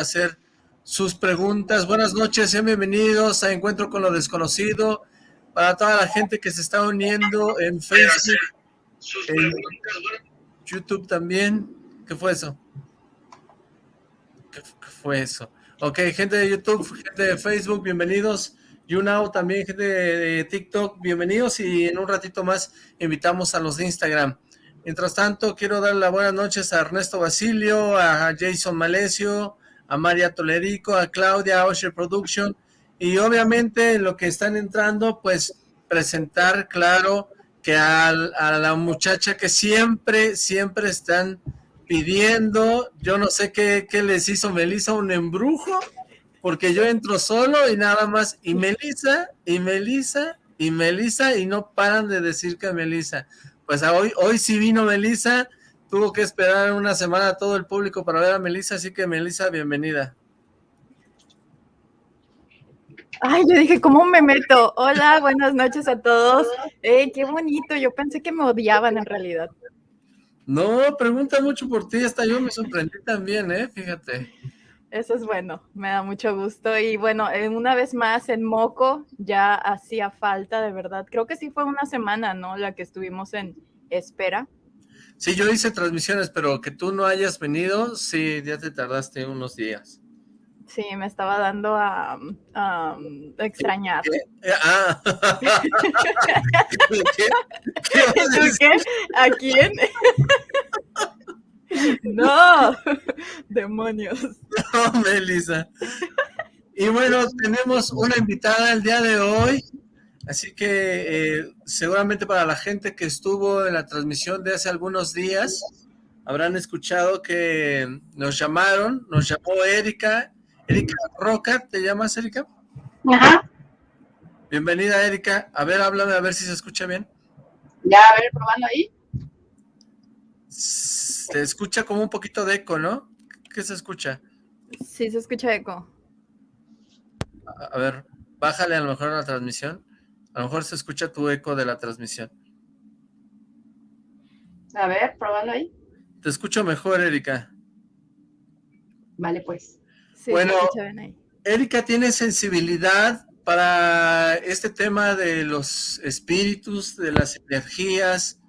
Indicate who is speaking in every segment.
Speaker 1: hacer sus preguntas. Buenas noches, sean bienvenidos a Encuentro con lo Desconocido. Para toda la gente que se está uniendo en Facebook, en YouTube también. ¿Qué fue eso? ¿Qué, fue eso? Ok, gente de YouTube, gente de Facebook, bienvenidos. YouNow también, gente de TikTok, bienvenidos. Y en un ratito más invitamos a los de Instagram. Mientras tanto, quiero dar las buenas noches a Ernesto Basilio, a Jason Malesio, a María Tolerico, a Claudia, a Osher Production, y obviamente lo que están entrando, pues presentar, claro, que a, la muchacha que siempre, siempre están pidiendo, yo no sé qué, qué les hizo Melissa, un embrujo, porque yo entro solo y nada más, y Melissa, y Melissa, y Melissa, y no paran de decir que Melissa. Pues hoy, hoy sí vino Melissa, tuvo que esperar una semana todo el público para ver a Melissa, así que Melissa, bienvenida.
Speaker 2: Ay, yo dije, ¿cómo me meto? Hola, buenas noches a todos. Eh, qué bonito, yo pensé que me odiaban en realidad.
Speaker 1: No, pregunta mucho por ti, hasta yo me sorprendí también, ¿eh? Fíjate.
Speaker 2: Eso es bueno, me da mucho gusto. Y bueno, una vez más en Moco ya hacía falta, de verdad. Creo que sí fue una semana, ¿no? La que estuvimos en espera.
Speaker 1: Sí, yo hice transmisiones, pero que tú no hayas venido, sí, ya te tardaste unos días.
Speaker 2: Sí, me estaba dando a, extrañar. Ah. ¿Qué? ¿A quién? No, demonios.
Speaker 1: No, Melissa. Y bueno, tenemos una invitada el día de hoy, así que eh, seguramente para la gente que estuvo en la transmisión de hace algunos días, habrán escuchado que nos llamaron, nos llamó Erika, Erika Roca, ¿te llamas Erika? Ajá. Bienvenida Erika, a ver, háblame a ver si se escucha bien.
Speaker 3: Ya, a ver, probando ahí.
Speaker 1: Se escucha como un poquito de eco, ¿no? ¿Qué se escucha?
Speaker 2: Sí, se escucha eco.
Speaker 1: A, ver, bájale a lo mejor a la transmisión. A lo mejor se escucha tu eco de la transmisión.
Speaker 3: A ver, probando ahí.
Speaker 1: Te escucho mejor, Erika.
Speaker 3: Vale, pues.
Speaker 1: Sí, bueno, Erika tiene sensibilidad para este tema de los espíritus, de las energías,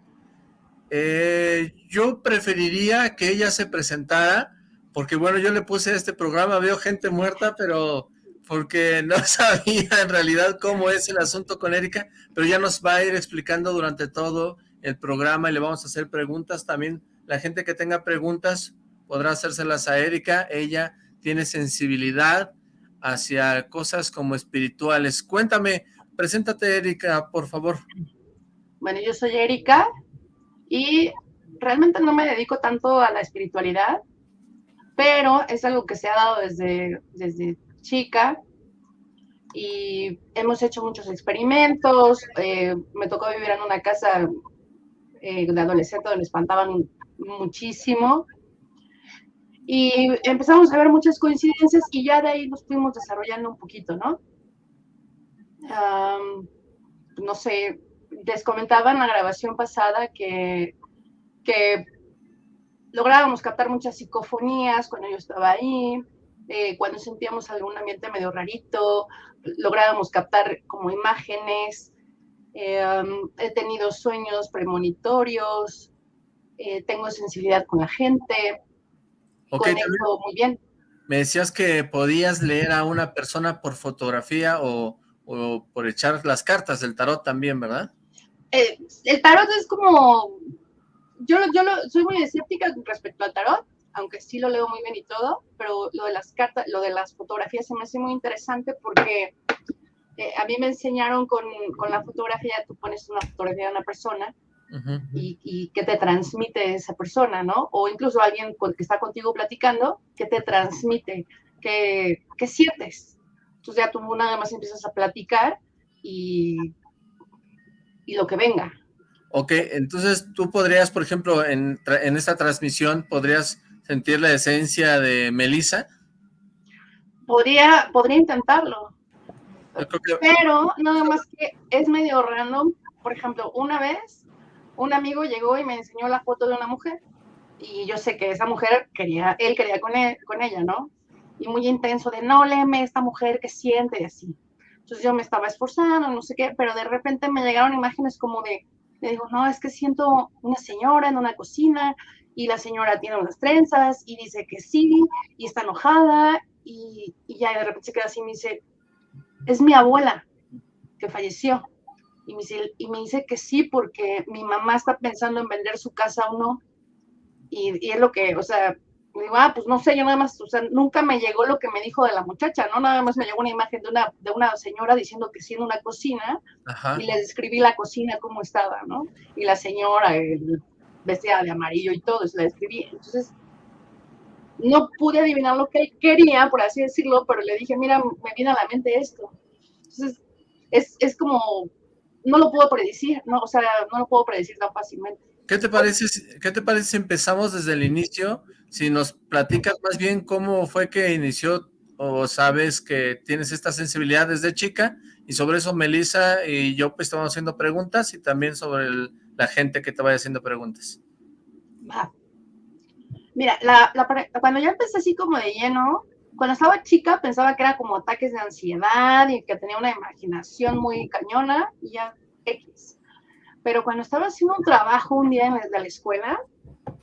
Speaker 1: eh, yo preferiría que ella se presentara, porque bueno, yo le puse a este programa, veo gente muerta, pero porque no sabía en realidad cómo es el asunto con Erika, pero ya nos va a ir explicando durante todo el programa y le vamos a hacer preguntas también. La gente que tenga preguntas podrá hacérselas a Erika, ella tiene sensibilidad hacia cosas como espirituales. Cuéntame, preséntate Erika, por favor.
Speaker 3: Bueno, yo soy Erika, y realmente no me dedico tanto a la espiritualidad, pero es algo que se ha dado desde, desde chica y hemos hecho muchos experimentos. Eh, me tocó vivir en una casa eh, de adolescente donde espantaban muchísimo. Y empezamos a ver muchas coincidencias y ya de ahí nos fuimos desarrollando un poquito, ¿no? no sé, les comentaba en la grabación pasada que, que lográbamos captar muchas psicofonías cuando yo estaba ahí, eh, cuando sentíamos algún ambiente medio rarito, lográbamos captar como imágenes, eh, um, he tenido sueños premonitorios, eh, tengo sensibilidad con la gente,
Speaker 1: okay, muy bien. Me decías que podías leer a una persona por fotografía o, o por echar las cartas del tarot también, ¿verdad?
Speaker 3: El tarot es como, yo, yo soy muy escéptica respecto al tarot, aunque sí lo leo muy bien y todo, pero lo de las cartas, lo de las fotografías se me hace muy interesante porque eh, a mí me enseñaron con, con, la fotografía, tú pones una fotografía de una persona y, y, que te transmite esa persona, ¿no? O incluso alguien que está contigo platicando, que te transmite, que, que sientes. Entonces ya tú nada más empiezas a platicar y y lo que venga.
Speaker 1: Ok, entonces tú podrías, por ejemplo, en, en esta transmisión, ¿podrías sentir la esencia de Melissa?
Speaker 3: Podría, podría intentarlo. Pero nada más que es medio random. Por ejemplo, una vez un amigo llegó y me enseñó la foto de una mujer y yo sé que esa mujer quería, él quería con, él, con ella, ¿no? y muy intenso de no léeme esta mujer que siente y así. Entonces yo me estaba esforzando, no sé qué, pero de repente me llegaron imágenes como de, le digo, no, es que siento una señora en una cocina y la señora tiene unas trenzas y dice que sí y está enojada y, y ya de repente se queda así y me dice, es mi abuela que falleció. Y me, dice, y me dice que sí porque mi mamá está pensando en vender su casa o no. Y, y es lo que, o sea, digo, ah, pues no sé, yo nada más, o sea, nunca me llegó lo que me dijo de la muchacha, ¿no? Nada más me llegó una imagen de una, de una señora diciendo que sí en una cocina y le describí la cocina cómo estaba, ¿no? Y la señora el, vestida de amarillo y todo, eso la describí. Entonces, no pude adivinar lo que él quería, por así decirlo, pero le dije, mira, me viene a la mente esto. Entonces, es, es como, no lo puedo predecir, ¿no? O sea, no lo puedo predecir tan fácilmente.
Speaker 1: ¿Qué te parece, qué te parece si empezamos desde el inicio? Si nos platicas más bien cómo fue que inició o sabes que tienes esta sensibilidad desde chica y sobre eso Melissa y yo pues estamos haciendo preguntas y también sobre la gente que te vaya haciendo preguntas.
Speaker 3: Va. Mira, la, cuando ya empecé así como de lleno, cuando estaba chica pensaba que era como ataques de ansiedad y que tenía una imaginación muy cañona y ya X pero cuando estaba haciendo un trabajo un día en la, la escuela,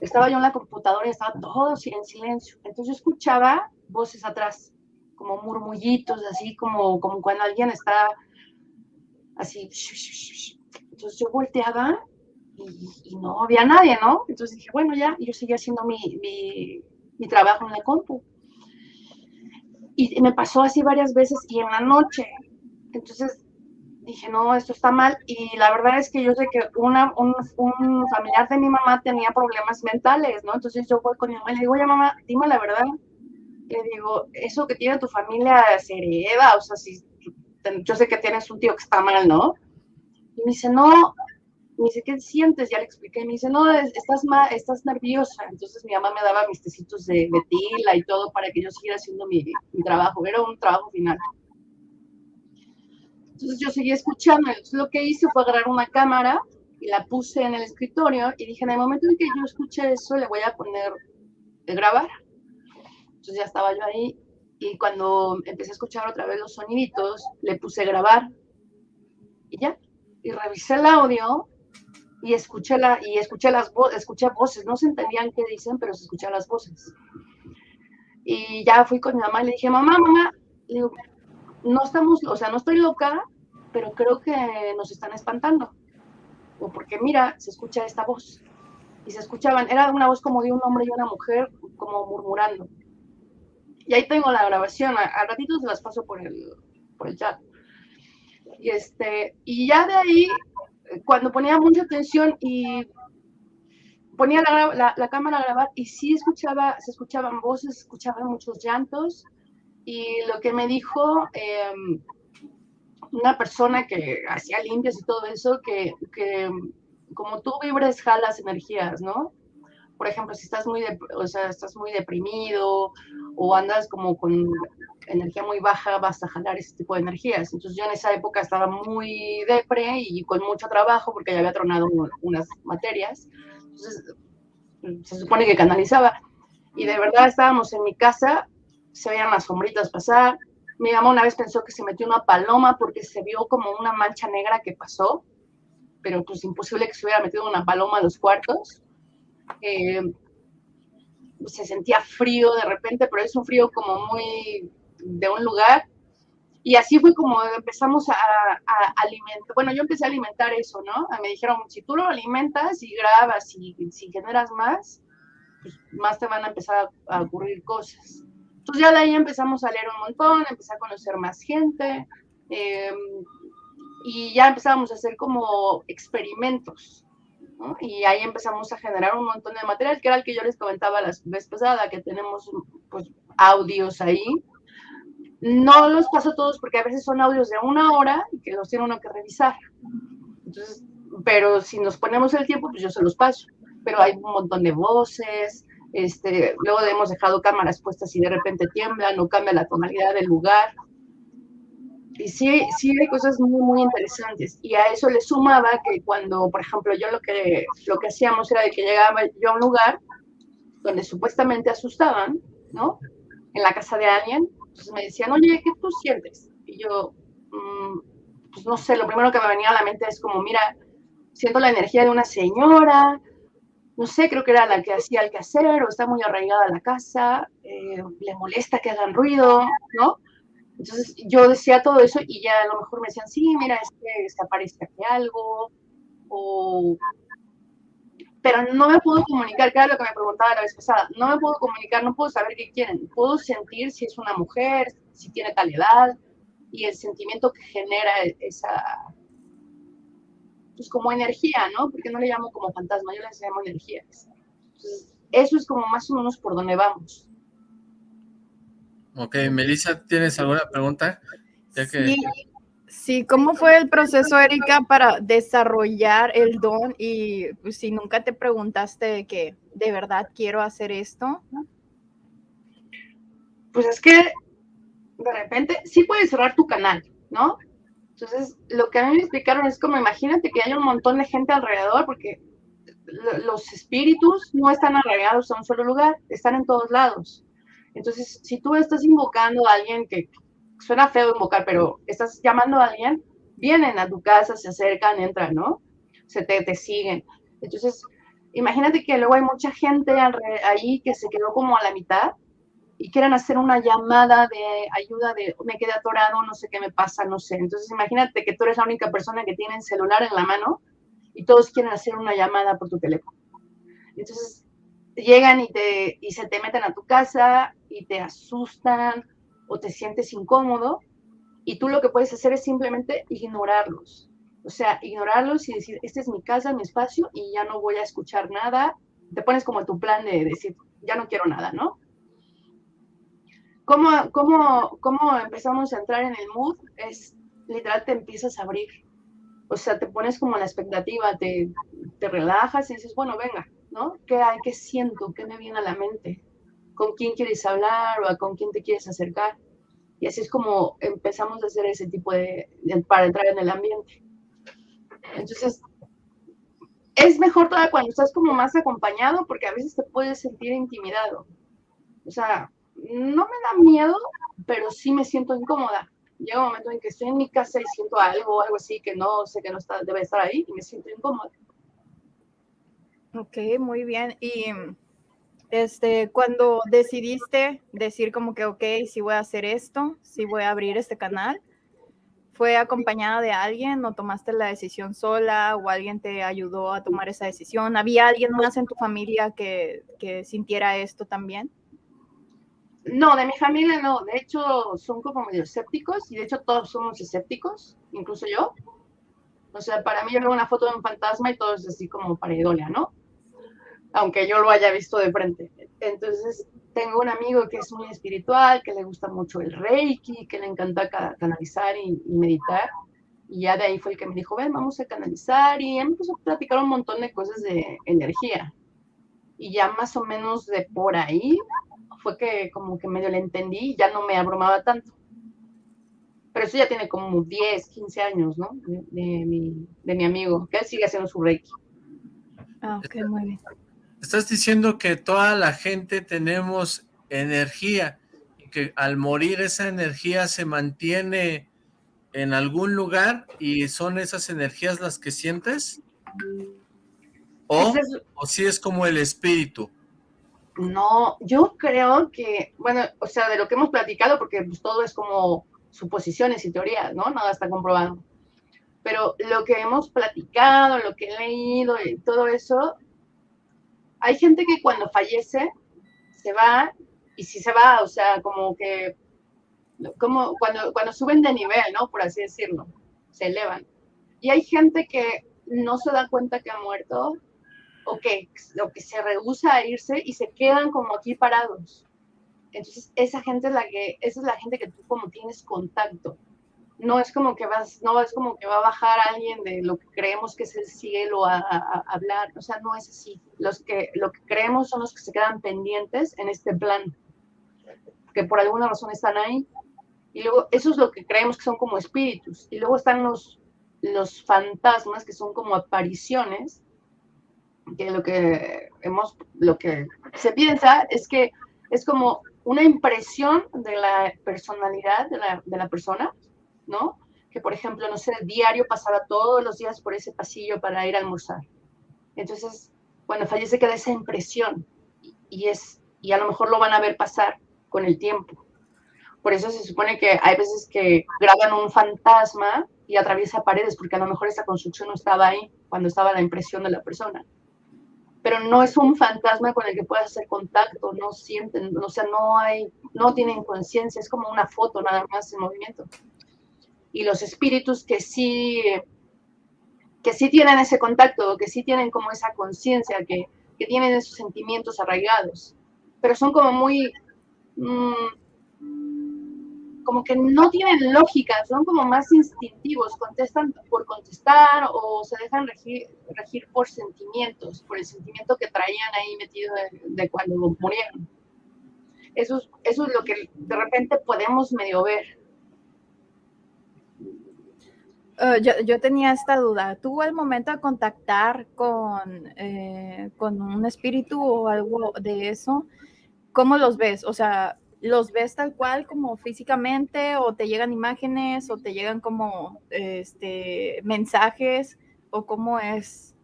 Speaker 3: estaba yo en la computadora y estaba todo en silencio. Entonces yo escuchaba voces atrás, como murmullitos, así como, como cuando alguien está así. Entonces yo volteaba y, no había nadie, ¿no? Entonces dije, bueno, ya, yo seguía haciendo mi, mi, mi trabajo en la compu. Y me pasó así varias veces y en la noche. Entonces dije, no, esto está mal. Y la verdad es que yo sé que una, un, un, familiar de mi mamá tenía problemas mentales, ¿no? Entonces yo voy con mi mamá y le digo, oye, mamá, dime la verdad. Le digo, eso que tiene tu familia se hereda, o sea, si yo sé que tienes un tío que está mal, ¿no? Y me dice, no, me dice, ¿qué sientes? Ya le expliqué. Y me dice, no, estás, mal, estás nerviosa. Entonces mi mamá me daba mis tecitos de, de tila y todo para que yo siguiera haciendo mi, mi trabajo. Era un trabajo final. Entonces yo seguí escuchando. Entonces lo que hice fue agarrar una cámara y la puse en el escritorio y dije, en el momento en que yo escuché eso, le voy a poner de grabar. Entonces ya estaba yo ahí y cuando empecé a escuchar otra vez los soniditos, le puse grabar y ya. Y revisé el audio y escuché, la, y escuché las escuché voces. No se entendían qué dicen, pero se escuchaban las voces. Y ya fui con mi mamá y le dije, mamá, mamá, le digo, no estamos, o sea, no estoy loca, pero creo que nos están espantando. O porque mira, se escucha esta voz. Y se escuchaban, era una voz como de un hombre y una mujer, como murmurando. Y ahí tengo la grabación, al ratito se las paso por el, por el chat. Y, este, y ya de ahí, cuando ponía mucha atención y ponía la, la, cámara a grabar y sí escuchaba, se escuchaban voces, escuchaban muchos llantos, y lo que me dijo em, una persona que hacía limpias y todo eso, que, que, como tú vibres, jalas energías, ¿no? Por ejemplo, si estás muy, o sea, estás muy deprimido o andas como con energía muy baja, vas a jalar ese tipo de energías. Entonces yo en esa época estaba muy depre y con mucho trabajo porque ya había tronado unas materias. Entonces se supone que canalizaba. Y de verdad estábamos en mi casa se veían las sombritas pasar. Mi mamá una vez pensó que se metió una paloma porque se vio como una mancha negra que pasó, pero pues imposible que se hubiera metido una paloma en los cuartos. Eh, se sentía frío de repente, pero es un frío como muy de un lugar. Y así fue como empezamos a, alimentar, bueno, yo empecé a alimentar eso, ¿no? Me dijeron, si tú lo alimentas y grabas y si generas más, pues más te van a empezar a ocurrir cosas. Entonces ya de ahí empezamos a leer un montón, empecé a conocer más gente em, y ya empezábamos a hacer como experimentos. Y ahí empezamos a generar un montón de material, que era el que yo les comentaba la vez pasada, que tenemos pues, audios ahí. No los paso todos porque a veces son audios de una hora y que los tiene uno que revisar. Entonces, pero si nos ponemos el tiempo, pues yo se los paso. Pero hay un montón de voces, este, luego hemos dejado cámaras puestas y de repente tiemblan o cambia la tonalidad del lugar. Y sí, sí hay cosas muy, muy interesantes. Y a eso le sumaba que cuando, por ejemplo, yo lo que, lo que hacíamos era de que llegaba yo a un lugar donde supuestamente asustaban, ¿no? en la casa de alguien, entonces me decían, oye, ¿qué tú sientes? Y yo, mm, pues no sé, lo primero que me venía a la mente es como, mira, siento la energía de una señora, no sé, creo que era la que hacía el quehacer o está muy arraigada la casa, eh, le molesta que hagan ruido, ¿no? Entonces yo decía todo eso y ya a lo mejor me decían, sí, mira, es que se aparece aquí algo, o... Pero no me puedo comunicar, que lo que me preguntaba la vez pasada, no me puedo comunicar, no puedo saber qué quieren, puedo sentir si es una mujer, si tiene tal edad, y el sentimiento que genera esa, pues como energía, ¿no? Porque no le llamo como fantasma, yo les llamo energías. Entonces, eso es como más o menos por donde vamos.
Speaker 1: Ok, Melissa, ¿tienes alguna pregunta?
Speaker 2: Sí, sí, ¿cómo fue el proceso, Erika, para desarrollar el don? Y pues, si nunca te preguntaste que de verdad quiero hacer esto.
Speaker 3: Pues es que de repente sí puedes cerrar tu canal, ¿no? Entonces, lo que a mí me explicaron es como, imagínate que hay un montón de gente alrededor, porque los espíritus no están arraigados a un solo lugar, están en todos lados. Entonces, si tú estás invocando a alguien que suena feo invocar, pero estás llamando a alguien, vienen a tu casa, se acercan, entran, ¿no? Se te, te siguen. Entonces, imagínate que luego hay mucha gente ahí que se quedó como a la mitad y quieren hacer una llamada de ayuda de me quedé atorado, no sé qué me pasa, no sé. Entonces imagínate que tú eres la única persona que tiene el celular en la mano y todos quieren hacer una llamada por tu teléfono. Entonces llegan y, te, y se te meten a tu casa y te asustan o te sientes incómodo y tú lo que puedes hacer es simplemente ignorarlos. O sea, ignorarlos y decir, este es mi casa, mi espacio y ya no voy a escuchar nada. Te pones como tu plan de decir, ya no quiero nada, ¿no? ¿Cómo, cómo, cómo empezamos a entrar en el mood? Es literal, te empiezas a abrir. O sea, te pones como la expectativa, te, te relajas y dices, bueno, venga, ¿no? ¿Qué hay? ¿Qué siento? ¿Qué me viene a la mente? ¿Con quién quieres hablar o a con quién te quieres acercar? Y así es como empezamos a hacer ese tipo de, para entrar en el ambiente. Entonces, es mejor todavía cuando estás como más acompañado porque a veces te puedes sentir intimidado. O sea, no me da miedo, pero sí me siento incómoda. Llega un momento en que estoy en mi casa y siento algo, algo así que no sé que no está, debe estar ahí y me siento incómoda.
Speaker 2: Ok, muy bien. Y este, cuando decidiste decir como que, ok, sí voy a hacer esto, sí voy a abrir este canal, ¿fue acompañada de alguien o tomaste la decisión sola o alguien te ayudó a tomar esa decisión? ¿Había alguien más en tu familia que, que sintiera esto también?
Speaker 3: No, de mi familia no. De hecho, son como medio escépticos y de hecho todos somos escépticos, incluso yo. O sea, para mí yo veo una foto de un fantasma y todo es así como pareidolia, ¿no? Aunque yo lo haya visto de frente. Entonces, tengo un amigo que es muy espiritual, que le gusta mucho el reiki, que le encanta canalizar y, y meditar. Y ya de ahí fue el que me dijo, ven, vamos a canalizar. Y empezó a platicar un montón de cosas de energía. Y ya más o menos de por ahí fue que como que medio le entendí y ya no me abrumaba tanto. Pero eso ya tiene como 10, 15 años, ¿no? De, mi, amigo, que él sigue haciendo su reiki.
Speaker 2: Ah, ok, muy.
Speaker 1: Estás diciendo que toda la gente tenemos energía y que al morir esa energía se mantiene en algún lugar y son esas energías las que sientes? ¿O, o si es como el espíritu?
Speaker 3: No, yo creo que, bueno, o sea, de lo que hemos platicado, porque pues, todo es como suposiciones y teorías, ¿no? Nada está comprobado. Pero lo que hemos platicado, lo que he leído y todo eso, hay gente que cuando fallece se va, y si se va, o sea, como que, como cuando, cuando suben de nivel, ¿no? Por así decirlo, se elevan. Y hay gente que no se da cuenta que ha muerto o que, que se rehúsa a irse y se quedan como aquí parados. Entonces, esa gente es la que, esa es la gente que tú como tienes contacto. No es como que vas, no es como que va a bajar alguien de lo que creemos que es el cielo a, hablar. O sea, no es así. Los que, lo que creemos son los que se quedan pendientes en este plan, que por alguna razón están ahí. Y luego, eso es lo que creemos que son como espíritus. Y luego están los, los fantasmas, que son como apariciones, que lo que hemos, lo que se piensa es que es como una impresión de la personalidad de la, de la persona, ¿no? Que, por ejemplo, no sé, diario pasaba todos los días por ese pasillo para ir a almorzar. Entonces, cuando fallece queda esa impresión y, es, y a lo mejor lo van a ver pasar con el tiempo. Por eso se supone que hay veces que graban un fantasma y atraviesa paredes, porque a lo mejor esa construcción no estaba ahí cuando estaba la impresión de la persona. Pero no es un fantasma con el que puedas hacer contacto, no sienten, o sea, no hay, no tienen conciencia, es como una foto nada más en movimiento. Y los espíritus que sí, que sí tienen ese contacto, que sí tienen como esa conciencia, que, que, tienen esos sentimientos arraigados, pero son como muy, mmm, como que no tienen lógica, son como más instintivos, contestan por contestar o se dejan regir, regir por sentimientos, por el sentimiento que traían ahí metido de, cuando murieron. Eso, eso es lo que de repente podemos medio ver.
Speaker 2: Yo, yo, tenía esta duda. ¿Tú al momento de contactar con, eh, con un espíritu o algo de eso, cómo los ves? O sea, los ves tal cual como físicamente o te llegan imágenes o te llegan como este, mensajes o cómo es?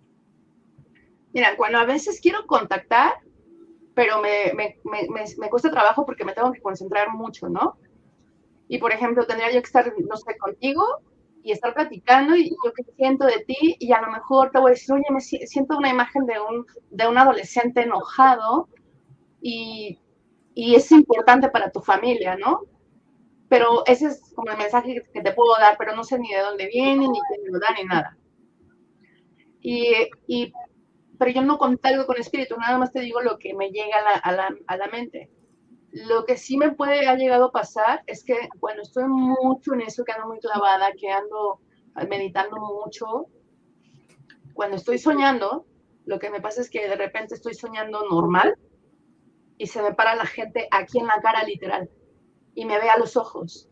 Speaker 3: Mira, cuando a veces quiero contactar, pero me, me, me, me, cuesta trabajo porque me tengo que concentrar mucho, ¿no? Y por ejemplo, tendría yo que estar, no sé, contigo y estar platicando y yo que siento de ti y a lo mejor te voy a decir, oye, me siento una imagen de un, de un adolescente enojado y y es importante para tu familia, ¿no? Pero ese es como el mensaje que te puedo dar, pero no sé ni de dónde viene, ni quién lo da, ni nada. Y, y, pero yo no algo con espíritu, nada más te digo lo que me llega a la, a, la, a la, mente. Lo que sí me puede ha llegado a pasar es que, bueno, estoy mucho en eso, que ando muy clavada, que ando meditando mucho. Cuando estoy soñando, lo que me pasa es que de repente estoy soñando normal, y se me para la gente aquí en la cara literal y me ve a los ojos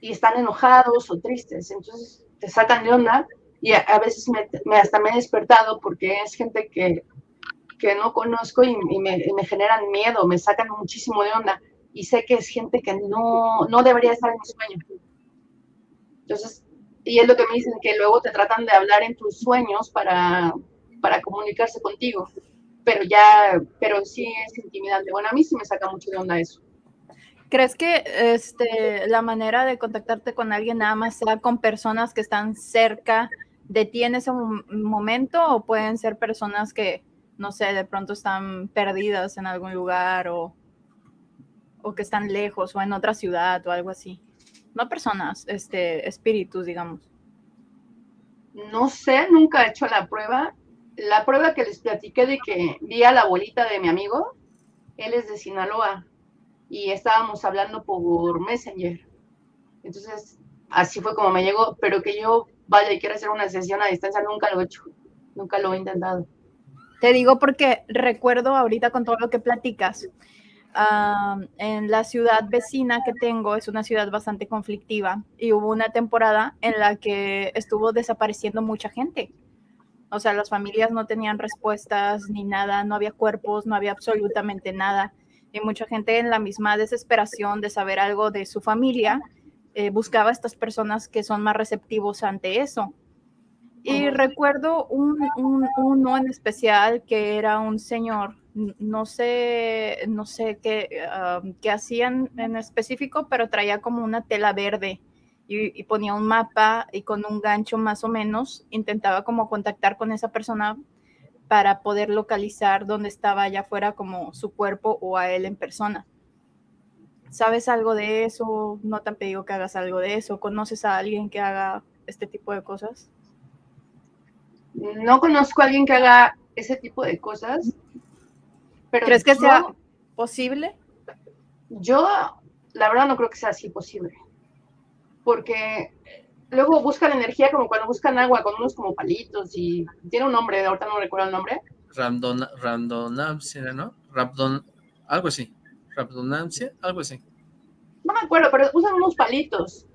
Speaker 3: y están enojados o tristes, entonces te sacan de onda y a, veces me, hasta me he despertado porque es gente que, que no conozco y, me, generan miedo, me sacan muchísimo de onda y sé que es gente que no, no debería estar en mi sueño. Entonces, y es lo que me dicen, que luego te tratan de hablar en tus sueños para, para comunicarse contigo pero ya, pero sí es intimidante. Bueno, a mí sí me saca mucho de onda eso.
Speaker 2: ¿Crees que este, la manera de contactarte con alguien nada más sea con personas que están cerca de ti en ese momento o pueden ser personas que, no sé, de pronto están perdidas en algún lugar o, o que están lejos o en otra ciudad o algo así? No personas, este, espíritus, digamos.
Speaker 3: No sé, nunca he hecho la prueba la prueba que les platiqué de que vi a la abuelita de mi amigo, él es de Sinaloa y estábamos hablando por Messenger. Entonces, así fue como me llegó, pero que yo vaya y quiera hacer una sesión a distancia, nunca lo he hecho, nunca lo he intentado.
Speaker 2: Te digo porque recuerdo ahorita con todo lo que platicas, en la ciudad vecina que tengo, es una ciudad bastante conflictiva y hubo una temporada en la que estuvo desapareciendo mucha gente o sea, las familias no tenían respuestas ni nada, no había cuerpos, no había absolutamente nada. Y mucha gente en la misma desesperación de saber algo de su familia, eh, buscaba a estas personas que son más receptivos ante eso. Y recuerdo un, uno en especial que era un señor, no sé, no sé qué, qué hacían en específico, pero traía como una tela verde y, ponía un mapa y con un gancho más o menos intentaba como contactar con esa persona para poder localizar dónde estaba allá afuera como su cuerpo o a él en persona. ¿Sabes algo de eso? ¿No te han pedido que hagas algo de eso? ¿Conoces a alguien que haga este tipo de cosas?
Speaker 3: No conozco a alguien que haga ese tipo de cosas.
Speaker 2: Pero ¿Crees que sea posible?
Speaker 3: Yo, la verdad, no creo que sea así posible porque luego buscan energía como cuando buscan agua con unos como palitos y tiene un nombre, ahorita no recuerdo el nombre.
Speaker 1: Randon, randonancia, ¿no? Rabdon, algo así. Rabdonancia, algo así.
Speaker 3: No me acuerdo, pero usan unos palitos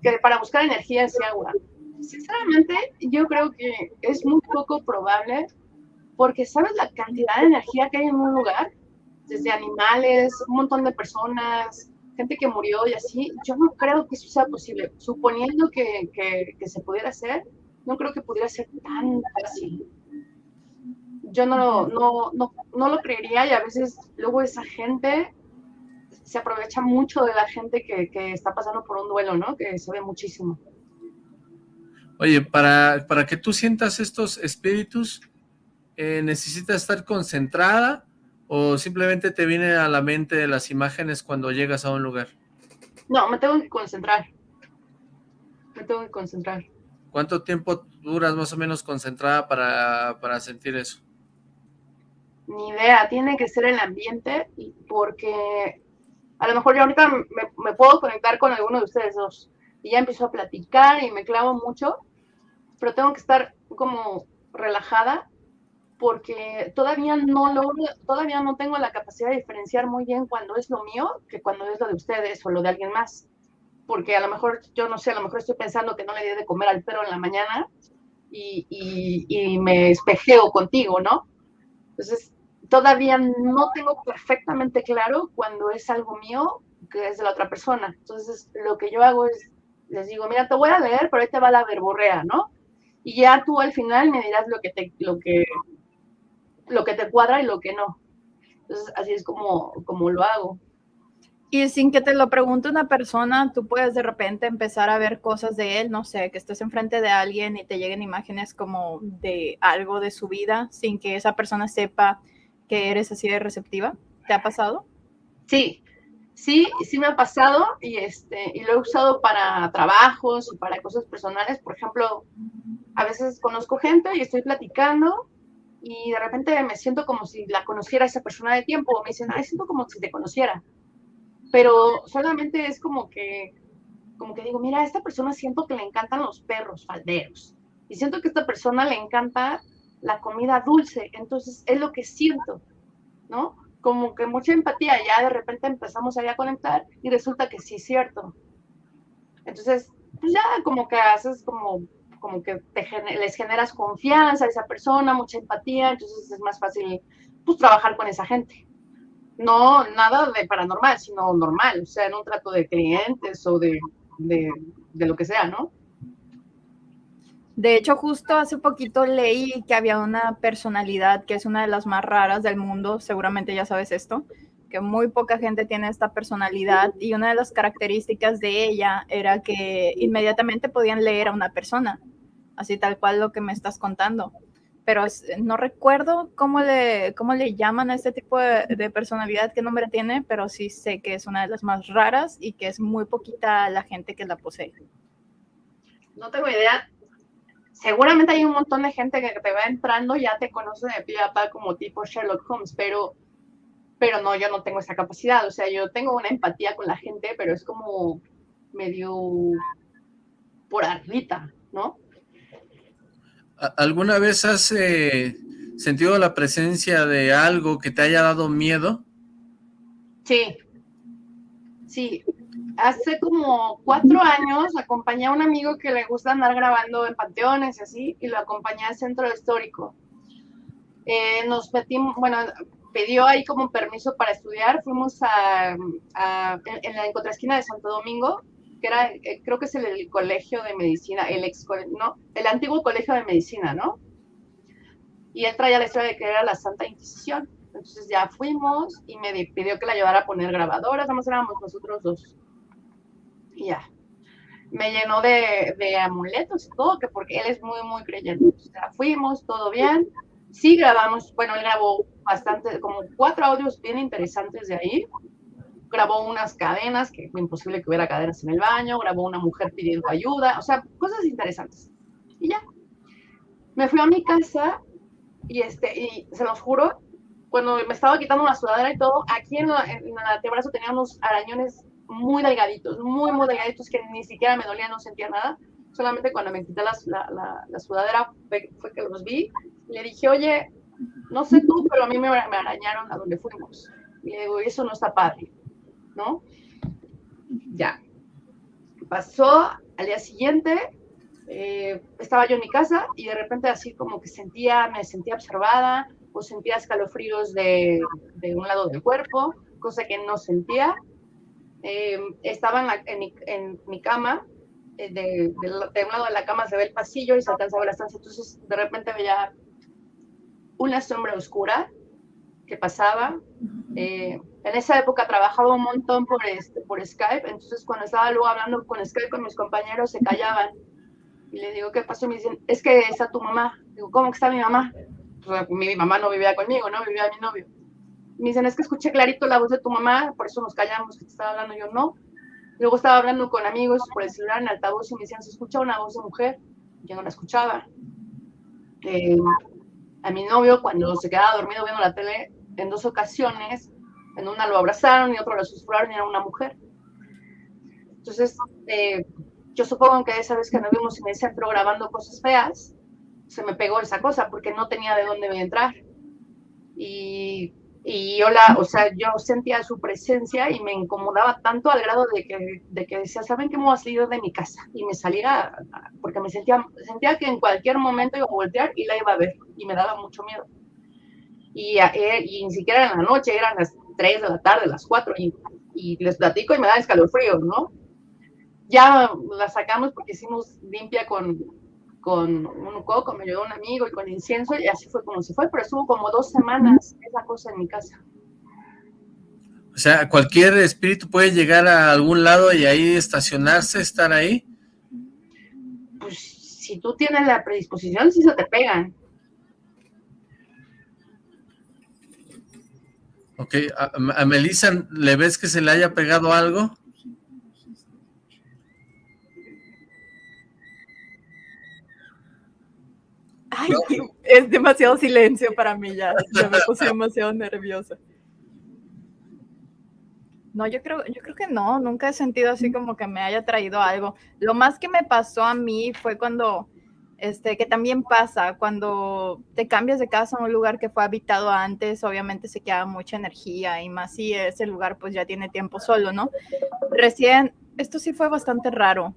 Speaker 3: que para buscar energía ese agua. Sinceramente, yo creo que es muy poco probable porque ¿sabes la cantidad de energía que hay en un lugar? desde animales, un montón de personas, gente que murió y así, yo no creo que eso sea posible. Suponiendo que, que, se pudiera hacer, no creo que pudiera ser tan fácil. Yo no, no, no, no lo creería y a veces luego esa gente se aprovecha mucho de la gente que, que, está pasando por un duelo, ¿no? Que se ve muchísimo.
Speaker 1: Oye, para, para que tú sientas estos espíritus, eh, ¿necesitas estar concentrada o simplemente te viene a la mente las imágenes cuando llegas a un lugar?
Speaker 3: No, me tengo que concentrar. Me tengo que concentrar.
Speaker 1: ¿Cuánto tiempo duras más o menos concentrada para, para sentir eso?
Speaker 3: Ni idea, tiene que ser el ambiente porque a lo mejor yo ahorita me, me, puedo conectar con alguno de ustedes dos y ya empiezo a platicar y me clavo mucho, pero tengo que estar como relajada porque todavía no logro, todavía no tengo la capacidad de diferenciar muy bien cuando es lo mío que cuando es lo de ustedes o lo de alguien más. Porque a lo mejor, yo no sé, a lo mejor estoy pensando que no le di de comer al perro en la mañana y, y, me espejeo contigo, ¿no? Entonces, todavía no tengo perfectamente claro cuando es algo mío que es de la otra persona. Entonces, lo que yo hago es, les digo, mira, te voy a leer, pero ahí te va la verborrea, ¿no? Y ya tú al final me dirás lo que te, lo que lo que te cuadra y lo que no. Entonces, así es como, como lo hago.
Speaker 2: Y sin que te lo pregunte una persona, tú puedes de repente empezar a ver cosas de él, no sé, que estés enfrente de alguien y te lleguen imágenes como de algo de su vida sin que esa persona sepa que eres así de receptiva. ¿Te ha pasado?
Speaker 3: Sí, sí, sí me ha pasado y, este, y lo he usado para trabajos y para cosas personales. Por ejemplo, a veces conozco gente y estoy platicando y de repente me siento como si la conociera esa persona de tiempo, me dicen, ay, siento como si te conociera, pero solamente es como que, como que digo, mira, a esta persona siento que le encantan los perros falderos, y siento que a esta persona le encanta la comida dulce, entonces es lo que siento, ¿no? Como que mucha empatía, ya de repente empezamos ahí a conectar y resulta que sí es cierto. Entonces, pues ya como que haces como como que les generas confianza a esa persona, mucha empatía, entonces es más fácil pues trabajar con esa gente. No nada de paranormal, sino normal, o sea, en un trato de clientes o de, de, de lo que sea, ¿no?
Speaker 2: De hecho, justo hace poquito leí que había una personalidad que es una de las más raras del mundo, seguramente ya sabes esto, que muy poca gente tiene esta personalidad y una de las características de ella era que inmediatamente podían leer a una persona así tal cual lo que me estás contando. Pero no recuerdo cómo le, cómo le llaman a este tipo de, personalidad, qué nombre tiene, pero sí sé que es una de las más raras y que es muy poquita la gente que la posee.
Speaker 3: No tengo idea. Seguramente hay un montón de gente que te va entrando, ya te conoce de pie a pa como tipo Sherlock Holmes, pero, pero no, yo no tengo esa capacidad. O sea, yo tengo una empatía con la gente, pero es como medio por arrita, ¿no?
Speaker 1: ¿Alguna vez has eh, sentido la presencia de algo que te haya dado miedo?
Speaker 3: Sí, sí. Hace como cuatro años acompañé a un amigo que le gusta andar grabando en panteones y así, y lo acompañé al centro histórico. Eh, nos metimos, bueno, pidió ahí como permiso para estudiar, fuimos a, en la contraesquina de Santo Domingo, que era, eh, creo que es el, colegio de medicina, el ex, no, el antiguo colegio de medicina, ¿no? Y él traía la historia de que era la Santa Inquisición. Entonces ya fuimos y me pidió que la llevara a poner grabadoras, nada más éramos nosotros dos. Y ya. Me llenó de, amuletos y todo, que porque él es muy, muy creyente. Fuimos, todo bien. Sí grabamos, bueno, él grabó bastante, como cuatro audios bien interesantes de ahí grabó unas cadenas, que fue imposible que hubiera cadenas en el baño, grabó una mujer pidiendo ayuda, o sea, cosas interesantes. Y ya. Me fui a mi casa y, este, y se los juro, cuando me estaba quitando la sudadera y todo, aquí en, la, en el antebrazo tenía unos arañones muy delgaditos, muy, muy delgaditos que ni siquiera me dolía, no sentía nada. Solamente cuando me quité la, la, sudadera fue, que los vi. Le dije, oye, no sé tú, pero a mí me, arañaron a donde fuimos. Y le digo, eso no está padre. ¿no? Ya. Pasó al día siguiente, eh, estaba yo en mi casa y de repente así como que sentía, me sentía observada o sentía escalofríos de un lado del cuerpo, cosa que no sentía. Eh, estaba en, mi, en, mi, cama, eh, de, de, un lado de la cama se ve el pasillo y se alcanzaba la estancia, entonces de repente veía una sombra oscura que pasaba. Eh, en esa época trabajaba un montón por, este, por Skype, entonces cuando estaba luego hablando con Skype con mis compañeros se callaban. Y le digo, ¿qué pasó? Y me dicen, es que está tu mamá. Digo, ¿cómo que está mi mamá? Pues, mi, mi mamá no vivía conmigo, ¿no? Vivía mi novio. Me dicen, es que escuché clarito la voz de tu mamá, por eso nos callamos que te estaba hablando. Yo, no. Luego estaba hablando con amigos por el celular en altavoz y me decían, se escucha una voz de mujer. Yo no la escuchaba. Eh, a mi novio, cuando se quedaba dormido viendo la tele, en dos ocasiones, en una lo abrazaron y otro lo susurraron y era una mujer. Entonces, eh, yo supongo que esa vez que nos vimos en el centro grabando cosas feas, se me pegó esa cosa porque no tenía de dónde entrar. Y, y yo la, o sea, yo sentía su presencia y me incomodaba tanto al grado de que, de que decía, ¿saben que me voy a salir de mi casa? Y me salía, porque me sentía, sentía que en cualquier momento iba a voltear y la iba a ver y me daba mucho miedo. Y, eh, y ni siquiera en la noche, eran las 3 de la tarde, las 4, y, y les platico y me da escalofríos, ¿no? Ya la sacamos porque hicimos limpia con, con un coco, me ayudó un amigo y con incienso, y así fue como se fue, pero estuvo como dos semanas esa cosa en mi casa.
Speaker 1: O sea, cualquier espíritu puede llegar a algún lado y ahí estacionarse, estar ahí.
Speaker 3: Pues si tú tienes la predisposición, sí se te pegan.
Speaker 1: Ok, ¿a, Melissa le ves que se le haya pegado algo?
Speaker 2: Ay, es demasiado silencio para mí ya, ya me puse demasiado nerviosa. No, yo creo, yo creo que no, nunca he sentido así como que me haya traído algo. Lo más que me pasó a mí fue cuando este, que también pasa cuando te cambias de casa a un lugar que fue habitado antes, obviamente se queda mucha energía y más si ese lugar pues ya tiene tiempo solo, ¿no? Recién, esto sí fue bastante raro.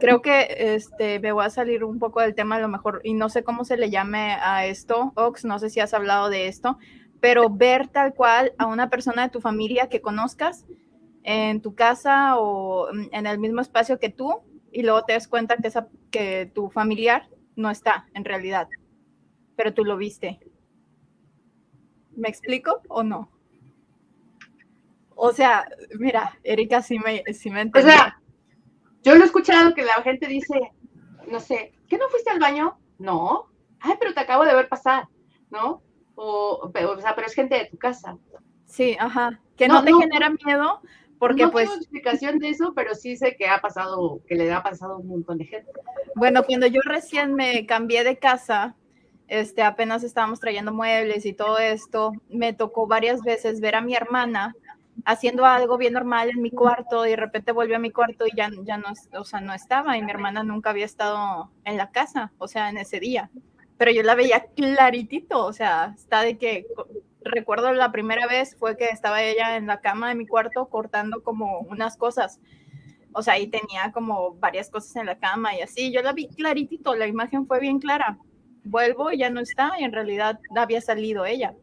Speaker 2: Creo que este, me voy a salir un poco del tema a lo mejor y no sé cómo se le llame a esto, Ox, no sé si has hablado de esto, pero ver tal cual a una persona de tu familia que conozcas en tu casa o en el mismo espacio que tú y luego te das cuenta que, esa, que tu familiar no está en realidad, pero tú lo viste. ¿Me explico o no? O sea, mira, Erika sí me, sí me
Speaker 3: O sea, yo lo he escuchado que la gente dice, no sé, ¿qué no fuiste al baño? No. Ay, pero te acabo de ver pasar, ¿no? O, pero, sea, pero es gente de tu casa.
Speaker 2: Sí, ajá. Que no, te genera miedo, porque
Speaker 3: no
Speaker 2: pues...
Speaker 3: tengo explicación de eso, pero sí sé que ha pasado, que le ha pasado a un montón de gente.
Speaker 2: Bueno, cuando yo recién me cambié de casa, este, apenas estábamos trayendo muebles y todo esto, me tocó varias veces ver a mi hermana haciendo algo bien normal en mi cuarto y de repente volvió a mi cuarto y ya, ya no, o sea, no estaba y mi hermana nunca había estado en la casa, o sea, en ese día. Pero yo la veía claritito, o sea, está de que recuerdo la primera vez fue que estaba ella en la cama de mi cuarto cortando como unas cosas. O sea, ahí tenía como varias cosas en la cama y así. Yo la vi claritito, la imagen fue bien clara. Vuelvo y ya no está y en realidad había salido ella.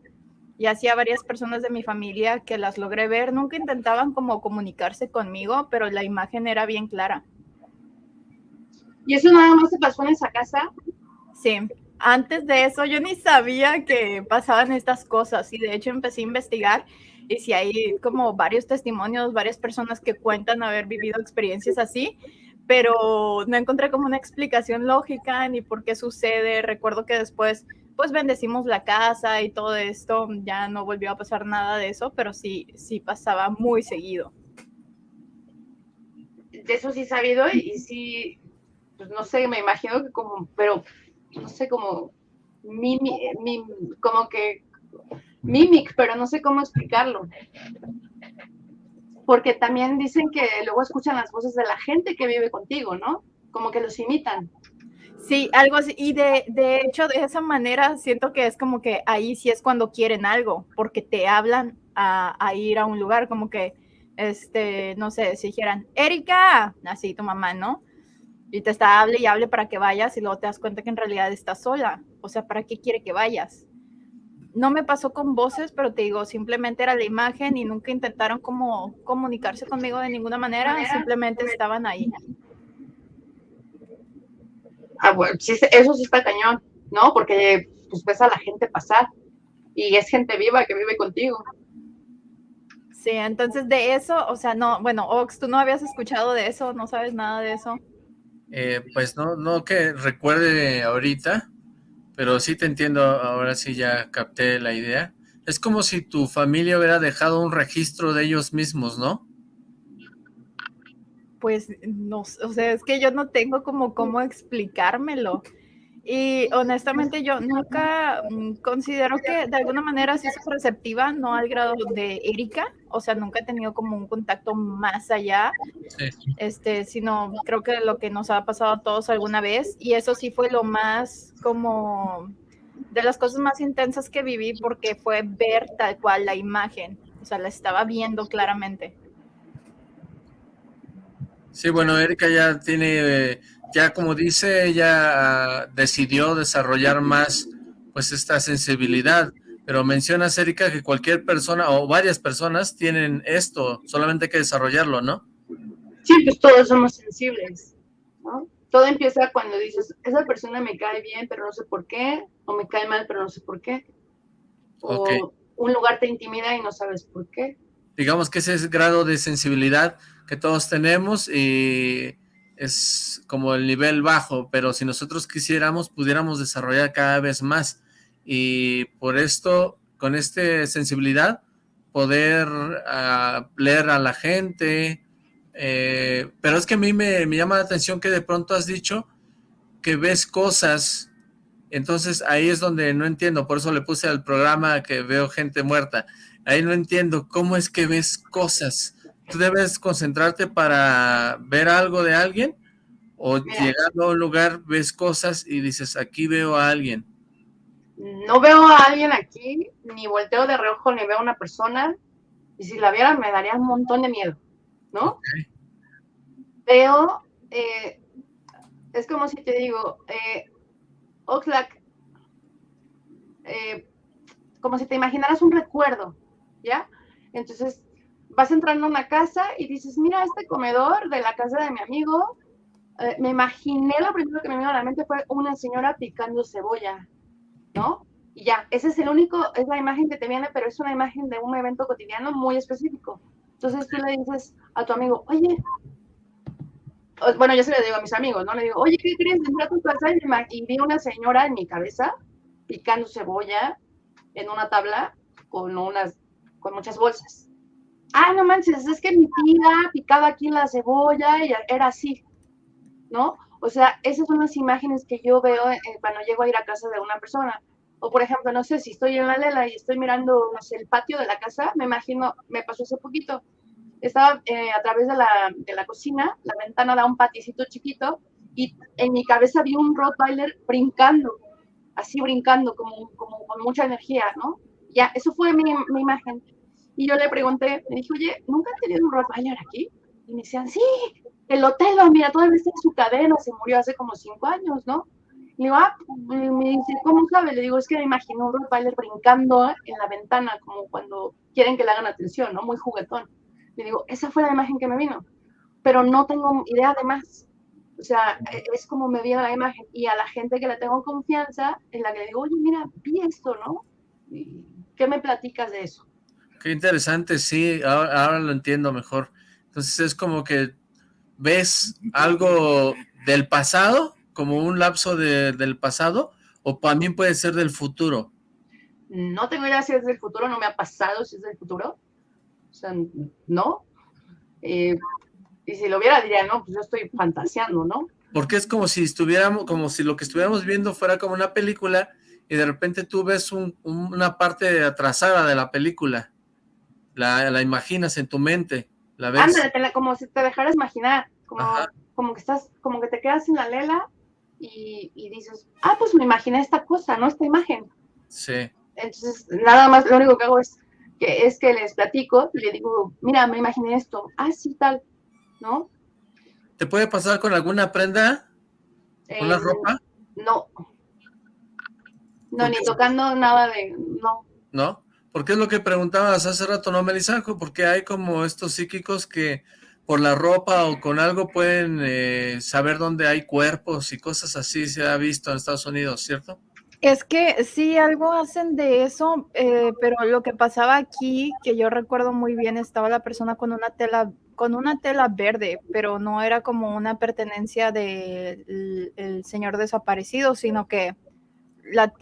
Speaker 2: Y hacía varias personas de mi familia que las logré ver. Nunca intentaban como comunicarse conmigo, pero la imagen era bien clara.
Speaker 3: ¿Y eso nada más se pasó en esa casa?
Speaker 2: Sí, antes de eso yo ni sabía que pasaban estas cosas y de hecho empecé a investigar y si hay como varios testimonios, varias personas que cuentan haber vivido experiencias así, pero no encontré como una explicación lógica ni por qué sucede. Recuerdo que después pues bendecimos la casa y todo esto, ya no volvió a pasar nada de eso, pero sí, sí pasaba muy seguido.
Speaker 3: De eso sí sabido y, sí, pues no sé, me imagino que como, pero no sé, como, mi, como que mimic, pero no sé cómo explicarlo. Porque también dicen que luego escuchan las voces de la gente que vive contigo, ¿no? Como que los imitan.
Speaker 2: Sí, algo así. Y de, de hecho, de esa manera siento que es como que ahí sí es cuando quieren algo, porque te hablan a, a ir a un lugar, como que, este, no sé, si dijeran, Erika, así tu mamá, ¿no? y te está hable y hable para que vayas y luego te das cuenta que en realidad estás sola. O sea, ¿para qué quiere que vayas? no me pasó con voces, pero te digo, simplemente era la imagen y nunca intentaron como comunicarse conmigo de ninguna manera, simplemente estaban ahí.
Speaker 3: Ah, bueno, sí, eso sí está cañón, ¿no? Porque pues ves a la gente pasar y es gente viva que vive contigo.
Speaker 2: Sí, entonces de eso, o sea, no, bueno, Ox, tú no habías escuchado de eso, no sabes nada de eso.
Speaker 1: Eh, pues no, no que recuerde ahorita, pero sí te entiendo, ahora sí ya capté la idea. Es como si tu familia hubiera dejado un registro de ellos mismos, ¿no?
Speaker 2: Pues no, o sea, es que yo no tengo como cómo explicármelo. Y honestamente yo nunca mm, considero que de alguna manera sí soy receptiva, no al grado de Erika, o sea, nunca he tenido como un contacto más allá, este, sino creo que lo que nos ha pasado a todos alguna vez, y eso sí fue lo más como de las cosas más intensas que viví porque fue ver tal cual la imagen, o sea, la estaba viendo claramente.
Speaker 1: Sí, bueno, Erika ya tiene ya como dice, ella decidió desarrollar más pues esta sensibilidad, pero menciona Erika que cualquier persona o varias personas tienen esto, solamente hay que desarrollarlo, ¿no?
Speaker 3: Sí, pues todos somos sensibles, ¿no? Todo empieza cuando dices, esa persona me cae bien, pero no sé por qué, o me cae mal, pero no sé por qué. O un lugar te intimida y no sabes por qué.
Speaker 1: Digamos que ese es grado de sensibilidad que todos tenemos y es como el nivel bajo, pero si nosotros quisiéramos, pudiéramos desarrollar cada vez más. Y por esto, con esta sensibilidad, poder uh, leer a la gente. Eh, pero es que a mí me, me, llama la atención que de pronto has dicho que ves cosas. Entonces ahí es donde no entiendo. Por eso le puse al programa que veo gente muerta. Ahí no entiendo cómo es que ves cosas tú debes concentrarte para ver algo de alguien o llegando a un lugar ves cosas y dices, aquí veo a alguien.
Speaker 3: No veo a alguien aquí, ni volteo de reojo, ni veo a una persona, y si la viera me daría un montón de miedo, ¿no? Veo, eh, es como si te digo, eh, Oxlack, eh, como si te imaginaras un recuerdo, ¿ya? Entonces vas entrando a una casa y dices, mira, este comedor de la casa de mi amigo, eh, me imaginé, lo primero que me vino a la mente fue una señora picando cebolla, ¿no? Y ya, ese es el único, es la imagen que te viene, pero es una imagen de un evento cotidiano muy específico. Entonces tú le dices a tu amigo, oye, bueno, yo se lo digo a mis amigos, ¿no? Le digo, oye, ¿qué crees? Entré a tu casa y vi una señora en mi cabeza picando cebolla en una tabla con unas, con muchas bolsas ah, no manches, es que mi tía picaba aquí la cebolla y era así, ¿no? O sea, esas son las imágenes que yo veo eh, cuando llego a ir a casa de una persona. O por ejemplo, no sé, si estoy en la lela y estoy mirando, no sé, el patio de la casa, me imagino, me pasó hace poquito, estaba eh, a través de la, de la cocina, la ventana da un paticito chiquito y en mi cabeza vi un Rottweiler brincando, así brincando, como, como con mucha energía, ¿no? Ya, eso fue mi, mi imagen. Y yo le pregunté, me dije, oye, ¿nunca han tenido un Rottweiler aquí? Y me decían, sí, el hotel, mira, todavía está en su cadena, se murió hace como cinco años, ¿no? Y digo, ah, me dice, ¿cómo sabe? Le digo, es que me imagino un Rottweiler brincando en la ventana, como cuando quieren que le hagan atención, ¿no? Muy juguetón. Le digo, esa fue la imagen que me vino, pero no tengo idea de más. O sea, e, es como me vino la imagen. Y a la gente que le tengo confianza, en la que le digo, oye, mira, vi esto, ¿no? ¿Qué me platicas de eso?
Speaker 1: Qué interesante, sí, ahora, lo entiendo mejor. Entonces es como que ves algo del pasado, como un lapso del pasado, o también puede ser del futuro.
Speaker 3: No tengo idea si es del futuro, no me ha pasado si es del futuro. O sea, no. Eh, y si lo viera diría, no, pues yo estoy fantaseando, ¿no?
Speaker 1: Porque es como si estuviéramos, como si lo que estuviéramos viendo fuera como una película y de repente tú ves una parte atrasada de la película la, imaginas en tu mente, la ves.
Speaker 3: Ándale, como si te dejaras imaginar, como, como que estás, como que te quedas en la lela y, dices, ah, pues me imaginé esta cosa, ¿no? Esta imagen.
Speaker 1: Sí.
Speaker 3: Entonces, nada más, lo único que hago es que, es que les platico y le digo, mira, me imaginé esto, ah, sí, tal, ¿no?
Speaker 1: ¿Te puede pasar con alguna prenda? ¿Con la eh, ropa?
Speaker 3: No. No, ni tocando nada de, no.
Speaker 1: ¿No? Porque es lo que preguntabas hace rato, ¿no, Melisanjo? Porque hay como estos psíquicos que por la ropa o con algo pueden eh, saber dónde hay cuerpos y cosas así, se ha visto en Estados Unidos, ¿cierto?
Speaker 2: Es que sí, algo hacen de eso, eh, pero lo que pasaba aquí, que yo recuerdo muy bien, estaba la persona con una tela, con una tela verde, pero no era como una pertenencia del señor desaparecido, sino que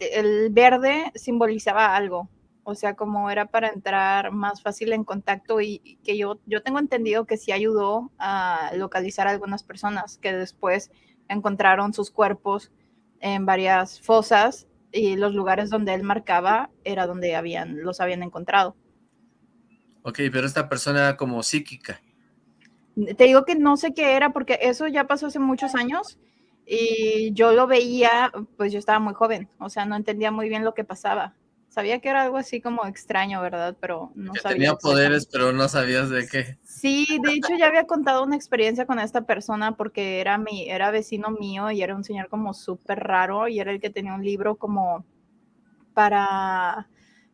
Speaker 2: el verde simbolizaba algo, o sea, como era para entrar más fácil en contacto y, que yo, yo tengo entendido que sí ayudó a localizar a algunas personas que después encontraron sus cuerpos en varias fosas y los lugares donde él marcaba era donde habían, los habían encontrado.
Speaker 1: Ok, pero esta persona era como psíquica.
Speaker 2: Te digo que no sé qué era porque eso ya pasó hace muchos años y yo lo veía, pues yo estaba muy joven, o sea, no entendía muy bien lo que pasaba. Sabía que era algo así como extraño, ¿verdad? Pero no
Speaker 1: que
Speaker 2: sabía.
Speaker 1: Tenía poderes, pero no sabías de qué.
Speaker 2: Sí, de hecho ya había contado una experiencia con esta persona porque era mi, era vecino mío y era un señor como súper raro y era el que tenía un libro como para...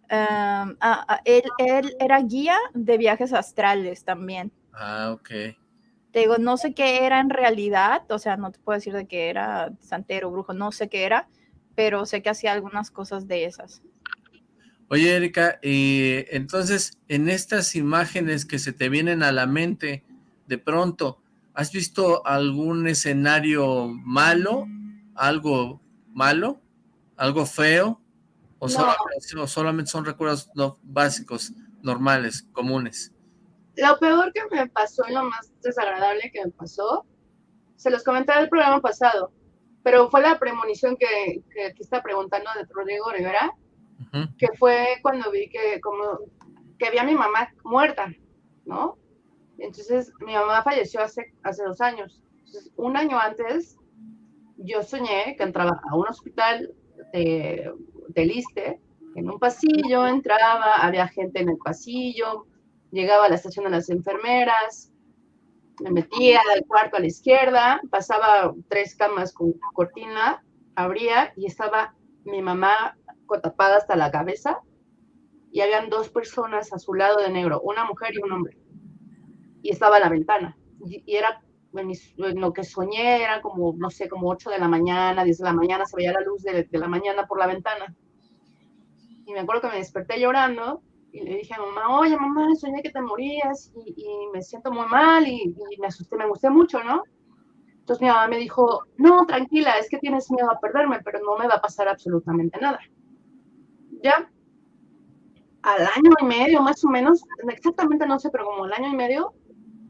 Speaker 2: Em, él, él era guía de viajes astrales también.
Speaker 1: Ah, ok.
Speaker 2: Te digo, no sé qué era en realidad, o sea, no te puedo decir de qué era santero, brujo, no sé qué era, pero sé que hacía algunas cosas de esas.
Speaker 1: Oye, Erika, y entonces en estas imágenes que se te vienen a la mente de pronto, ¿has visto algún escenario malo? ¿Algo malo? ¿Algo feo? ¿O, solamente, son recuerdos básicos, normales, comunes?
Speaker 3: Lo peor que me pasó y lo más desagradable que me pasó, se los comenté en el programa pasado, pero fue la premonición que, que aquí está preguntando de Rodrigo Rivera, que fue cuando vi que como que vi a mi mamá muerta, ¿no? Entonces, mi mamá falleció hace, hace dos años. Entonces, un año antes, yo soñé que entraba a un hospital de, de Liste, en un pasillo, entraba, había gente en el pasillo, llegaba a la estación de las enfermeras, me metía al cuarto a la izquierda, pasaba tres camas con cortina, abría y estaba mi mamá tapada hasta la cabeza y habían dos personas a su lado de negro, una mujer y un hombre. Y estaba a la ventana. Y, era, en, lo que soñé, era como, no sé, como 8 de la mañana, 10 de la mañana, se veía la luz de, la mañana por la ventana. Y me acuerdo que me desperté llorando y le dije a mamá, oye mamá, soñé que te morías y, me siento muy mal y, y, me asusté, me gusté mucho, ¿no? Entonces mi mamá me dijo, no, tranquila, es que tienes miedo a perderme, pero no me va a pasar absolutamente nada ya al año y medio, más o menos, exactamente no sé, pero como al año y medio,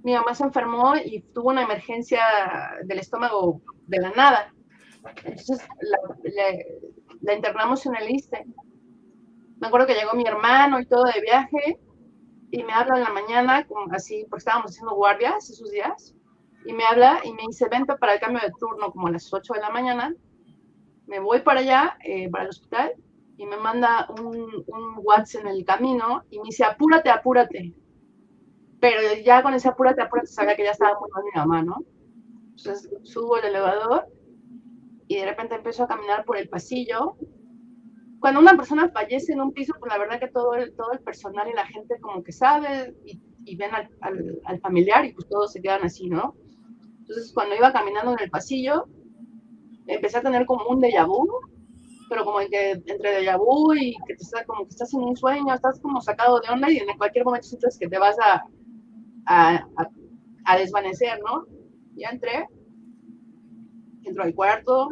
Speaker 3: mi mamá se enfermó y tuvo una emergencia del estómago de la nada. Entonces la, internamos en el ISTE. Me acuerdo que llegó mi hermano y todo de viaje y me habla en la mañana, como así, porque estábamos haciendo guardias esos días, y me habla y me dice, vente para el cambio de turno como a las 8 de la mañana. Me voy para allá, eh, para el hospital, y me manda un, un WhatsApp en el camino y me dice, apúrate, apúrate. Pero ya con ese apúrate, apúrate, sabía que ya estaba muy mal mi mamá, ¿no? Entonces subo el elevador y de repente empiezo a caminar por el pasillo. Cuando una persona fallece en un piso, pues la verdad que todo el, todo el personal y la gente como que sabe y, y ven al, al, al, familiar y pues todos se quedan así, ¿no? Entonces cuando iba caminando en el pasillo, empecé a tener como un déjà vu pero como que entre déjà vu y que te está, como que estás en un sueño, estás como sacado de onda y en cualquier momento sientes que te vas a, a, a, desvanecer, ¿no? Ya entré, entro al cuarto,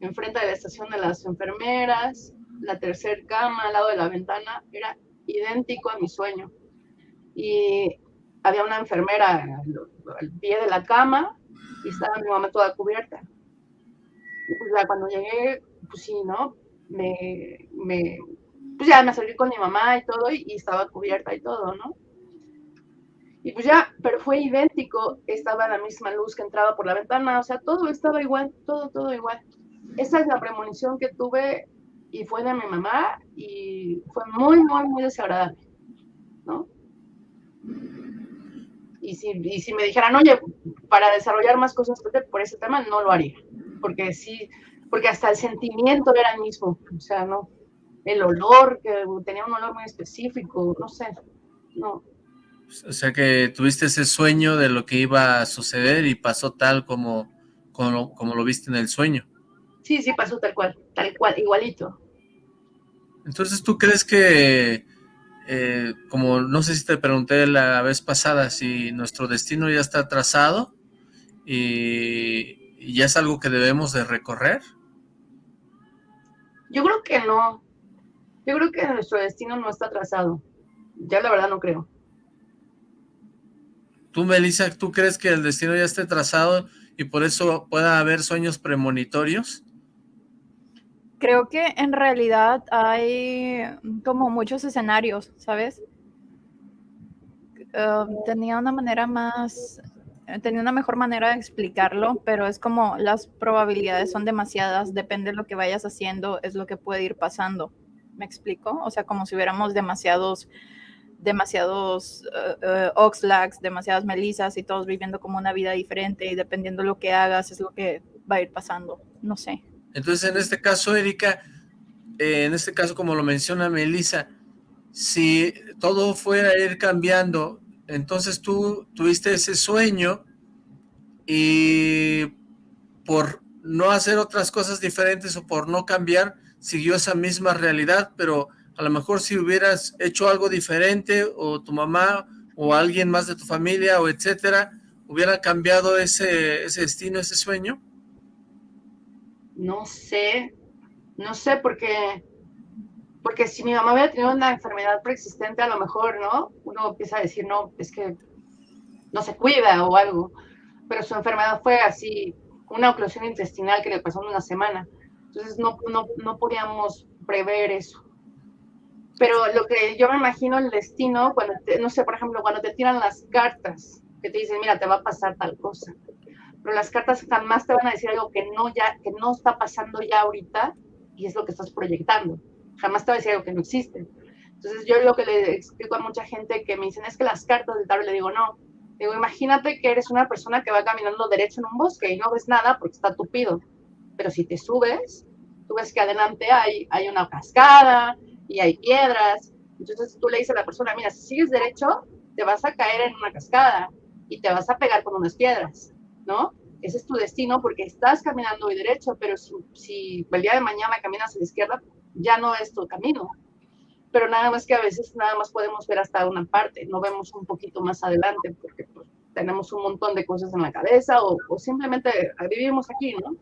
Speaker 3: enfrente de la estación de las enfermeras, la tercer cama al lado de la ventana, era idéntico a mi sueño. Y había una enfermera al, pie de la cama y estaba mi mamá toda cubierta. Y pues cuando llegué pues sí, ¿no? Me, me, pues ya me salí con mi mamá y todo, y, estaba cubierta y todo, ¿no? Y pues ya, pero fue idéntico, estaba la misma luz que entraba por la ventana, o sea, todo estaba igual, todo, todo igual. Esa es la premonición que tuve y fue de mi mamá y fue muy, muy, muy desagradable, ¿no? Y si, y si me dijeran, oye, para desarrollar más cosas por ese tema, no lo haría, porque sí, porque hasta el sentimiento era el mismo, o sea, no, el olor, que tenía un olor muy específico, no sé, no.
Speaker 1: O sea que tuviste ese sueño de lo que iba a suceder y pasó tal como, como, como lo viste en el sueño.
Speaker 3: Sí, sí, pasó tal cual, tal cual, igualito.
Speaker 1: Entonces, ¿tú crees que, eh, como no sé si te pregunté la vez pasada, si nuestro destino ya está trazado y, y ya es algo que debemos de recorrer?
Speaker 3: Yo creo que no. Yo creo que nuestro destino no está trazado. Ya la verdad no creo.
Speaker 1: Tú, Melissa, ¿tú crees que el destino ya esté trazado y por eso pueda haber sueños premonitorios?
Speaker 2: Creo que en realidad hay como muchos escenarios, ¿sabes? Um, tenía una manera más, tenía una mejor manera de explicarlo, pero es como las probabilidades son demasiadas, depende de lo que vayas haciendo, es lo que puede ir pasando. ¿Me explico? O sea, como si hubiéramos demasiados demasiados uh, Oxlags, demasiadas Melisas y todos viviendo como una vida diferente y dependiendo de lo que hagas es lo que va a ir pasando, no sé.
Speaker 1: Entonces, en este caso, Erika, eh, en este caso, como lo menciona Melissa, si todo fuera a ir cambiando, entonces tú tuviste ese sueño y por no hacer otras cosas diferentes o por no cambiar, siguió esa misma realidad, pero a lo mejor si hubieras hecho algo diferente o tu mamá o alguien más de tu familia o etcétera, hubiera cambiado ese, ese destino, ese sueño?
Speaker 3: No sé, no sé porque, porque si mi mamá hubiera tenido una enfermedad preexistente, a lo mejor, ¿no? Uno empieza a decir, no, es que no se cuida o algo, pero su enfermedad fue así, una oclusión intestinal que le pasó en una semana. Entonces no, no, no podíamos prever eso. Pero lo que yo me imagino el destino, cuando, no sé, por ejemplo, cuando te tiran las cartas, que te dicen, mira, te va a pasar tal cosa. Pero las cartas jamás te van a decir algo que no, ya, que no está pasando ya ahorita y es lo que estás proyectando. Jamás te va a decir algo que no existe. Entonces yo lo que le explico a mucha gente que me dicen es que las cartas del tarot, le digo, no. Digo, imagínate que eres una persona que va caminando derecho en un bosque y no ves nada porque está tupido. Pero si te subes, tú ves que adelante hay, hay una cascada, y hay piedras. Entonces tú le dices a la persona, mira, si sigues derecho, te vas a caer en una cascada y te vas a pegar con unas piedras, ¿no? Ese es tu destino porque estás caminando hoy derecho, pero si, si el día de mañana caminas a la izquierda, ya no es tu camino. Pero nada más que a veces nada más podemos ver hasta una parte, no vemos un poquito más adelante porque pues, tenemos un montón de cosas en la cabeza o, simplemente vivimos aquí, ¿no?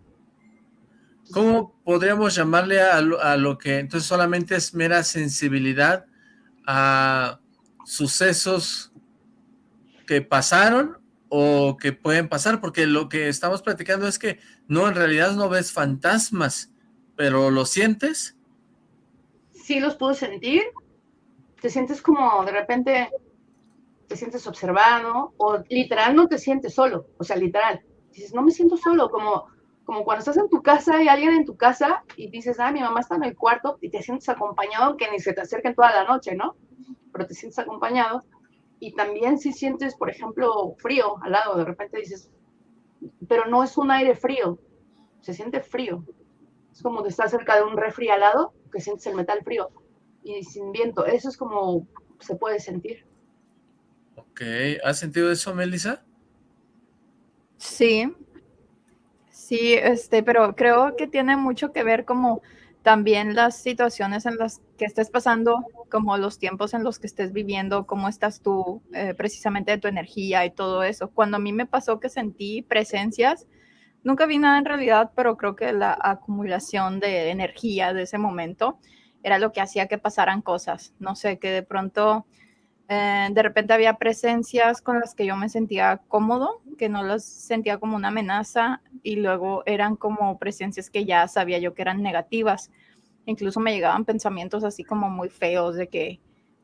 Speaker 1: ¿Cómo podríamos llamarle a lo, que entonces solamente es mera sensibilidad a sucesos que pasaron o que pueden pasar? Porque lo que estamos platicando es que no, en realidad no ves fantasmas, pero ¿lo sientes?
Speaker 3: Sí, los puedo sentir. Te sientes como de repente, te sientes observado o literal no te sientes solo, o sea, literal. Dices, no me siento solo, como como cuando estás en tu casa y alguien en tu casa y dices, ah, mi mamá está en el cuarto y te sientes acompañado, aunque ni se te acerquen toda la noche, ¿no? Pero te sientes acompañado. Y también si sientes, por ejemplo, frío al lado, de repente dices, pero no es un aire frío, se siente frío. Es como de estar cerca de un refri al lado, que sientes el metal frío y sin viento. Eso es como se puede sentir.
Speaker 1: Ok, ¿has sentido eso, Melissa?
Speaker 2: Sí, Sí, este, pero creo que tiene mucho que ver como también las situaciones en las que estés pasando, como los tiempos en los que estés viviendo, cómo estás tú, eh, precisamente de tu energía y todo eso. Cuando a mí me pasó que sentí presencias, nunca vi nada en realidad, pero creo que la acumulación de energía de ese momento era lo que hacía que pasaran cosas. No sé, que de pronto eh, de repente había presencias con las que yo me sentía cómodo, que no las sentía como una amenaza y luego eran como presencias que ya sabía yo que eran negativas. Incluso me llegaban pensamientos así como muy feos de que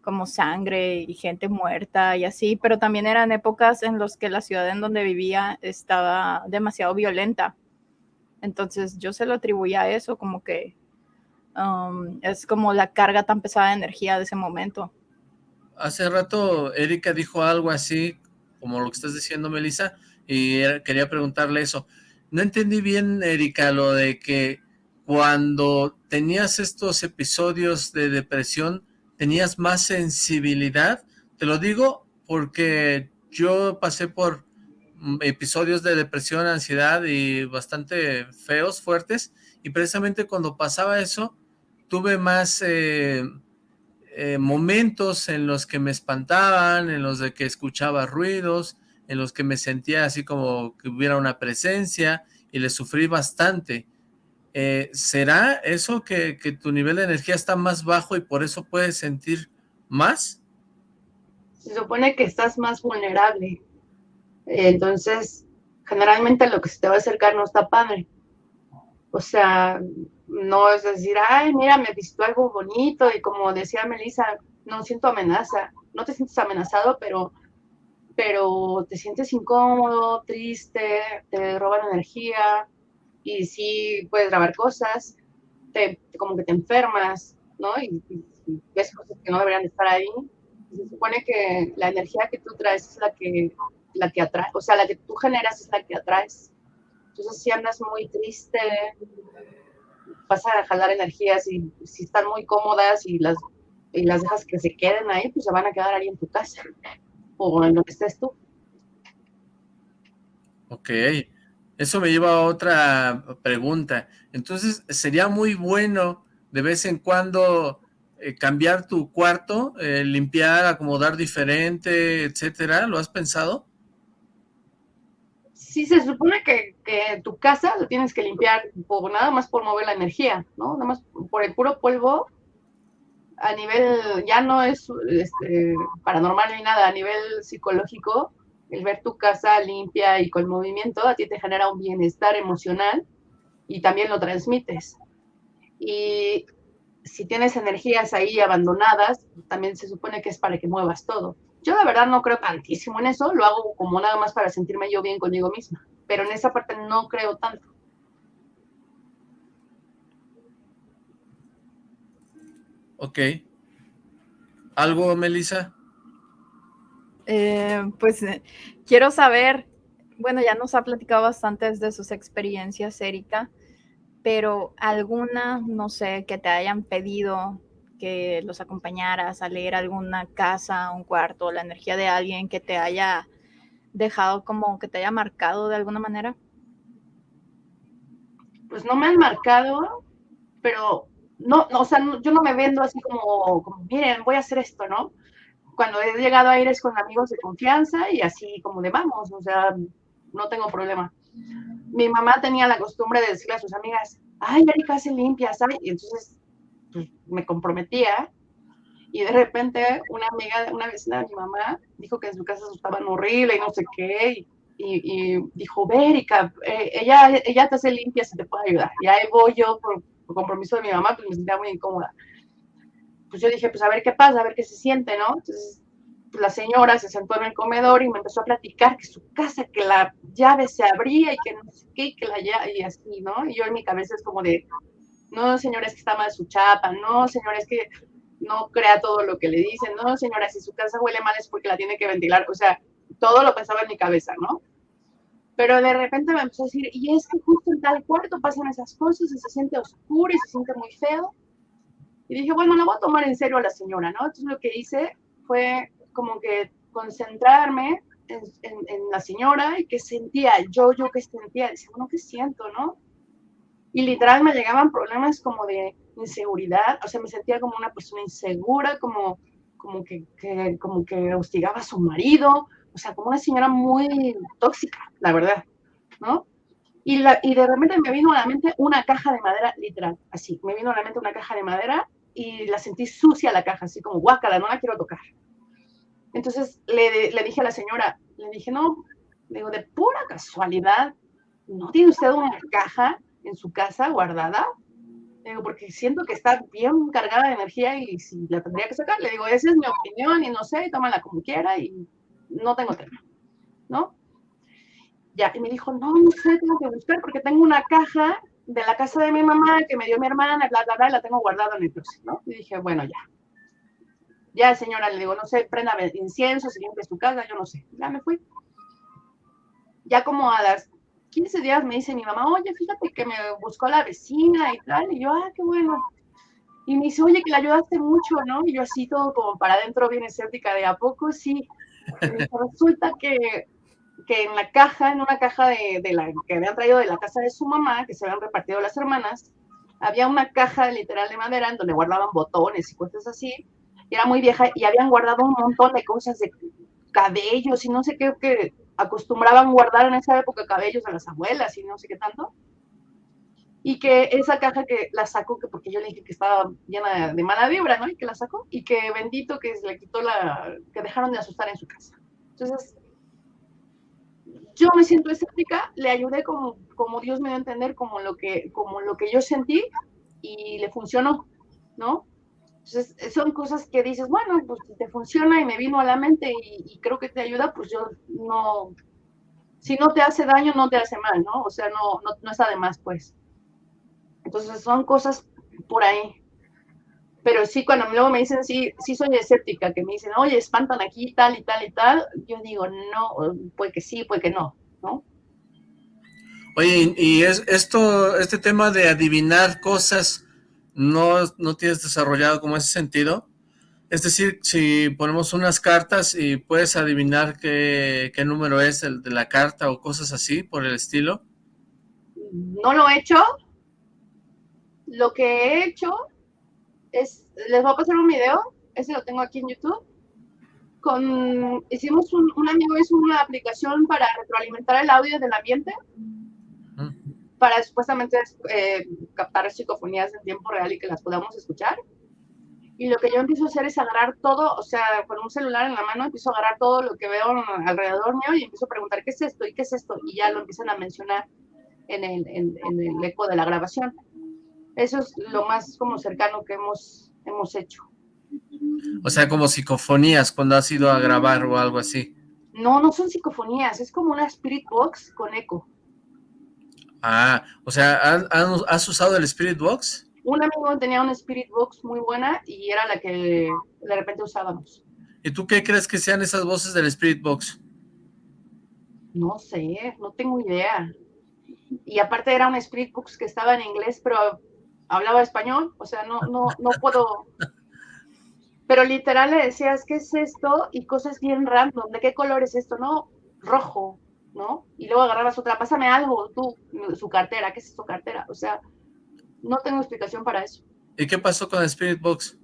Speaker 2: como sangre y gente muerta y así, pero también eran épocas en las que la ciudad en donde vivía estaba demasiado violenta. Entonces yo se lo atribuía a eso, como que um, es como la carga tan pesada de energía de ese momento
Speaker 1: hace rato Erika dijo algo así, como lo que estás diciendo, Melissa, y quería preguntarle eso. No entendí bien, Erika, lo de que cuando tenías estos episodios de depresión, tenías más sensibilidad. Te lo digo porque yo pasé por mm, episodios de depresión, ansiedad y bastante feos, fuertes, y precisamente cuando pasaba eso, tuve más eh, eh, momentos en los que me espantaban, en los de que escuchaba ruidos, en los que me sentía así como que hubiera una presencia y le sufrí bastante. Eh, ¿Será eso que, tu nivel de energía está más bajo y por eso puedes sentir más?
Speaker 3: Se supone que estás más vulnerable. Entonces, generalmente lo que se te va a acercar no está padre. O sea, no es decir, ay, mira, me visto algo bonito y como decía Melissa, no siento amenaza. No te sientes amenazado, pero pero te sientes incómodo, triste, te roban energía y sí puedes grabar cosas, te, como que te enfermas, ¿no? Y, ves cosas que no deberían estar ahí. se supone que la energía que tú traes es la que, la que atrae, o sea, la que tú generas es la que atraes. Entonces, si andas muy triste, vas a jalar energías y si están muy cómodas y las, y las dejas que se queden ahí, pues se van a quedar ahí en tu casa o en que estés tú.
Speaker 1: Ok, eso me lleva a otra pregunta. Entonces, ¿sería muy bueno de vez en cuando eh, cambiar tu cuarto, eh, limpiar, acomodar diferente, etcétera? ¿Lo has pensado?
Speaker 3: Sí, se supone que, tu casa lo tienes que limpiar por, nada más por mover la energía, ¿no? Nada más por el puro polvo a nivel, ya no es este, paranormal ni nada, a nivel psicológico, el ver tu casa limpia y con movimiento a ti te genera un bienestar emocional y también lo transmites. Y si tienes energías ahí abandonadas, también se supone que es para que muevas todo. Yo de verdad no creo tantísimo en eso, lo hago como nada más para sentirme yo bien conmigo misma, pero en esa parte no creo tanto.
Speaker 1: Ok. ¿Algo, Melissa?
Speaker 2: Eh, pues eh, quiero saber, bueno, ya nos ha platicado bastante de sus experiencias, Erika, pero alguna, no sé, que te hayan pedido que los acompañaras a leer alguna casa, un cuarto, la energía de alguien que te haya dejado como que te haya marcado de alguna manera?
Speaker 3: Pues no me han marcado, pero no, no, o sea, yo no me vendo así como, como, miren, voy a hacer esto, ¿no? Cuando he llegado a ir es con amigos de confianza y así como de vamos, o sea, no tengo problema. Mi mamá tenía la costumbre de decirle a sus amigas, ay, Erika se limpia, ¿sabes? Y entonces pues, me comprometía y de repente una amiga, una vecina de mi mamá dijo que en su casa estaban horrible y no sé qué, y, y, dijo, Erika, eh, ella, ella te hace limpia si te puede ayudar. Y ahí voy yo por compromiso de mi mamá, pues me sentía muy incómoda. Pues yo dije, pues a ver qué pasa, a ver qué se siente, ¿no? Entonces, pues la señora se sentó en el comedor y me empezó a platicar que su casa, que la llave se abría y que no sé qué, que la llave, y así, ¿no? Y yo en mi cabeza es como de, no, señora, es que está mal su chapa, no, señora, es que no crea todo lo que le dicen, no, señora, si su casa huele mal es porque la tiene que ventilar, o sea, todo lo pensaba en mi cabeza, ¿no? Pero de repente me empezó a decir, y es que justo en tal cuarto pasan esas cosas y se siente oscuro y se siente muy feo. Y dije, bueno, la voy a tomar en serio a la señora, ¿no? Entonces lo que hice fue como que concentrarme en, la señora y qué sentía, yo, yo qué sentía, decía, bueno, ¿qué siento, no? Y literal me llegaban problemas como de inseguridad, o sea, me sentía como una persona insegura, como, como, que, que como que hostigaba a su marido, o sea, como una señora muy tóxica, la verdad, ¿no? Y, la, y de repente me vino a la mente una caja de madera, literal, así, me vino a la mente una caja de madera y la sentí sucia la caja, así como guácala, no la quiero tocar. Entonces le, le dije a la señora, le dije, no, digo, de pura casualidad, ¿no tiene usted una caja en su casa guardada? Digo, porque siento que está bien cargada de energía y si la tendría que sacar, le digo, esa es mi opinión y no sé, tómala como quiera y no tengo tema, ¿no? Ya, y me dijo, no, no sé, tengo que buscar porque tengo una caja de la casa de mi mamá que me dio mi hermana, bla, bla, bla, y la tengo guardada en el closet, ¿no? Y dije, bueno, ya. Ya, señora, le digo, no sé, prenda incienso, se limpia su casa, yo no sé. Ya me fui. Ya como a las 15 días me dice mi mamá, oye, fíjate que me buscó la vecina y tal, y yo, ah, qué bueno. Y me dice, oye, que le ayudaste mucho, ¿no? Y yo así todo como para adentro bien escéptica, de a poco sí. resulta que, que en la caja, en una caja de, de, la que habían traído de la casa de su mamá, que se habían repartido las hermanas, había una caja literal de madera en donde guardaban botones y cosas así, y era muy vieja, y habían guardado un montón de cosas de cabellos y no sé qué, que acostumbraban guardar en esa época cabellos a las abuelas y no sé qué tanto. Y que esa caja que la sacó, que porque yo le dije que estaba llena de mala vibra, ¿no? Y que la sacó, y que bendito que se le quitó la, que dejaron de asustar en su casa. Entonces, yo me siento escéptica, le ayudé como, como Dios me dio a entender, como lo, que, como lo que yo sentí, y le funcionó, ¿no? Entonces, son cosas que dices, bueno, pues si te funciona y me vino a la mente y, creo que te ayuda, pues yo no, si no te hace daño, no te hace mal, ¿no? O sea, no, no, no está de más, pues. Entonces, son cosas por ahí. Pero sí, cuando luego me dicen, sí, sí soy escéptica, que me dicen, oye, espantan aquí, tal y tal y tal, yo digo, no, puede que sí, puede que no, ¿no?
Speaker 1: Oye, y es esto, este tema de adivinar cosas, no, no tienes desarrollado como ese sentido. Es decir, si ponemos unas cartas y puedes adivinar qué, qué número es el de la carta o cosas así por el estilo.
Speaker 3: No lo he hecho. Lo que he hecho es, les voy a pasar un video, ese lo tengo aquí en YouTube. Con, hicimos un, un amigo hizo una aplicación para retroalimentar el audio del ambiente para supuestamente eh, captar psicofonías en tiempo real y que las podamos escuchar. Y lo que yo empiezo a hacer es agarrar todo, o sea, con un celular en la mano empiezo a agarrar todo lo que veo alrededor mío y empiezo a preguntar qué es esto y qué es esto. Y ya lo empiezan a mencionar en el, en, el eco de la grabación. Eso es lo más como cercano que hemos, hemos hecho.
Speaker 1: O sea, como psicofonías cuando has ido a grabar o algo así.
Speaker 3: No, no son psicofonías, es como una spirit box con eco.
Speaker 1: Ah, o sea, ¿has usado el Spirit Box?
Speaker 3: Un amigo tenía una Spirit Box muy buena y era la que de repente usábamos.
Speaker 1: ¿Y tú qué crees que sean esas voces del Spirit Box?
Speaker 3: No sé, no tengo idea. Y aparte era un Spirit Box que estaba en inglés, pero hablaba español, o sea, no, no, no puedo... Pero literal le decías, ¿qué es esto? Y cosas bien random, ¿de qué color es esto? No, rojo, ¿no? Y luego agarrabas otra, pásame algo, tú, su cartera, ¿qué es su cartera? O sea, no tengo explicación para eso.
Speaker 1: ¿Y qué pasó con Spirit Box?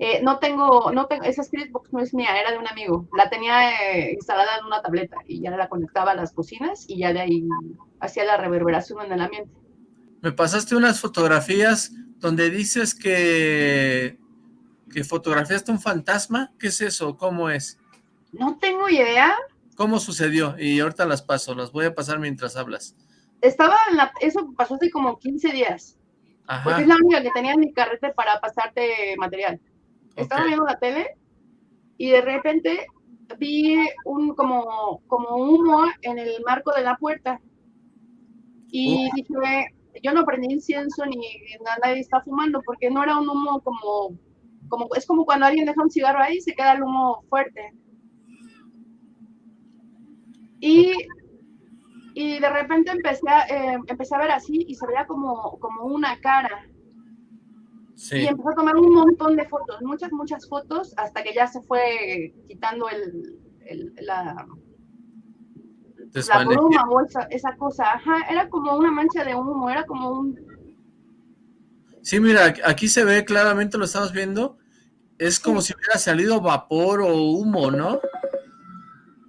Speaker 3: Eh, no tengo, no tengo, esa Spirit Box no es mía, era de un amigo. La tenía eh, instalada en una tableta y ya la conectaba a las cocinas y ya de ahí hacía la reverberación en el ambiente.
Speaker 1: Me pasaste unas fotografías donde dices que, que fotografiaste un fantasma. ¿Qué es eso? ¿Cómo es?
Speaker 3: No tengo idea.
Speaker 1: ¿Cómo sucedió? Y ahorita las paso, las voy a pasar mientras hablas.
Speaker 3: Estaba en la, eso pasó hace como 15 días. Ajá. Porque es la única que tenía en mi carrete para pasarte material. Estaba viendo la tele y de repente vi un como, como humo en el marco de la puerta. Y dije, yo no prendí incienso ni nadie está fumando porque no era un humo como, como, es como cuando alguien deja un cigarro ahí y se queda el humo fuerte. Y, y de repente empecé a, eh, empecé a ver así y se veía como, como una cara. Y empezó a tomar un montón de fotos, muchas, muchas fotos, hasta que ya se fue quitando el, el la, la bruma o esa, esa, cosa. Ajá, era como una mancha de humo, era como un...
Speaker 1: Sí, mira, aquí se ve claramente, lo estamos viendo, es como si hubiera salido vapor o humo, ¿no?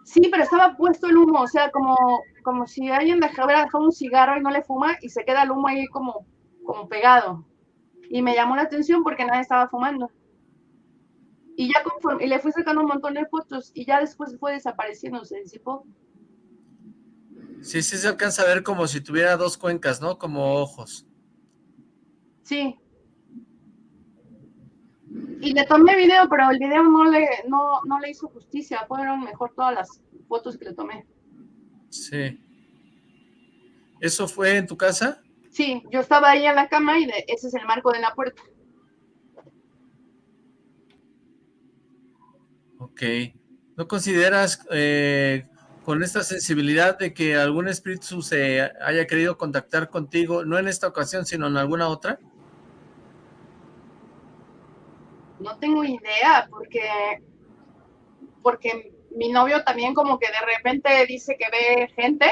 Speaker 3: Sí, pero estaba puesto el humo, o sea, como, como si alguien dejara, hubiera dejado un cigarro y no le fuma y se queda el humo ahí como, como pegado. Y me llamó la atención porque nadie estaba fumando. Y ya conforme, y le fui sacando un montón de fotos y ya después fue desapareciendo, se disipó.
Speaker 1: Sí, sí se alcanza a ver como si tuviera dos cuencas, ¿no? Como ojos.
Speaker 3: Sí, y le tomé video, pero el video no le, no, no le hizo justicia. Fueron mejor todas las fotos que le tomé.
Speaker 1: Sí. ¿Eso fue en tu casa?
Speaker 3: Sí, yo estaba ahí en la cama y ese es el marco de la puerta.
Speaker 1: Ok. ¿No consideras eh, con esta sensibilidad de que algún espíritu se haya querido contactar contigo, no en esta ocasión, sino en alguna otra?
Speaker 3: No tengo idea, porque, porque mi novio también como que de repente dice que ve gente,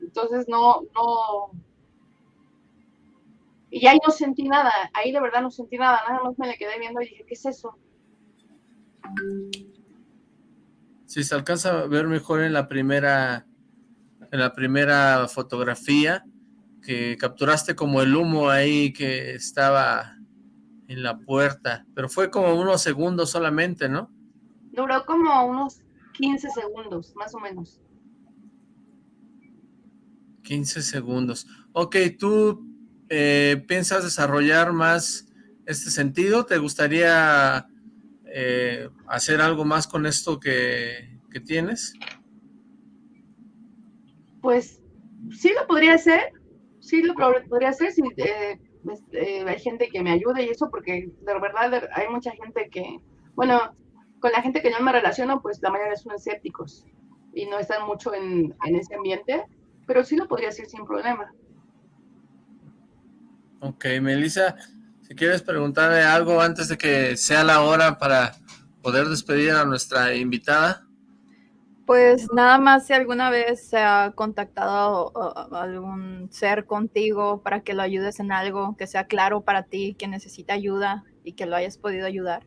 Speaker 3: entonces no, no, y ahí no sentí nada, ahí de verdad no sentí nada, nada más me le quedé viendo y dije, ¿qué es eso?
Speaker 1: Si se alcanza a ver mejor en la primera, en la primera fotografía, que capturaste como el humo ahí que estaba en la puerta, pero fue como unos segundos solamente, ¿no?
Speaker 3: Duró como unos 15 segundos, más o menos.
Speaker 1: 15 segundos. Ok, ¿tú eh, piensas desarrollar más este sentido? ¿Te gustaría eh, hacer algo más con esto que, tienes?
Speaker 3: Pues sí lo podría hacer, sí lo podría hacer si eh, este, hay gente que me ayude y eso, porque de verdad hay mucha gente que, bueno, con la gente que yo me relaciono, pues la mayoría son escépticos y no están mucho en, en ese ambiente, pero sí lo podría hacer sin problema.
Speaker 1: Ok, Melissa, si quieres preguntarle algo antes de que sea la hora para poder despedir a nuestra invitada.
Speaker 2: Pues nada más si alguna vez se ha contactado algún ser contigo para que lo ayudes en algo que sea claro para ti, que necesita ayuda y que lo hayas podido ayudar.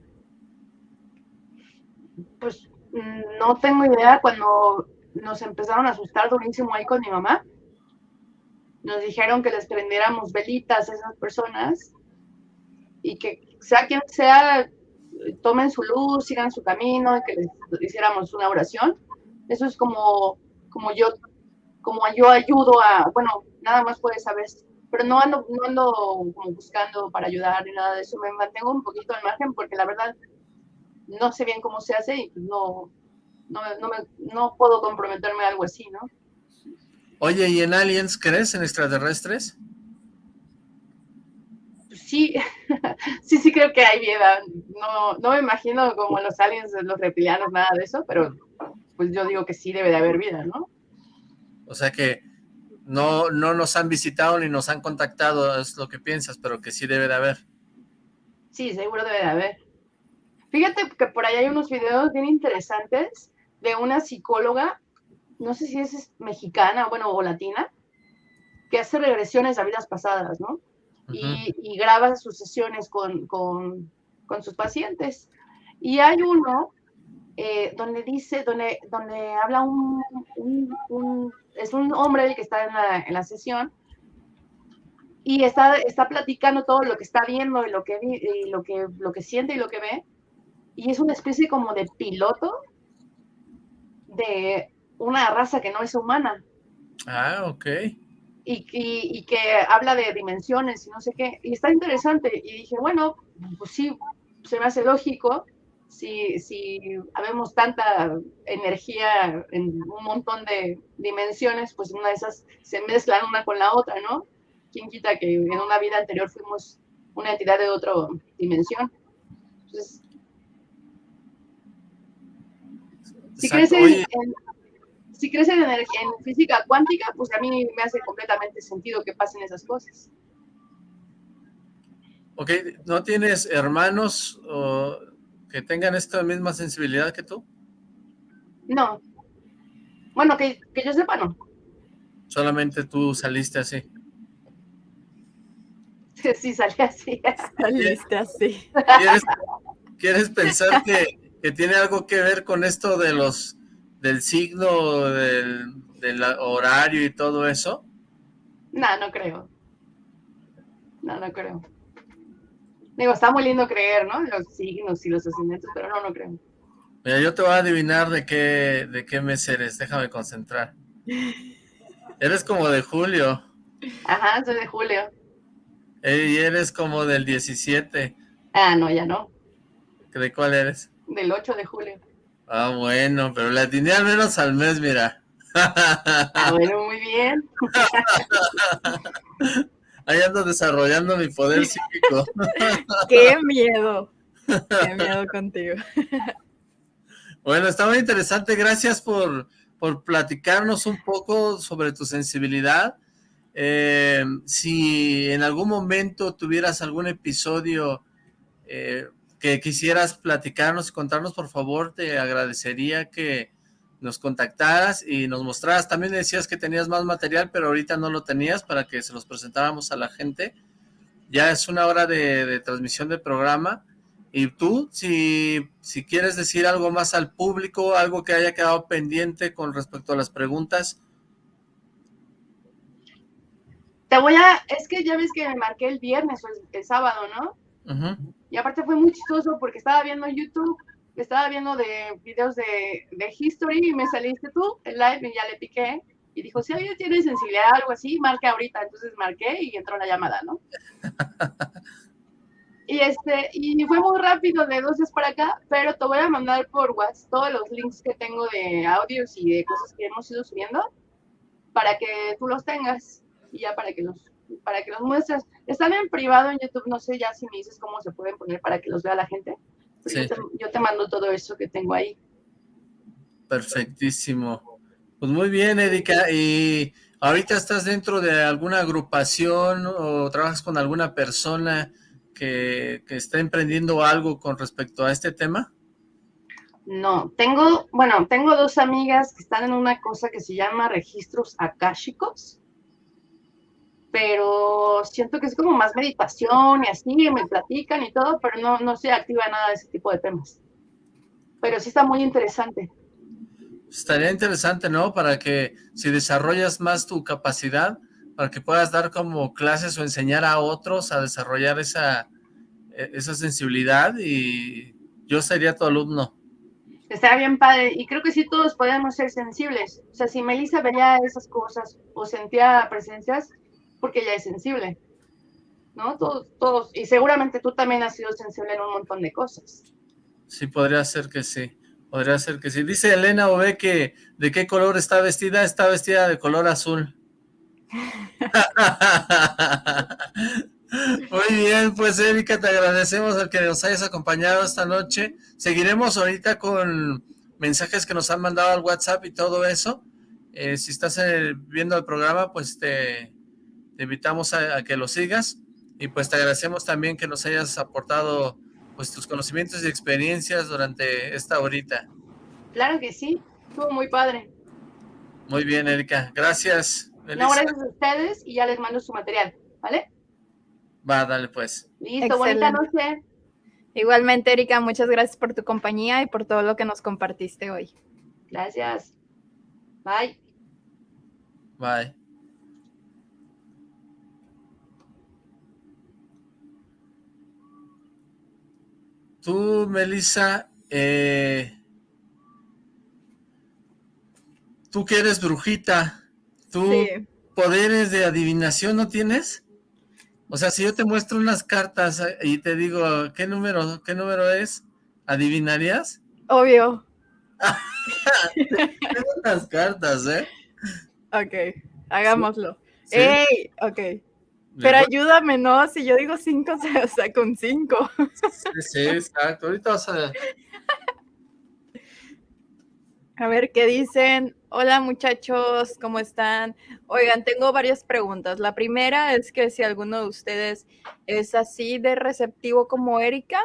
Speaker 3: Pues no tengo idea cuando nos empezaron a asustar durísimo ahí con mi mamá nos dijeron que les prendiéramos velitas a esas personas y que sea quien sea, tomen su luz, sigan su camino y que les hiciéramos una oración. Eso es como, como yo, como yo ayudo a, bueno, nada más puedes saber, pero no ando, no ando como buscando para ayudar ni nada de eso, me mantengo un poquito al margen porque la verdad no sé bien cómo se hace y no, no, no, me, no puedo comprometerme a algo así, ¿no?
Speaker 1: Oye, ¿y en aliens crees en extraterrestres?
Speaker 3: Sí, sí, sí creo que hay vida. No, no me imagino como los aliens, los reptilianos, nada de eso, pero pues yo digo que sí debe de haber vida, ¿no?
Speaker 1: O sea que no, no nos han visitado ni nos han contactado, es lo que piensas, pero que sí debe de haber.
Speaker 3: Sí, seguro debe de haber. Fíjate que por ahí hay unos videos bien interesantes de una psicóloga no sé si es mexicana, bueno, o latina, que hace regresiones a vidas pasadas, ¿no? Y, graba sus sesiones con, sus pacientes. Y hay uno eh, donde dice, donde, donde habla un, es un hombre el que está en la, en la sesión, y está, está platicando todo lo que está viendo y lo que, y lo, que, lo que siente y lo que ve, y es una especie como de piloto de, una raza que no es humana.
Speaker 1: Ah, ok.
Speaker 3: Y, y, que habla de dimensiones y no sé qué. Y está interesante. Y dije, bueno, pues sí, se me hace lógico. Si, si habemos tanta energía en un montón de dimensiones, pues una de esas se mezclan una con la otra, ¿no? ¿Quién quita que en una vida anterior fuimos una entidad de otra dimensión? Entonces, si crees en, si crees en, en, física cuántica, pues a mí me hace completamente sentido que pasen esas cosas.
Speaker 1: Ok, ¿no tienes hermanos que tengan esta misma sensibilidad que tú?
Speaker 3: No. Bueno, que, yo sepa, no.
Speaker 1: Solamente tú saliste así.
Speaker 3: Sí, salí así.
Speaker 2: Saliste así.
Speaker 1: ¿Quieres, pensar que, que tiene algo que ver con esto de los del signo, del, horario y todo eso?
Speaker 3: No, no creo. No, no creo. Digo, está muy lindo creer, ¿no? Los signos y los ascendentes, pero no, no creo.
Speaker 1: Mira, yo te voy a adivinar de qué, de qué mes eres. Déjame concentrar. Eres como de julio.
Speaker 3: Ajá, soy de julio.
Speaker 1: Y eres como del 17.
Speaker 3: Ah, no, ya no.
Speaker 1: ¿De cuál eres?
Speaker 3: Del 8 de julio.
Speaker 1: Ah, bueno, pero la atiné al menos al mes, mira.
Speaker 3: Ah, bueno, muy bien.
Speaker 1: Ahí ando desarrollando mi poder psíquico.
Speaker 2: Qué miedo. Qué miedo contigo.
Speaker 1: Bueno, estaba interesante. Gracias por, por platicarnos un poco sobre tu sensibilidad. Eh, si en algún momento tuvieras algún episodio eh, que quisieras platicarnos y contarnos, por favor, te agradecería que nos contactaras y nos mostraras. También decías que tenías más material, pero ahorita no lo tenías para que se los presentáramos a la gente. Ya es una hora de, transmisión del programa. Y tú, si, si quieres decir algo más al público, algo que haya quedado pendiente con respecto a las preguntas.
Speaker 3: Te voy a, es que ya ves que me marqué el viernes o el, sábado, ¿no? Y aparte fue muy chistoso porque estaba viendo YouTube estaba viendo de videos de, de History y me saliste tú, el live, y ya le piqué. Y dijo, si alguien tiene sensibilidad o algo así, marque ahorita. Entonces marqué y entró la llamada, ¿no? y este, y fue muy rápido de dos días para acá, pero te voy a mandar por WhatsApp todos los links que tengo de audios y de cosas que hemos ido subiendo para que tú los tengas y ya para que los para que los muestres. Están en privado en YouTube, no sé ya si me dices cómo se pueden poner para que los vea la gente. Yo, te, mando todo eso que tengo ahí.
Speaker 1: Perfectísimo. Pues muy bien, Erika. ¿Y ahorita estás dentro de alguna agrupación o trabajas con alguna persona que, que está emprendiendo algo con respecto a este tema?
Speaker 3: No, tengo, bueno, tengo dos amigas que están en una cosa que se llama registros akáshicos pero siento que es como más meditación y así, me platican y todo, pero no, no se activa nada de ese tipo de temas. Pero sí está muy interesante.
Speaker 1: Estaría interesante, ¿no? Para que si desarrollas más tu capacidad, para que puedas dar como clases o enseñar a otros a desarrollar esa, e, esa sensibilidad y yo sería tu alumno.
Speaker 3: Estaría bien padre y creo que sí todos podemos ser sensibles. O sea, si Melissa veía esas cosas o sentía presencias, porque ella es sensible, ¿no? Todos, todos, y seguramente tú también has sido sensible en un montón de cosas.
Speaker 1: Sí, podría ser que sí, podría ser que sí. Dice Elena Ove que de qué color está vestida, está vestida de color azul. Muy bien, pues Erika, te agradecemos el que nos hayas acompañado esta noche. Seguiremos ahorita con mensajes que nos han mandado al WhatsApp y todo eso. Eh, si estás eh, viendo el programa, pues te, te invitamos a, que lo sigas y pues te agradecemos también que nos hayas aportado pues tus conocimientos y experiencias durante esta horita.
Speaker 3: Claro que sí, estuvo muy padre.
Speaker 1: Muy bien, Erika. Gracias.
Speaker 3: No, gracias a ustedes y ya les mando su material, ¿vale?
Speaker 1: Va, dale pues.
Speaker 3: Listo, bonita noche.
Speaker 2: Igualmente, Erika, muchas gracias por tu compañía y por todo lo que nos compartiste hoy.
Speaker 3: Gracias. Bye.
Speaker 1: Bye. Tú, Melissa, eh, tú que eres brujita, ¿tú poderes de adivinación no tienes? O sea, si yo te muestro unas cartas eh, y te digo, ¿qué número, qué número es? ¿Adivinarías?
Speaker 2: Obvio.
Speaker 1: Tengo unas cartas, ¿eh?
Speaker 2: Ok, hagámoslo. ¡Ey! Ok. Pero ayúdame, ¿no? Si yo digo cinco, o sea, con cinco.
Speaker 1: Sí, sí, exacto. Ahorita vas a...
Speaker 2: A ver, ¿qué dicen? Hola muchachos, ¿cómo están? Oigan, tengo varias preguntas. La primera es que si alguno de ustedes es así de receptivo como Erika.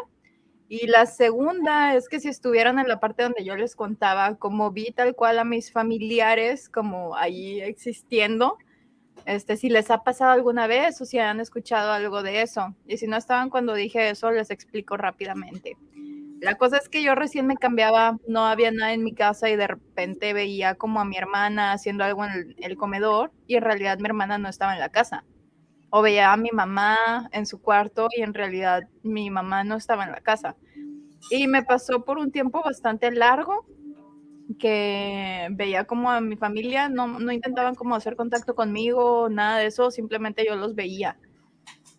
Speaker 2: Y la segunda es que si estuvieran en la parte donde yo les contaba, como vi tal cual a mis familiares como ahí existiendo, este, si les ha pasado alguna vez o si han escuchado algo de eso. Y si no estaban cuando dije eso, les explico rápidamente. La cosa es que yo recién me cambiaba, no había nada en mi casa y de repente veía como a mi hermana haciendo algo en el, comedor y en realidad mi hermana no estaba en la casa. O veía a mi mamá en su cuarto y en realidad mi mamá no estaba en la casa. Y me pasó por un tiempo bastante largo que veía como a mi familia, no, no intentaban como hacer contacto conmigo, nada de eso, simplemente yo los veía.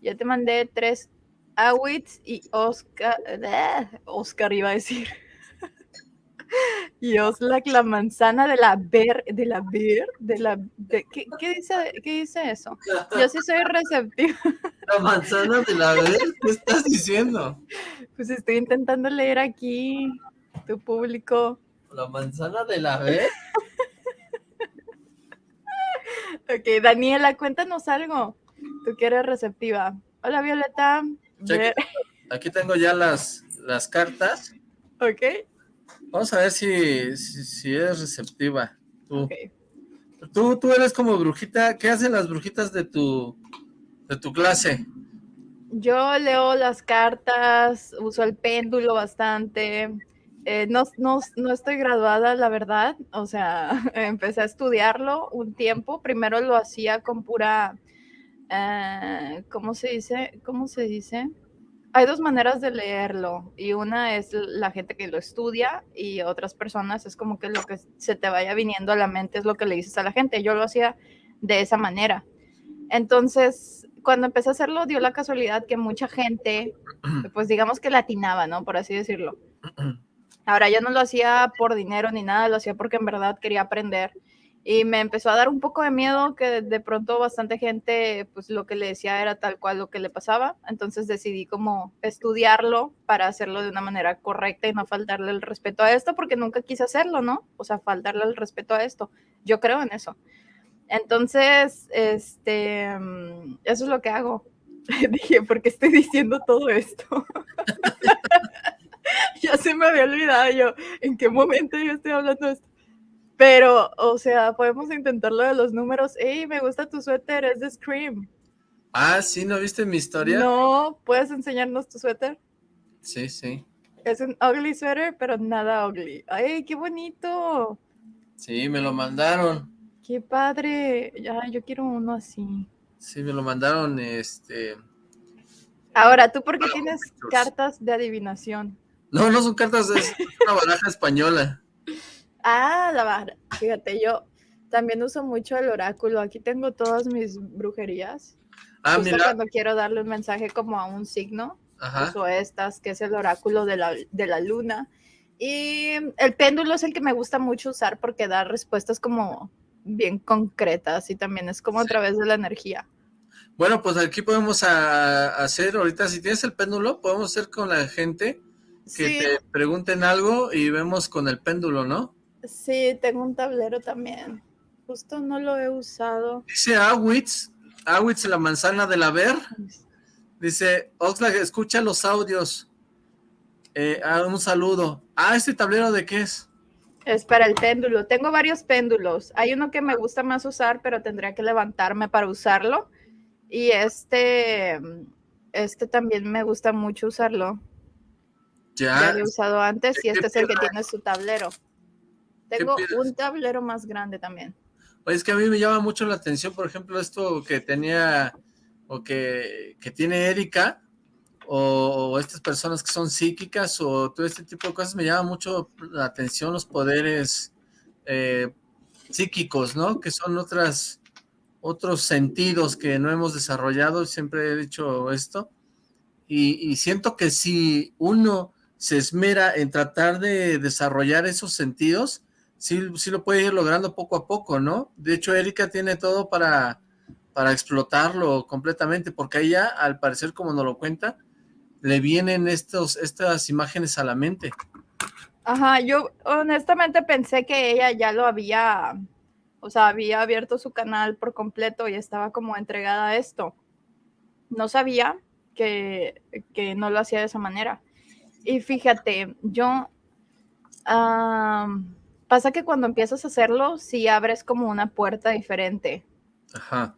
Speaker 2: Ya te mandé tres Awits y Oscar, eh, Oscar iba a decir. y Oslak, la manzana de la ver, de la ver, de la, ¿qué, ¿qué, dice, ¿qué dice eso? Yo sí soy receptiva.
Speaker 1: La manzana de la ver, ¿qué estás diciendo?
Speaker 2: Pues estoy intentando leer aquí tu público.
Speaker 1: La manzana de la B.
Speaker 2: ok, Daniela, cuéntanos algo. Tú que eres receptiva. Hola, Violeta.
Speaker 1: Aquí, tengo ya las, las cartas.
Speaker 2: Ok.
Speaker 1: Vamos a ver si, si, eres receptiva. Tú. tú. Tú eres como brujita. ¿Qué hacen las brujitas de tu, de tu clase?
Speaker 2: Yo leo las cartas, uso el péndulo bastante. Eh, no, no, no, estoy graduada, la verdad. O sea, empecé a estudiarlo un tiempo. Primero lo hacía con pura, eh, ¿cómo se dice? ¿Cómo se dice? Hay dos maneras de leerlo y una es la gente que lo estudia y otras personas es como que lo que se te vaya viniendo a la mente es lo que le dices a la gente. Yo lo hacía de esa manera. Entonces, cuando empecé a hacerlo, dio la casualidad que mucha gente, pues digamos que latinaba, ¿no? Por así decirlo. Ahora yo no lo hacía por dinero ni nada, lo hacía porque en verdad quería aprender. Y me empezó a dar un poco de miedo que de pronto bastante gente, pues lo que le decía era tal cual lo que le pasaba. Entonces decidí como estudiarlo para hacerlo de una manera correcta y no faltarle el respeto a esto, porque nunca quise hacerlo, ¿no? O sea, faltarle el respeto a esto. Yo creo en eso. Entonces, este, mm, eso es lo que hago. Dije, ¿por qué estoy diciendo todo esto? ya se me había olvidado yo en qué momento yo estoy hablando de esto. Pero, o sea, podemos intentarlo de los números. ¡Ey, me gusta tu suéter! Es de Scream.
Speaker 1: Ah, ¿sí? ¿No viste mi historia?
Speaker 2: No, ¿puedes enseñarnos tu suéter?
Speaker 1: Sí, sí.
Speaker 2: Es un ugly suéter, pero nada ugly. ¡Ay, qué bonito!
Speaker 1: Sí, me lo mandaron.
Speaker 2: ¡Qué padre! Ya, yo quiero uno así.
Speaker 1: Sí, me lo mandaron, este...
Speaker 2: Ahora, ¿tú por qué tienes cartas de adivinación?
Speaker 1: No, no son cartas, es una baraja española.
Speaker 2: Ah, la baraja. Fíjate, yo también uso mucho el oráculo. Aquí tengo todas mis brujerías. Ah, mira. cuando quiero darle un mensaje como a un signo, uso estas, que es el oráculo de la, de la luna. Y el péndulo es el que me gusta mucho usar porque da respuestas como bien concretas y también es como a través de la energía.
Speaker 1: Bueno, pues aquí podemos hacer, ahorita si tienes el péndulo, podemos hacer con la gente que te pregunten algo y vemos con el péndulo, ¿no?
Speaker 2: Sí, tengo un tablero también. Justo no lo he usado.
Speaker 1: Dice Awitz, Awitz la manzana del haber. Dice, Oxlack, escucha los audios. Eh, ah, un saludo. Ah, ¿este tablero de qué es?
Speaker 2: Es para el péndulo. Tengo varios péndulos. Hay uno que me gusta más usar, pero tendría que levantarme para usarlo. Y este, este también me gusta mucho usarlo. Ya. lo he usado antes y este es el que tiene su tablero. Tengo un tablero más grande también.
Speaker 1: es que a mí me llama mucho la atención, por ejemplo, esto que tenía o que, que tiene Erika, o, estas personas que son psíquicas, o todo este tipo de cosas, me llama mucho la atención los poderes eh, psíquicos, ¿no? Que son otras otros sentidos que no hemos desarrollado, siempre he dicho esto, y, siento que si uno se esmera en tratar de desarrollar esos sentidos, sí, sí lo puede ir logrando poco a poco, ¿no? De hecho, Erika tiene todo para, para explotarlo completamente, porque ella, al parecer, como nos lo cuenta, le vienen estos, estas imágenes a la mente.
Speaker 2: Ajá, yo honestamente pensé que ella ya lo había o sea, había abierto su canal por completo y estaba como entregada a esto. No sabía que, no lo hacía de esa manera. Y fíjate, yo... pasa que cuando empiezas a hacerlo, sí abres como una puerta diferente. Ajá.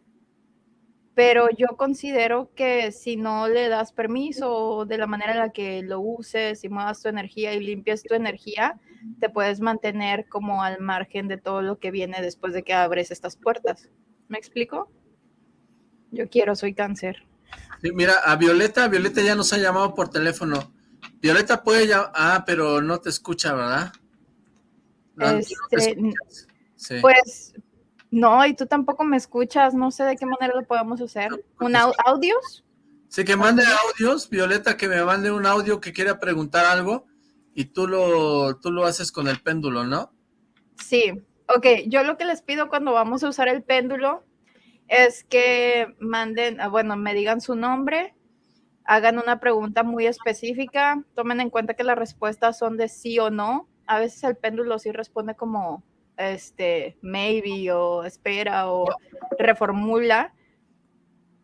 Speaker 2: Pero yo considero que si no le das permiso de la manera en la que lo uses y muevas tu energía y limpias tu energía, te puedes mantener como al margen de todo lo que viene después de que abres estas puertas. ¿Me explico? Yo quiero, soy cáncer.
Speaker 1: Sí, mira, a Violeta, Violeta ya nos ha llamado por teléfono. Violeta puede ya, ah, pero no te escucha, ¿verdad?
Speaker 2: Este, pues, no, y tú tampoco me escuchas, no sé de qué manera lo podemos hacer. ¿Un audios?
Speaker 1: Sí, que mande audios, Violeta, que me mande un audio que quiera preguntar algo y tú lo, tú lo haces con el péndulo, ¿no?
Speaker 2: Sí, ok. Yo lo que les pido cuando vamos a usar el péndulo es que manden, ah, bueno, me digan su nombre, hagan una pregunta muy específica, tomen en cuenta que las respuestas son de sí o no, a veces el péndulo sí responde como este maybe o espera o reformula,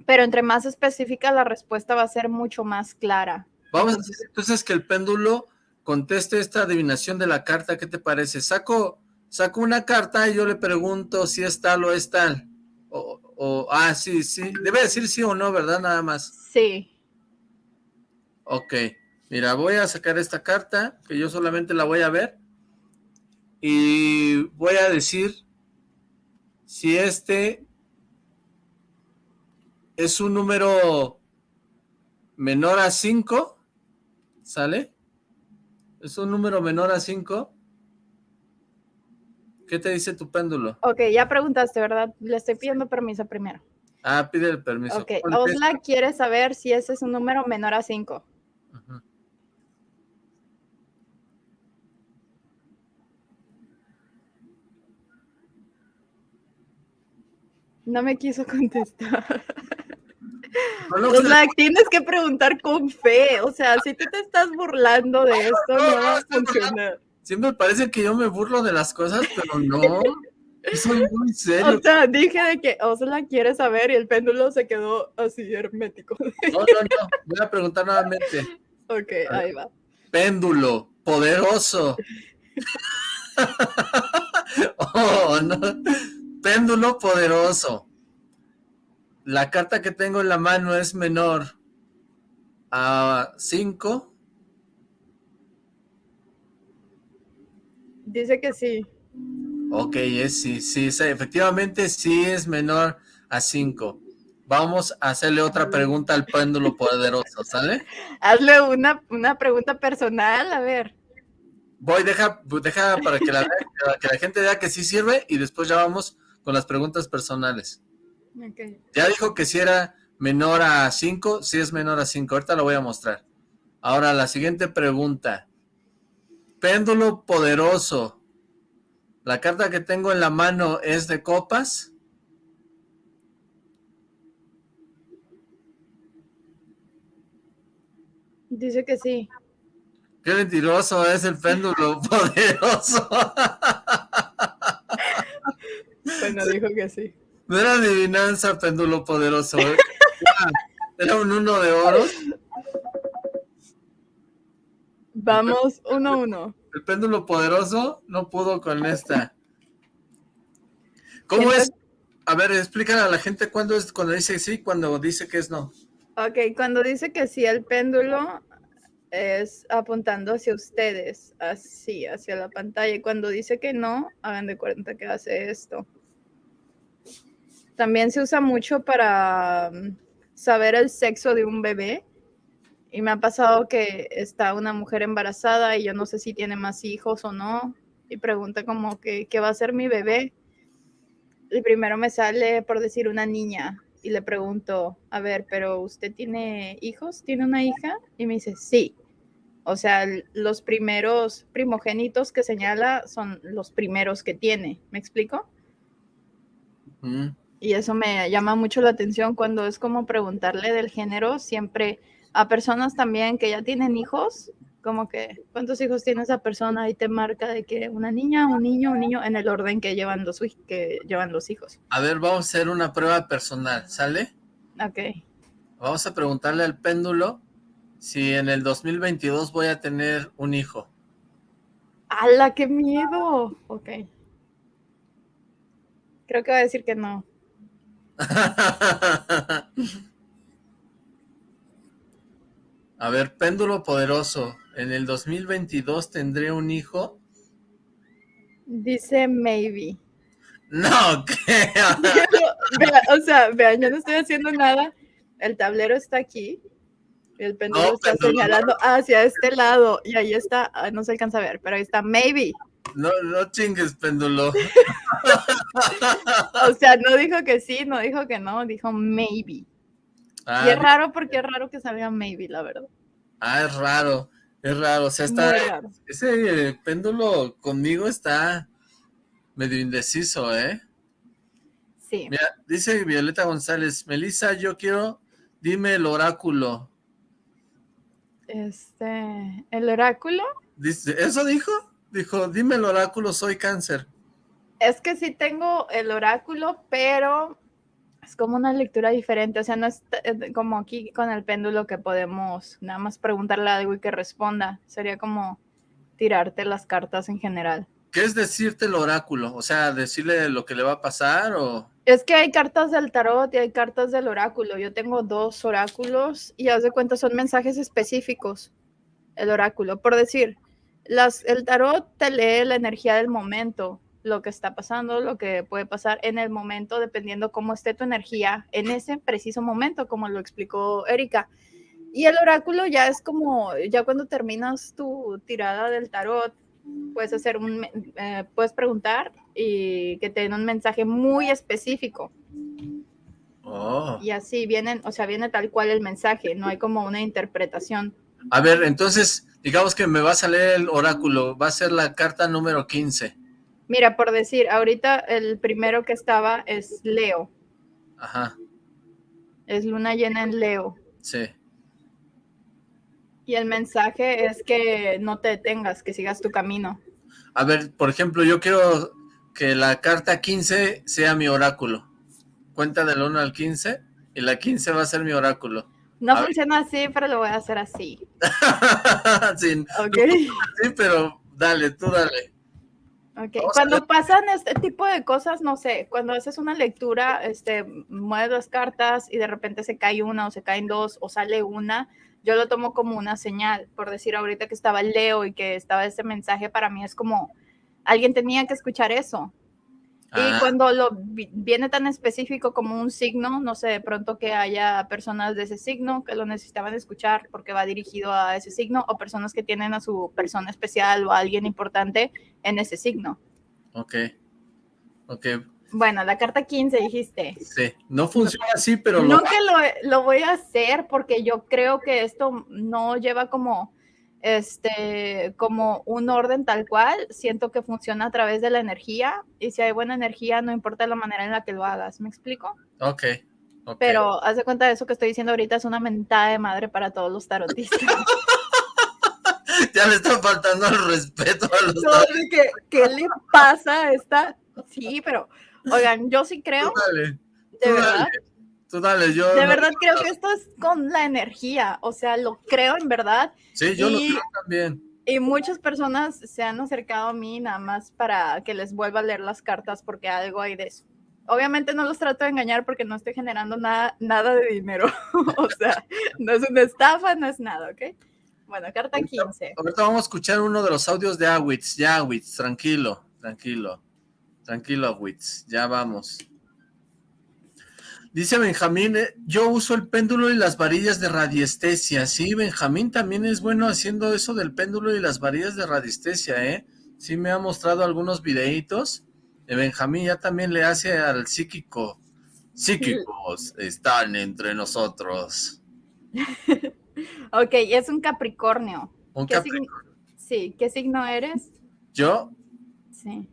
Speaker 2: pero entre más específica la respuesta va a ser mucho más clara.
Speaker 1: Vamos a decir entonces que el péndulo conteste esta adivinación de la carta, ¿qué te parece? Saco, saco una carta y yo le pregunto si es tal o es tal. O, o, ah, sí, sí, debe decir sí o no, ¿verdad? Nada más.
Speaker 2: Sí.
Speaker 1: Ok, mira, voy a sacar esta carta, que yo solamente la voy a ver, y voy a decir si este es un número menor a 5, ¿sale? Es un número menor a 5. ¿Qué te dice tu péndulo?
Speaker 2: Ok, ya preguntaste, ¿verdad? Le estoy pidiendo permiso primero.
Speaker 1: Ah, pide el permiso.
Speaker 2: Ok, Osla quiere saber si ese es un número menor a 5. No me quiso contestar. Osla, tienes que preguntar con fe. O sea, si tú te estás burlando de esto, no va a funcionar.
Speaker 1: Siempre parece que yo me burlo de las cosas, pero no. Soy muy serio.
Speaker 2: O sea, dije de que Osla quiere saber y el péndulo se quedó así hermético.
Speaker 1: No, no, no. Voy a preguntar nuevamente.
Speaker 2: Ok, ahí va.
Speaker 1: Péndulo, poderoso. oh, no. Péndulo poderoso. La carta que tengo en la mano es menor a 5.
Speaker 2: Dice que sí.
Speaker 1: Ok, es, sí, sí, efectivamente sí es menor a 5. Vamos a hacerle otra pregunta al péndulo poderoso, ¿sale?
Speaker 2: Hazle una, una pregunta personal, a ver.
Speaker 1: Voy, deja, deja para que la, que la gente vea que sí sirve y después ya vamos con las preguntas personales. Ya dijo que si era menor a 5, si es menor a 5, ahorita lo voy a mostrar. Ahora, la siguiente pregunta. Péndulo poderoso. ¿La carta que tengo en la mano es de copas?
Speaker 2: Dice que sí.
Speaker 1: Qué mentiroso es el péndulo poderoso.
Speaker 2: Bueno, dijo que sí.
Speaker 1: No era adivinanza, péndulo poderoso. ¿eh? Era, un uno de oro.
Speaker 2: Vamos, uno a uno.
Speaker 1: El péndulo poderoso no pudo con esta. ¿Cómo es? A ver, explícale a la gente cuándo es cuando dice sí, cuando dice que es no.
Speaker 2: Ok, cuando dice que sí, el péndulo es apuntando hacia ustedes, así, hacia la pantalla. Y cuando dice que no, hagan de cuenta que hace esto. También se usa mucho para mm, saber el sexo de un bebé. Y me ha pasado que está una mujer embarazada y yo no sé si tiene más hijos o no. Y pregunta como que, ¿qué va a ser mi bebé? Y primero me sale por decir una niña. Y le pregunto, a ver, pero ¿usted tiene hijos? ¿Tiene una hija? Y me dice, sí. O sea, los primeros primogénitos que señala son los primeros que tiene. ¿Me explico? Y eso me llama mucho la atención cuando es como preguntarle del género, siempre a personas también que ya tienen hijos, como que, ¿cuántos hijos tiene esa persona? Y te marca de que una niña, un niño, un niño, en el orden que llevan los, que llevan los hijos.
Speaker 1: A ver, vamos a hacer una prueba personal, ¿sale?
Speaker 2: Ok.
Speaker 1: Vamos a preguntarle al péndulo si en el 2022 voy a tener un hijo.
Speaker 2: ¡Hala, qué miedo! Ok. Creo que va a decir que no.
Speaker 1: A ver, péndulo poderoso. ¿En el 2022 tendré un hijo?
Speaker 2: Dice maybe.
Speaker 1: No, ¿qué?
Speaker 2: o sea, vean, yo no estoy haciendo nada. El tablero está aquí. El péndulo está señalando hacia este lado. Y ahí está, ah, no se alcanza a ver, pero ahí está maybe.
Speaker 1: No, no chingues, péndulo.
Speaker 2: o sea, no dijo que sí, no dijo que no, dijo maybe. Ah, y es raro porque es raro que salga maybe, la verdad.
Speaker 1: Ah, es raro, es raro. O sea, está. Ese péndulo conmigo está medio indeciso, ¿eh?
Speaker 2: Sí.
Speaker 1: Mira, dice Violeta González, Melissa, yo quiero, dime el oráculo.
Speaker 2: Este, ¿el oráculo?
Speaker 1: Dice, ¿eso dijo? dijo, dime el oráculo, soy cáncer.
Speaker 2: Es que sí tengo el oráculo, pero es como una lectura diferente. O sea, no es eh, como aquí con el péndulo que podemos nada más preguntarle algo y que responda. Sería como tirarte las cartas en general.
Speaker 1: ¿Qué es decirte el oráculo? O sea, decirle lo que le va a pasar o...
Speaker 2: Es que hay cartas del tarot y hay cartas del oráculo. Yo tengo dos oráculos y haz de cuenta son mensajes específicos. El oráculo, por decir, las, el tarot te lee la energía del momento, lo que está pasando, lo que puede pasar en el momento, dependiendo cómo esté tu energía en ese preciso momento, como lo explicó Erika. Y el oráculo ya es como, ya cuando terminas tu tirada del tarot, puedes hacer un, eh, puedes preguntar y que te den un mensaje muy específico.
Speaker 1: Oh.
Speaker 2: Y así vienen, o sea, viene tal cual el mensaje, no hay como una interpretación.
Speaker 1: A ver, entonces, digamos que me va a salir el oráculo, va a ser la carta número 15.
Speaker 2: Mira, por decir, ahorita el primero que estaba es Leo.
Speaker 1: Ajá.
Speaker 2: Es luna llena en Leo.
Speaker 1: Sí.
Speaker 2: Y el mensaje es que no te detengas, que sigas tu camino.
Speaker 1: A ver, por ejemplo, yo quiero que la carta 15 sea mi oráculo. Cuenta del 1 al 15 y la 15 va a ser mi oráculo.
Speaker 2: No funciona así, pero lo voy a hacer así.
Speaker 1: sí,
Speaker 2: okay.
Speaker 1: pero dale, tú dale.
Speaker 2: Okay. Cuando pasan este tipo de cosas, no sé, cuando haces una lectura, este, mueves las cartas y de repente se cae una o se caen dos o sale una, yo lo tomo como una señal, por decir ahorita que estaba Leo y que estaba ese mensaje, para mí es como, alguien tenía que escuchar eso. Y ah. cuando lo viene tan específico como un signo, no sé, de pronto que haya personas de ese signo que lo necesitaban escuchar porque va dirigido a ese signo o personas que tienen a su persona especial o a alguien importante en ese signo.
Speaker 1: Ok, ok,
Speaker 2: bueno, la carta 15 dijiste.
Speaker 1: Sí, no funciona así, pero...
Speaker 2: No que lo, lo, voy a hacer porque yo creo que esto no lleva como, este, como un orden tal cual. Siento que funciona a través de la energía y si hay buena energía, no importa la manera en la que lo hagas. ¿Me explico?
Speaker 1: Ok.
Speaker 2: okay. Pero haz de cuenta de eso que estoy diciendo ahorita es una mentada de madre para todos los tarotistas.
Speaker 1: ya le está faltando el respeto a los
Speaker 2: no, ¿qué, ¿Qué le pasa a esta? Sí, pero Oigan, yo sí creo.
Speaker 1: Dale. De verdad. Tú dale, yo.
Speaker 2: De verdad creo que esto es con la energía. O sea, lo creo en verdad.
Speaker 1: Sí, yo lo creo también.
Speaker 2: Y muchas personas se han acercado a mí nada más para que les vuelva a leer las cartas porque algo hay de eso. Obviamente no los trato de engañar porque no estoy generando nada, nada de dinero. o sea, no es una estafa, no es nada, ¿ok? Bueno, carta 15.
Speaker 1: Ahorita vamos a escuchar uno de los audios de Awitz. Ya, Awitz, tranquilo, tranquilo. Tranquilo, Witz, ya vamos. Dice Benjamín, eh, yo uso el péndulo y las varillas de radiestesia. Sí, Benjamín también es bueno haciendo eso del péndulo y las varillas de radiestesia, ¿eh? Sí me ha mostrado algunos videitos. De Benjamín ya también le hace al psíquico. Psíquicos están entre nosotros.
Speaker 2: ok, es un Capricornio.
Speaker 1: ¿Un Capricornio?
Speaker 2: Sí, ¿qué signo eres?
Speaker 1: ¿Yo?
Speaker 2: Sí.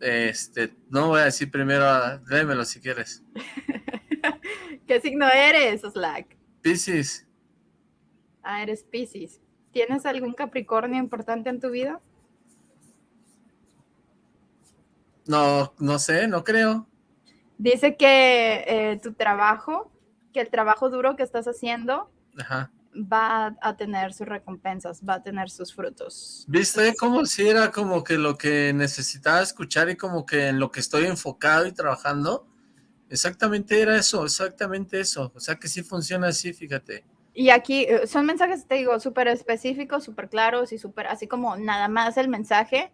Speaker 1: Este, no voy a decir primero, léemelo si quieres.
Speaker 2: ¿Qué signo eres, Slack?
Speaker 1: Piscis.
Speaker 2: Ah, eres Piscis. ¿Tienes algún Capricornio importante en tu vida?
Speaker 1: No, no sé, no creo.
Speaker 2: Dice que eh, tu trabajo, que el trabajo duro que estás haciendo,
Speaker 1: Ajá
Speaker 2: va a tener sus recompensas, va a tener sus frutos.
Speaker 1: ¿Viste? Como si era como que lo que necesitaba escuchar y como que en lo que estoy enfocado y trabajando, exactamente era eso, exactamente eso. O sea que sí funciona así, fíjate.
Speaker 2: Y aquí eh, son mensajes, te digo, súper específicos, súper claros y súper, así como nada más el mensaje,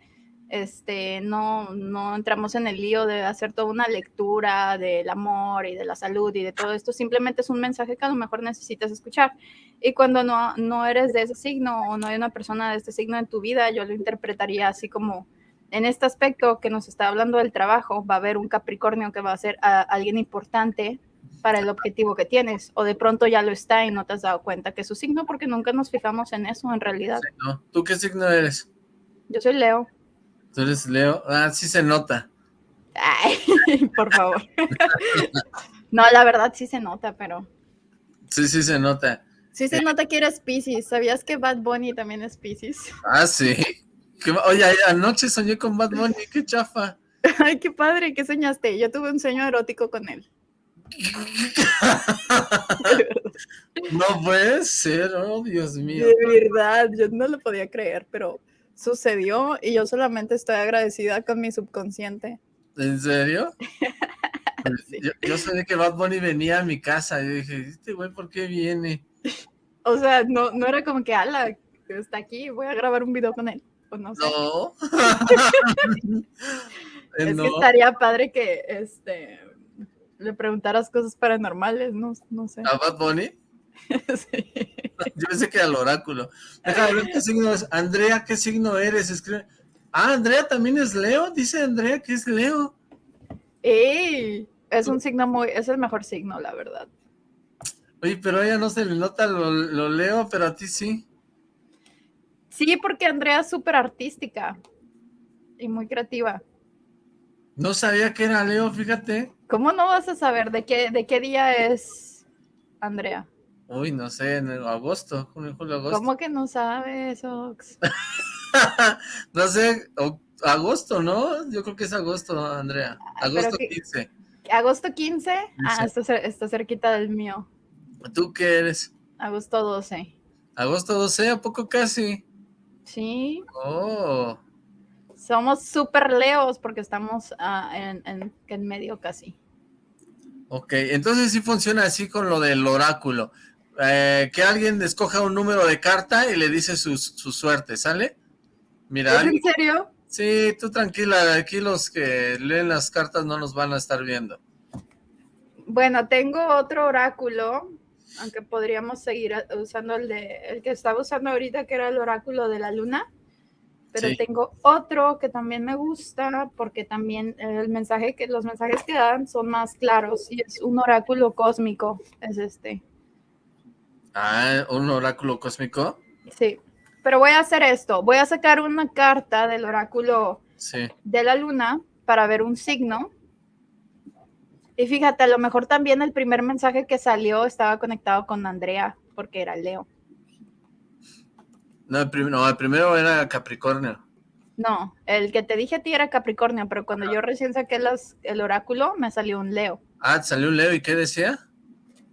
Speaker 2: este, no, no entramos en el lío de hacer toda una lectura del amor y de la salud y de todo esto, simplemente es un mensaje que a lo mejor necesitas escuchar. Y cuando no, no eres de ese signo o no hay una persona de este signo en tu vida, yo lo interpretaría así como en este aspecto que nos está hablando del trabajo, va a haber un Capricornio que va a ser alguien importante para el objetivo que tienes, o de pronto ya lo está y no te has dado cuenta que es su signo porque nunca nos fijamos en eso en realidad.
Speaker 1: ¿Tú qué signo eres?
Speaker 2: Yo soy Leo.
Speaker 1: ¿Tú eres Leo? Ah, sí se nota.
Speaker 2: Ay, por favor. no, la verdad sí se nota, pero...
Speaker 1: Sí, sí se nota.
Speaker 2: Sí se nota que eres Pisces. ¿Sabías que Bad Bunny también es Pisces?
Speaker 1: Ah, sí. Oye, anoche soñé con Bad Bunny, qué chafa.
Speaker 2: Ay, qué padre, ¿qué soñaste? Yo tuve un sueño erótico con él.
Speaker 1: no puede ser, oh Dios mío.
Speaker 2: De verdad, yo no lo podía creer, pero sucedió y yo solamente estoy agradecida con mi subconsciente.
Speaker 1: ¿En serio? yo, sabía que Bad Bunny venía a mi casa y dije, este güey, ¿por qué viene?
Speaker 2: O sea, no, no era como que, ala, está aquí, voy a grabar un video con él. Pues no sé. No. es que estaría padre que este le preguntaras cosas paranormales, no, no sé.
Speaker 1: ¿A Bad Bunny? sí. Yo pensé que era el oráculo. Déjame ver qué signo es. Andrea, ¿qué signo eres? Escribe. Ah, Andrea también es Leo. Dice Andrea que es Leo.
Speaker 2: ¡Ey! Es un signo muy, es el mejor signo, la verdad.
Speaker 1: Oye, pero a ella no se le nota lo, lo Leo, pero a ti sí.
Speaker 2: Sí, porque Andrea es súper artística y muy creativa.
Speaker 1: No sabía que era Leo, fíjate.
Speaker 2: ¿Cómo no vas a saber de qué, de qué día es Andrea?
Speaker 1: Uy, no sé, en agosto, junio, julio, agosto.
Speaker 2: ¿Cómo que no sabes, Ox?
Speaker 1: no sé, agosto, ¿no? Yo creo que es agosto, Andrea. Ah, agosto 15.
Speaker 2: ¿Agosto 15? Ah, está, está cerquita del mío.
Speaker 1: ¿Tú qué eres?
Speaker 2: Agosto 12.
Speaker 1: ¿Agosto 12? ¿A poco casi?
Speaker 2: Sí.
Speaker 1: Oh.
Speaker 2: Somos súper leos porque estamos ah, en, en, medio casi.
Speaker 1: Ok, entonces sí funciona así con lo del oráculo. Eh, que alguien escoja un número de carta y le dice su, suerte, ¿sale?
Speaker 2: Mira. ¿Es en serio?
Speaker 1: Sí, tú tranquila, aquí los que leen las cartas no nos van a estar viendo.
Speaker 2: Bueno, tengo otro oráculo, aunque podríamos seguir usando el de el que estaba usando ahorita, que era el oráculo de la luna pero tengo otro que también me gusta porque también el mensaje que los mensajes que dan son más claros y es un oráculo cósmico, es este.
Speaker 1: Ah, un oráculo cósmico.
Speaker 2: Sí, pero voy a hacer esto, voy a sacar una carta del oráculo de la luna para ver un signo. Y fíjate, a lo mejor también el primer mensaje que salió estaba conectado con Andrea, porque era Leo.
Speaker 1: No el, primero era Capricornio.
Speaker 2: No, el que te dije a ti era Capricornio, pero cuando yo recién saqué las, el oráculo, me salió un Leo.
Speaker 1: Ah, salió un Leo, ¿y qué decía?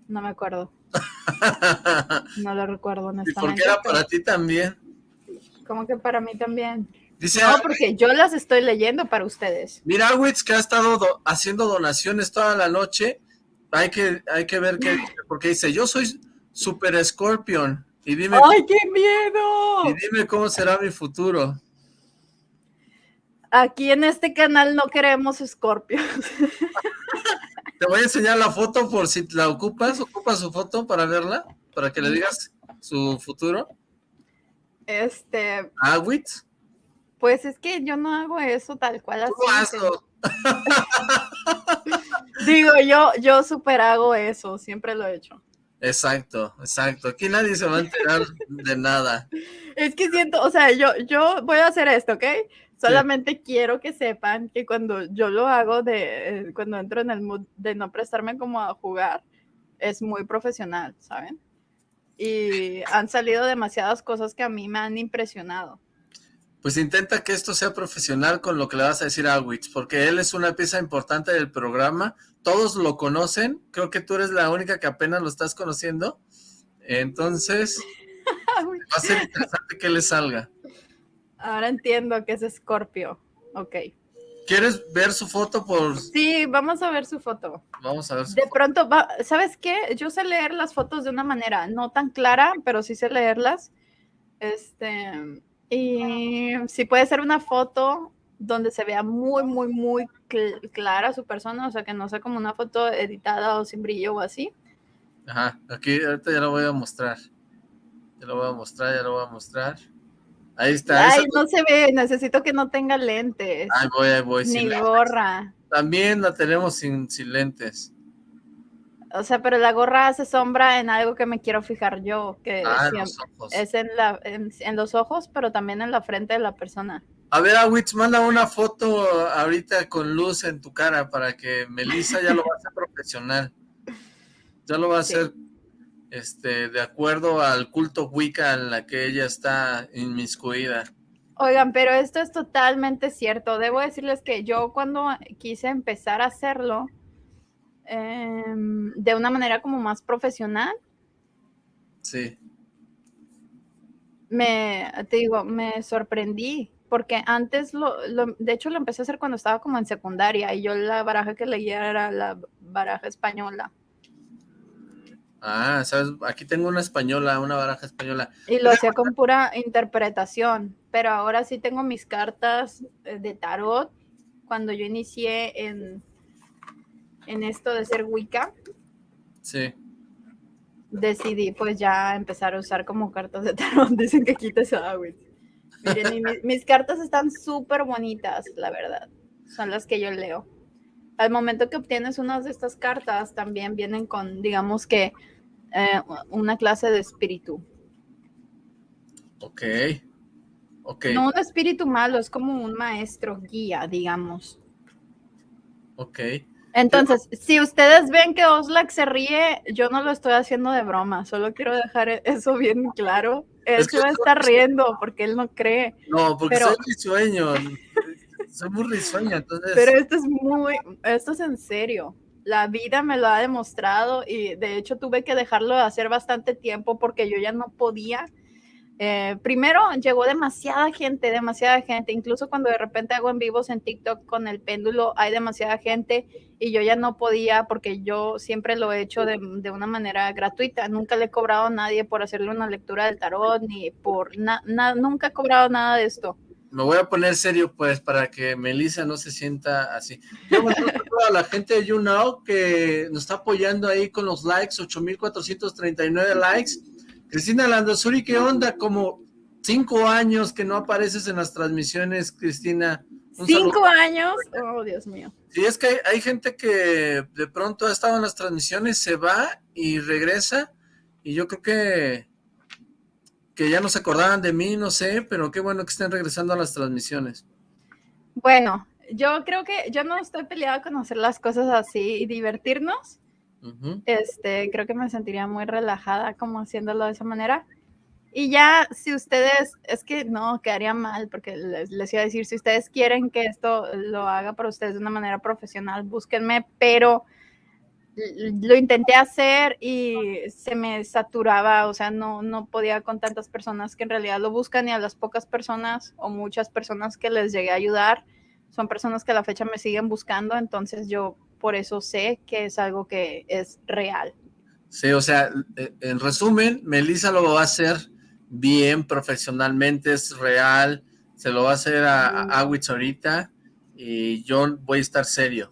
Speaker 2: No me acuerdo. no lo recuerdo, honestamente.
Speaker 1: ¿Y por qué era para ti también?
Speaker 2: ¿Cómo que para mí también? Dice, no, porque yo las estoy leyendo para ustedes.
Speaker 1: Mira, Witz, que ha estado haciendo donaciones toda la noche. Hay que, hay que ver qué porque dice, yo soy Super Scorpion. Y dime,
Speaker 2: ¡Ay, qué miedo!
Speaker 1: Y dime cómo será mi futuro.
Speaker 2: Aquí en este canal no queremos Scorpios.
Speaker 1: Te voy a enseñar la foto por si la ocupas. ¿Ocupas su foto para verla? Para que le digas su futuro.
Speaker 2: Este...
Speaker 1: ¿Ah,
Speaker 2: Pues es que yo no hago eso tal cual así. Digo, yo, yo super hago eso, siempre lo he hecho.
Speaker 1: Exacto, exacto. Aquí nadie se va a enterar de nada.
Speaker 2: Es que siento, o sea, yo, yo voy a hacer esto, ¿ok? Solamente quiero que sepan que cuando yo lo hago, de eh, cuando entro en el mood de no prestarme como a jugar, es muy profesional, ¿saben? Y han salido demasiadas cosas que a mí me han impresionado.
Speaker 1: Pues intenta que esto sea profesional con lo que le vas a decir a Witz, porque él es una pieza importante del programa, todos lo conocen, creo que tú eres la única que apenas lo estás conociendo, entonces va a ser interesante que le salga.
Speaker 2: Ahora entiendo que es Scorpio, ok.
Speaker 1: ¿Quieres ver su foto por...?
Speaker 2: Sí, vamos a ver su foto.
Speaker 1: Vamos a ver su
Speaker 2: De pronto, ¿sabes qué? Yo sé leer las fotos de una manera no tan clara, pero sí sé leerlas. Este, y si puede ser una foto donde se vea muy, muy, muy clara su persona, o sea, que no sea como una foto editada o sin brillo o así.
Speaker 1: Ajá, aquí ahorita ya lo voy a mostrar. Ya lo voy a mostrar, ya lo voy a mostrar. Ahí está.
Speaker 2: Ay, no se ve, necesito que no tenga lentes.
Speaker 1: Ahí voy, ahí voy.
Speaker 2: Ni gorra.
Speaker 1: También la tenemos sin, sin lentes.
Speaker 2: O sea, pero la gorra hace sombra en algo que me quiero fijar yo, que
Speaker 1: ah,
Speaker 2: es en, la, en, los ojos, pero también en la frente de la persona.
Speaker 1: A ver, Awitz, manda una foto ahorita con luz en tu cara para que Melissa ya lo va a hacer profesional. Ya lo va a hacer este, de acuerdo al culto Wicca en la que ella está inmiscuida.
Speaker 2: Oigan, pero esto es totalmente cierto. Debo decirles que yo cuando quise empezar a hacerlo em, de una manera como más profesional,
Speaker 1: sí.
Speaker 2: Me, te digo, me sorprendí porque antes, lo, de hecho lo empecé a hacer cuando estaba como en secundaria y yo la baraja que leía era la baraja española.
Speaker 1: Ah, sabes, aquí tengo una española, una baraja española.
Speaker 2: Y lo hacía con pura interpretación, pero ahora sí tengo mis cartas eh, de tarot. Cuando yo inicié en, en esto de ser Wicca,
Speaker 1: sí.
Speaker 2: decidí pues ya empezar a usar como cartas de tarot. Dicen que quites agua. Miren, mis, cartas están súper bonitas, la verdad. Son las que yo leo. Al momento que obtienes una de estas cartas, también vienen con, digamos que, eh, una clase de espíritu.
Speaker 1: Ok.
Speaker 2: No un espíritu malo, es como un maestro guía, digamos.
Speaker 1: Ok.
Speaker 2: Entonces, si ustedes ven que Oslac se ríe, yo no lo estoy haciendo de broma, solo quiero dejar eso bien claro. Él se va a estar riendo porque él no cree.
Speaker 1: No, porque soy risueño. Soy muy entonces.
Speaker 2: Pero esto es muy, esto es en serio. La vida me lo ha demostrado y de hecho tuve que dejarlo de hacer bastante tiempo porque yo ya no podía eh, primero llegó demasiada gente, demasiada gente, incluso cuando de repente hago en vivos en TikTok con el péndulo, hay demasiada gente y yo ya no podía porque yo siempre lo he hecho de, una manera gratuita, nunca le he cobrado a nadie por hacerle una lectura del tarot, ni por nada, nunca he cobrado nada de esto.
Speaker 1: Me voy a poner serio pues para que Melissa no se sienta así. Yo a la gente de YouNow que nos está apoyando ahí con los likes, 8439 likes Cristina Landosuri, ¿qué onda? Como cinco años que no apareces en las transmisiones, Cristina.
Speaker 2: ¿Cinco años? Oh, Dios mío.
Speaker 1: Sí, es que hay, gente que de pronto ha estado en las transmisiones, se va y regresa, y yo creo que, que ya no se acordaban de mí, no sé, pero qué bueno que estén regresando a las transmisiones.
Speaker 2: Bueno, yo creo que yo no estoy peleada con hacer las cosas así y divertirnos, este, creo que me sentiría muy relajada como haciéndolo de esa manera. Y ya, si ustedes, es que no, quedaría mal, porque les, les, iba a decir, si ustedes quieren que esto lo haga para ustedes de una manera profesional, búsquenme, pero lo intenté hacer y se me saturaba, o sea, no, no podía con tantas personas que en realidad lo buscan y a las pocas personas o muchas personas que les llegué a ayudar, son personas que a la fecha me siguen buscando, entonces yo por eso sé que es algo que es real.
Speaker 1: Sí, o sea, eh, en resumen, Melissa lo va a hacer bien, profesionalmente, es real, se lo va a hacer a, a ahorita y yo voy a estar serio.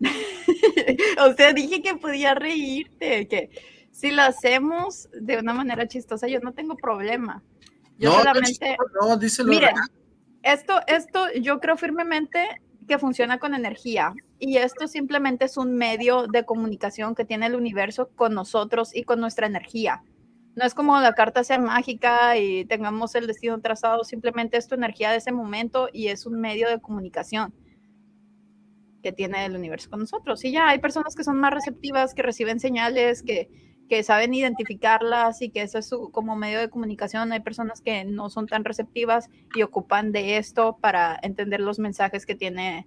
Speaker 2: o sea, dije que podía reírte, que si lo hacemos de una manera chistosa, yo no tengo problema. Yo solamente...
Speaker 1: No, díselo.
Speaker 2: Miren, esto, esto yo creo firmemente que funciona con energía y esto simplemente es un medio de comunicación que tiene el universo con nosotros y con nuestra energía. No es como la carta sea mágica y tengamos el destino trazado, simplemente es tu energía de ese momento y es un medio de comunicación que tiene el universo con nosotros. Y ya hay personas que son más receptivas, que reciben señales, que, que saben identificarlas y que eso es su, como medio de comunicación. Hay personas que no son tan receptivas y ocupan de esto para entender los mensajes que tiene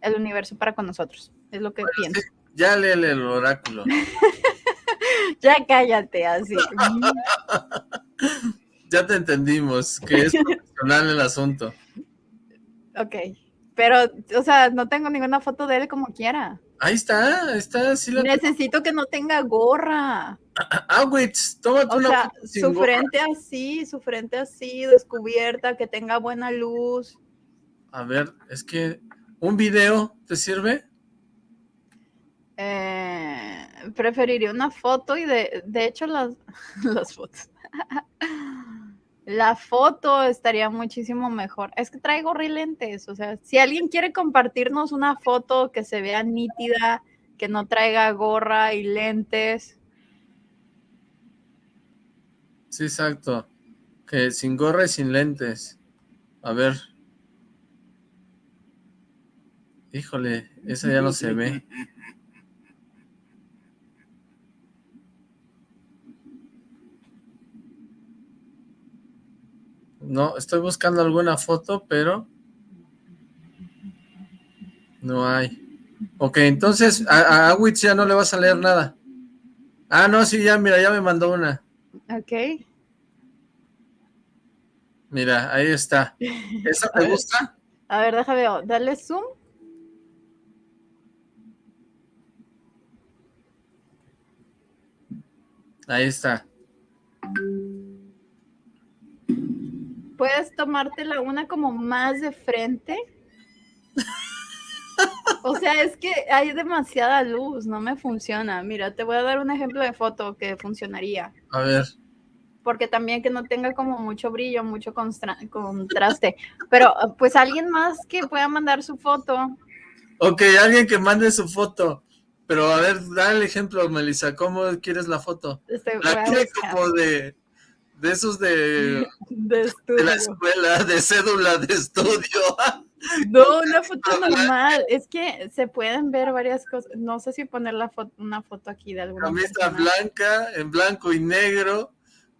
Speaker 2: el universo para con nosotros. Es lo que pienso.
Speaker 1: ya lee el oráculo.
Speaker 2: ya cállate, así.
Speaker 1: ya te entendimos, que es profesional el asunto.
Speaker 2: Ok, pero, o sea, no tengo ninguna foto de él como quiera.
Speaker 1: Ahí está, está. Sí
Speaker 2: Necesito que no tenga gorra.
Speaker 1: Ah, güey, tómate
Speaker 2: o sea, su frente así, su frente así, descubierta, que tenga buena luz.
Speaker 1: A ver, es que ¿Un video te sirve?
Speaker 2: Eh, preferiría una foto y de, de hecho las, las fotos. La foto estaría muchísimo mejor. Es que traigo lentes, o sea, si alguien quiere compartirnos una foto que se vea nítida, que no traiga gorra y lentes.
Speaker 1: Sí, exacto. Que sin gorra y sin lentes. A ver. Híjole, esa ya no se ve. No, estoy buscando alguna foto, pero no hay. Ok, entonces a, a ya no le vas a leer nada. Ah, no, sí, ya, mira, ya me mandó una.
Speaker 2: Ok.
Speaker 1: Mira, ahí está. ¿Esa te gusta?
Speaker 2: A ver, déjame ver, dale zoom.
Speaker 1: Ahí está.
Speaker 2: ¿Puedes tomártela una como más de frente? O sea, es que hay demasiada luz, no me funciona. Mira, te voy a dar un ejemplo de foto que funcionaría.
Speaker 1: A ver.
Speaker 2: Porque también que no tenga como mucho brillo, mucho contraste. Pero pues alguien más que pueda mandar su foto.
Speaker 1: Ok, alguien que mande su foto. Pero a ver, da el ejemplo, Melissa, ¿cómo quieres la foto?
Speaker 2: Este,
Speaker 1: la quiere como de, de esos de, de, de, la escuela, de cédula de estudio.
Speaker 2: No, una foto normal. Es que se pueden ver varias cosas. No sé si poner la foto, una foto aquí de alguna
Speaker 1: Camisa blanca, en blanco y negro,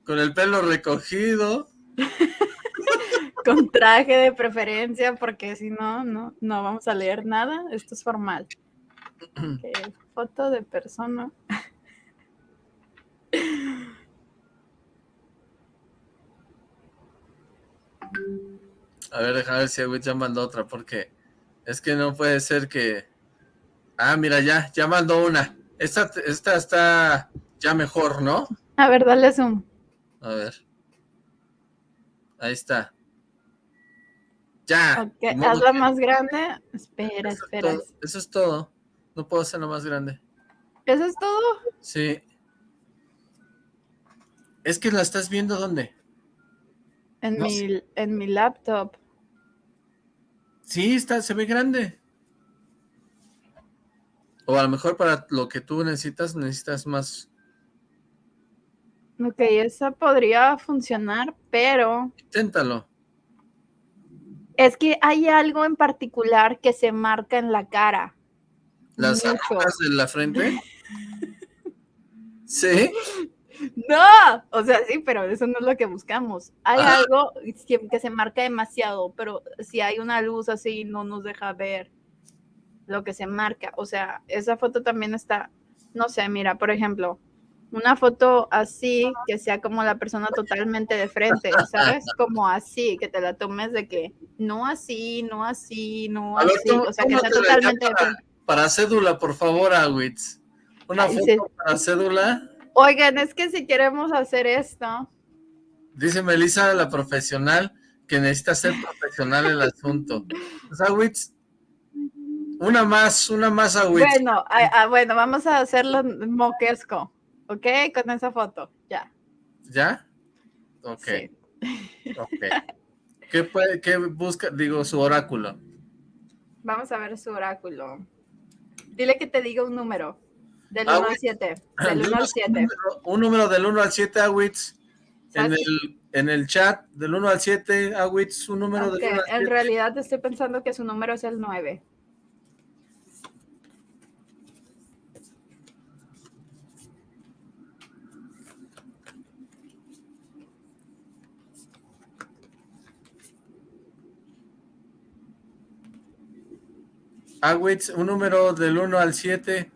Speaker 1: con el pelo recogido.
Speaker 2: con traje de preferencia, porque si no, no, no vamos a leer nada. Esto es formal. foto de persona.
Speaker 1: A ver, déjame ver si ya mandó otra, porque es que no puede ser que... Ah, mira, ya, ya mandó una. Esta, esta está ya mejor, ¿no?
Speaker 2: A ver, dale zoom.
Speaker 1: A ver. Ahí está. Ya.
Speaker 2: hazla más grande. Espera, espera.
Speaker 1: eso es todo. No puedo hacerlo más grande.
Speaker 2: ¿Eso es todo?
Speaker 1: Sí. Es que la estás viendo ¿dónde?
Speaker 2: En, mi, en mi laptop.
Speaker 1: Sí, está, se ve grande. O a lo mejor para lo que tú necesitas, necesitas más.
Speaker 2: Ok, esa podría funcionar, pero...
Speaker 1: Inténtalo.
Speaker 2: Es que hay algo en particular que se marca en la cara.
Speaker 1: ¿Las arrugas de la frente? ¿Sí?
Speaker 2: No, o sea, sí, pero eso no es lo que buscamos. Hay algo que se marca demasiado, pero si hay una luz así, no nos deja ver lo que se marca. O sea, esa foto también está, no sé, mira, por ejemplo, una foto así, que sea como la persona totalmente de frente, ¿sabes? Como así, que te la tomes de que no así, no así, no así, o sea, que sea totalmente
Speaker 1: de frente. Para cédula, por favor, Awitz. Una foto para cédula.
Speaker 2: Oigan, es que si queremos hacer esto.
Speaker 1: Dice Melissa, la profesional, que necesita ser profesional el asunto. Pues, una más, una más Awitz.
Speaker 2: Bueno, bueno, vamos a hacerlo moquesco, ¿ok? Con esa foto, ya.
Speaker 1: ¿Ya? Ok. ¿Qué, puede, ¿Qué busca, digo, su oráculo?
Speaker 2: Vamos a ver su oráculo. Dile que te diga un número. Del 1 al 7. Del 1 al 7.
Speaker 1: Un número del 1 al 7, Awitz. En el, en el chat, del 1 al 7, Awitz, un número del 1 al 7.
Speaker 2: En realidad estoy pensando que su número es el 9.
Speaker 1: Awitz, un número del 1 al 7.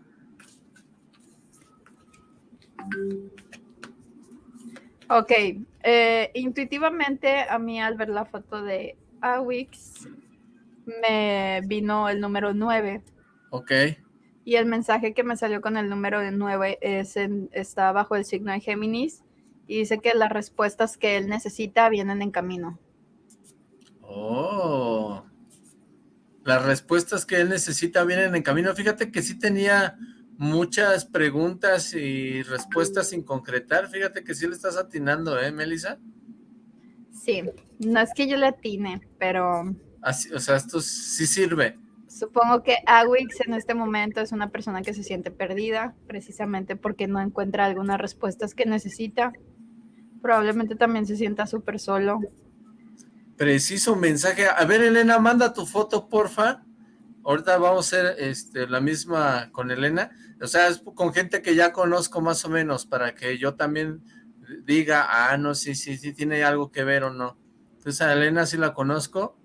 Speaker 2: Ok, eh, intuitivamente a mí al ver la foto de Awix me vino el número 9.
Speaker 1: Ok.
Speaker 2: Y el mensaje que me salió con el número 9 es está bajo el signo de Géminis y dice que las respuestas que él necesita vienen en camino.
Speaker 1: Oh. Las respuestas que él necesita vienen en camino. Fíjate que sí tenía muchas preguntas y respuestas sin concretar. Fíjate que sí le estás atinando, ¿eh, Melissa?
Speaker 2: Sí, no es que yo le atine, pero...
Speaker 1: Así, o sea, esto sí sirve.
Speaker 2: Supongo que Awix en este momento es una persona que se siente perdida, precisamente porque no encuentra algunas respuestas que necesita. Probablemente también se sienta súper solo.
Speaker 1: Preciso mensaje. A ver, Elena, manda tu foto, porfa. Ahorita vamos a hacer este, la misma con Elena. O sea, es con gente que ya conozco más o menos, para que yo también diga, ah, no, sí, sí, sí, tiene algo que ver o no. Entonces a Elena sí la conozco.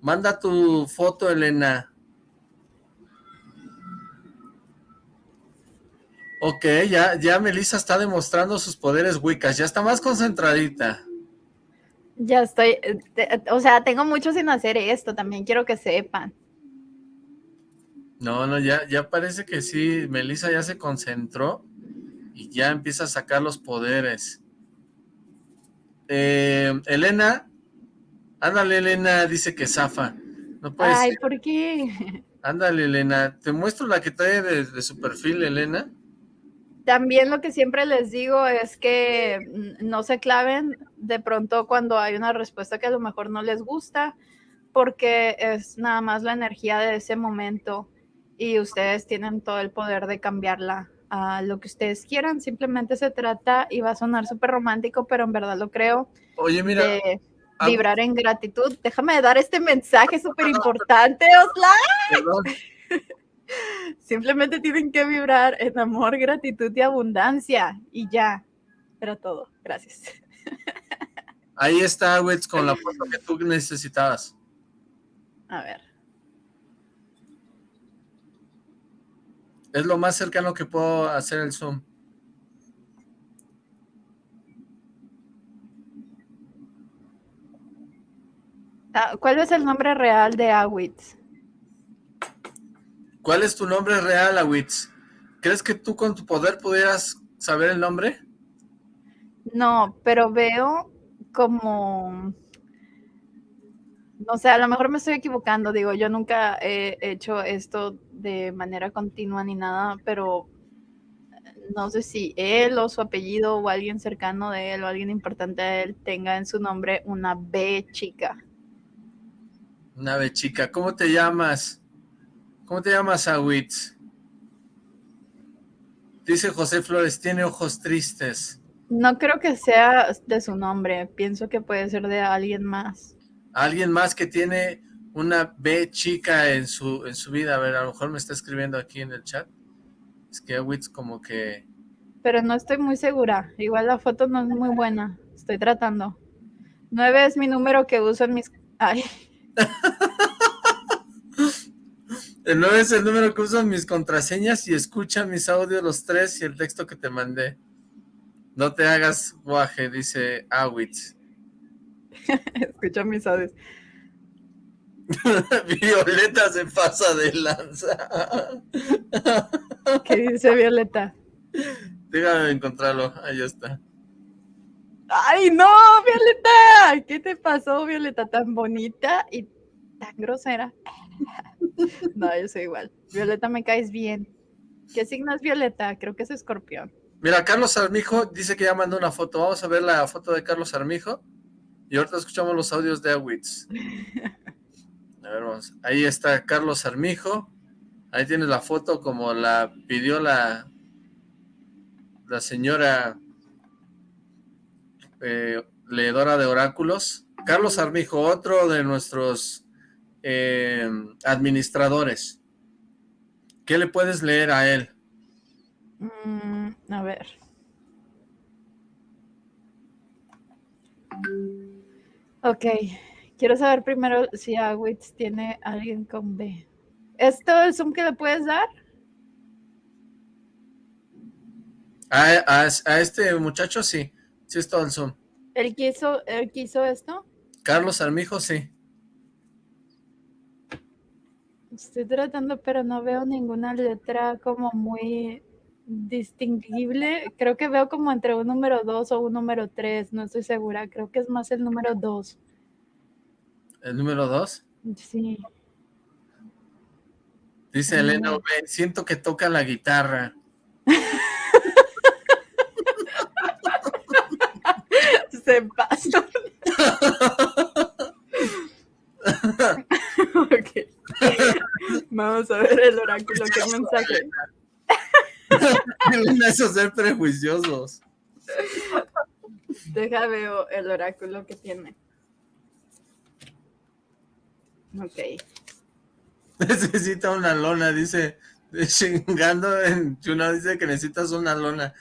Speaker 1: Manda tu foto, Elena. Ok, ya, ya Melissa está demostrando sus poderes wicas, ya está más concentradita.
Speaker 2: Ya estoy, eh, o sea, tengo mucho sin hacer esto, también quiero que sepan.
Speaker 1: No, no, ya, ya parece que sí, Melissa ya se concentró y ya empieza a sacar los poderes. Eh, Elena, ándale Elena, dice que zafa. No puede
Speaker 2: Ay, ¿por qué?
Speaker 1: Ándale Elena, te muestro la que trae de su perfil, Elena.
Speaker 2: También lo que siempre les digo es que no se claven de pronto cuando hay una respuesta que a lo mejor no les gusta, porque es nada más la energía de ese momento y ustedes tienen todo el poder de cambiarla a lo que ustedes quieran. Simplemente se trata, y va a sonar súper romántico, pero en verdad lo creo,
Speaker 1: Oye, mira,
Speaker 2: de vibrar en gratitud. Déjame dar este mensaje súper importante, Osla. Simplemente tienen que vibrar en amor, gratitud y abundancia. Y ya. Era todo. Gracias.
Speaker 1: Ahí está, Wits, con la foto que tú necesitabas.
Speaker 2: A ver.
Speaker 1: Es lo más cercano que puedo hacer el zoom.
Speaker 2: Ah, ¿Cuál es el nombre real de Awitz?
Speaker 1: ¿Cuál es tu nombre real, Awitz? ¿Crees que tú con tu poder pudieras saber el nombre?
Speaker 2: No, pero veo como... No sé, a lo mejor me estoy equivocando, digo, yo nunca he hecho esto de manera continua ni nada, pero no sé si él o su apellido o alguien cercano de él o alguien importante a él tenga en su nombre una B chica.
Speaker 1: Una B chica, ¿cómo te llamas? ¿Cómo te llamas, Awitz? Dice José Flores, tiene ojos tristes.
Speaker 2: No creo que sea de su nombre, pienso que puede ser de alguien más.
Speaker 1: Alguien más que tiene una B chica en su, en su vida. A ver, a lo mejor me está escribiendo aquí en el chat. Es que Awitz como que...
Speaker 2: Pero no estoy muy segura. Igual la foto no es muy buena. Estoy tratando. Nueve es mi número que uso en mis... Ay.
Speaker 1: El 9 es el número que uso en mis contraseñas y escucha mis audios los tres y el texto que te mandé. No te hagas guaje, dice Awitz.
Speaker 2: escucha mis audios.
Speaker 1: Violeta se pasa de lanza.
Speaker 2: ¿Qué dice Violeta?
Speaker 1: Déjame encontrarlo, ahí está.
Speaker 2: ¡Ay, no, Violeta! ¿Qué te pasó, Violeta? Tan bonita y tan grosera. No, yo soy igual. Violeta, me caes bien. ¿Qué signo es Violeta? Creo que es escorpión.
Speaker 1: Mira, Carlos Armijo dice que ya mandó una foto. Vamos a ver la foto de Carlos Armijo. Y ahorita escuchamos los audios de Awitz. Ahí está Carlos Armijo. Ahí tienes la foto como la pidió la, la señora eh, leedora de oráculos. Carlos Armijo, otro de nuestros eh, administradores. ¿Qué le puedes leer a él?
Speaker 2: Mm, a ver. Ok, quiero saber primero si Awitz tiene alguien con B. ¿Esto es un que le puedes dar?
Speaker 1: A, a, este muchacho sí, sí es todo el Zoom.
Speaker 2: ¿Él quiso, ¿Él quiso esto?
Speaker 1: Carlos Armijo, sí.
Speaker 2: Estoy tratando, pero no veo ninguna letra como muy distinguible. Creo que veo como entre un número 2 o un número 3, no estoy segura. Creo que es más el número 2.
Speaker 1: ¿El número 2?
Speaker 2: Sí.
Speaker 1: Dice Elena, siento que toca la guitarra.
Speaker 2: Se pasa. okay. Vamos a ver el oráculo, qué mensaje.
Speaker 1: Eso ser prejuiciosos.
Speaker 2: Deja veo el oráculo que tiene. Ok.
Speaker 1: Necesita una lona, dice. Chingando en Chuna dice que necesitas una lona.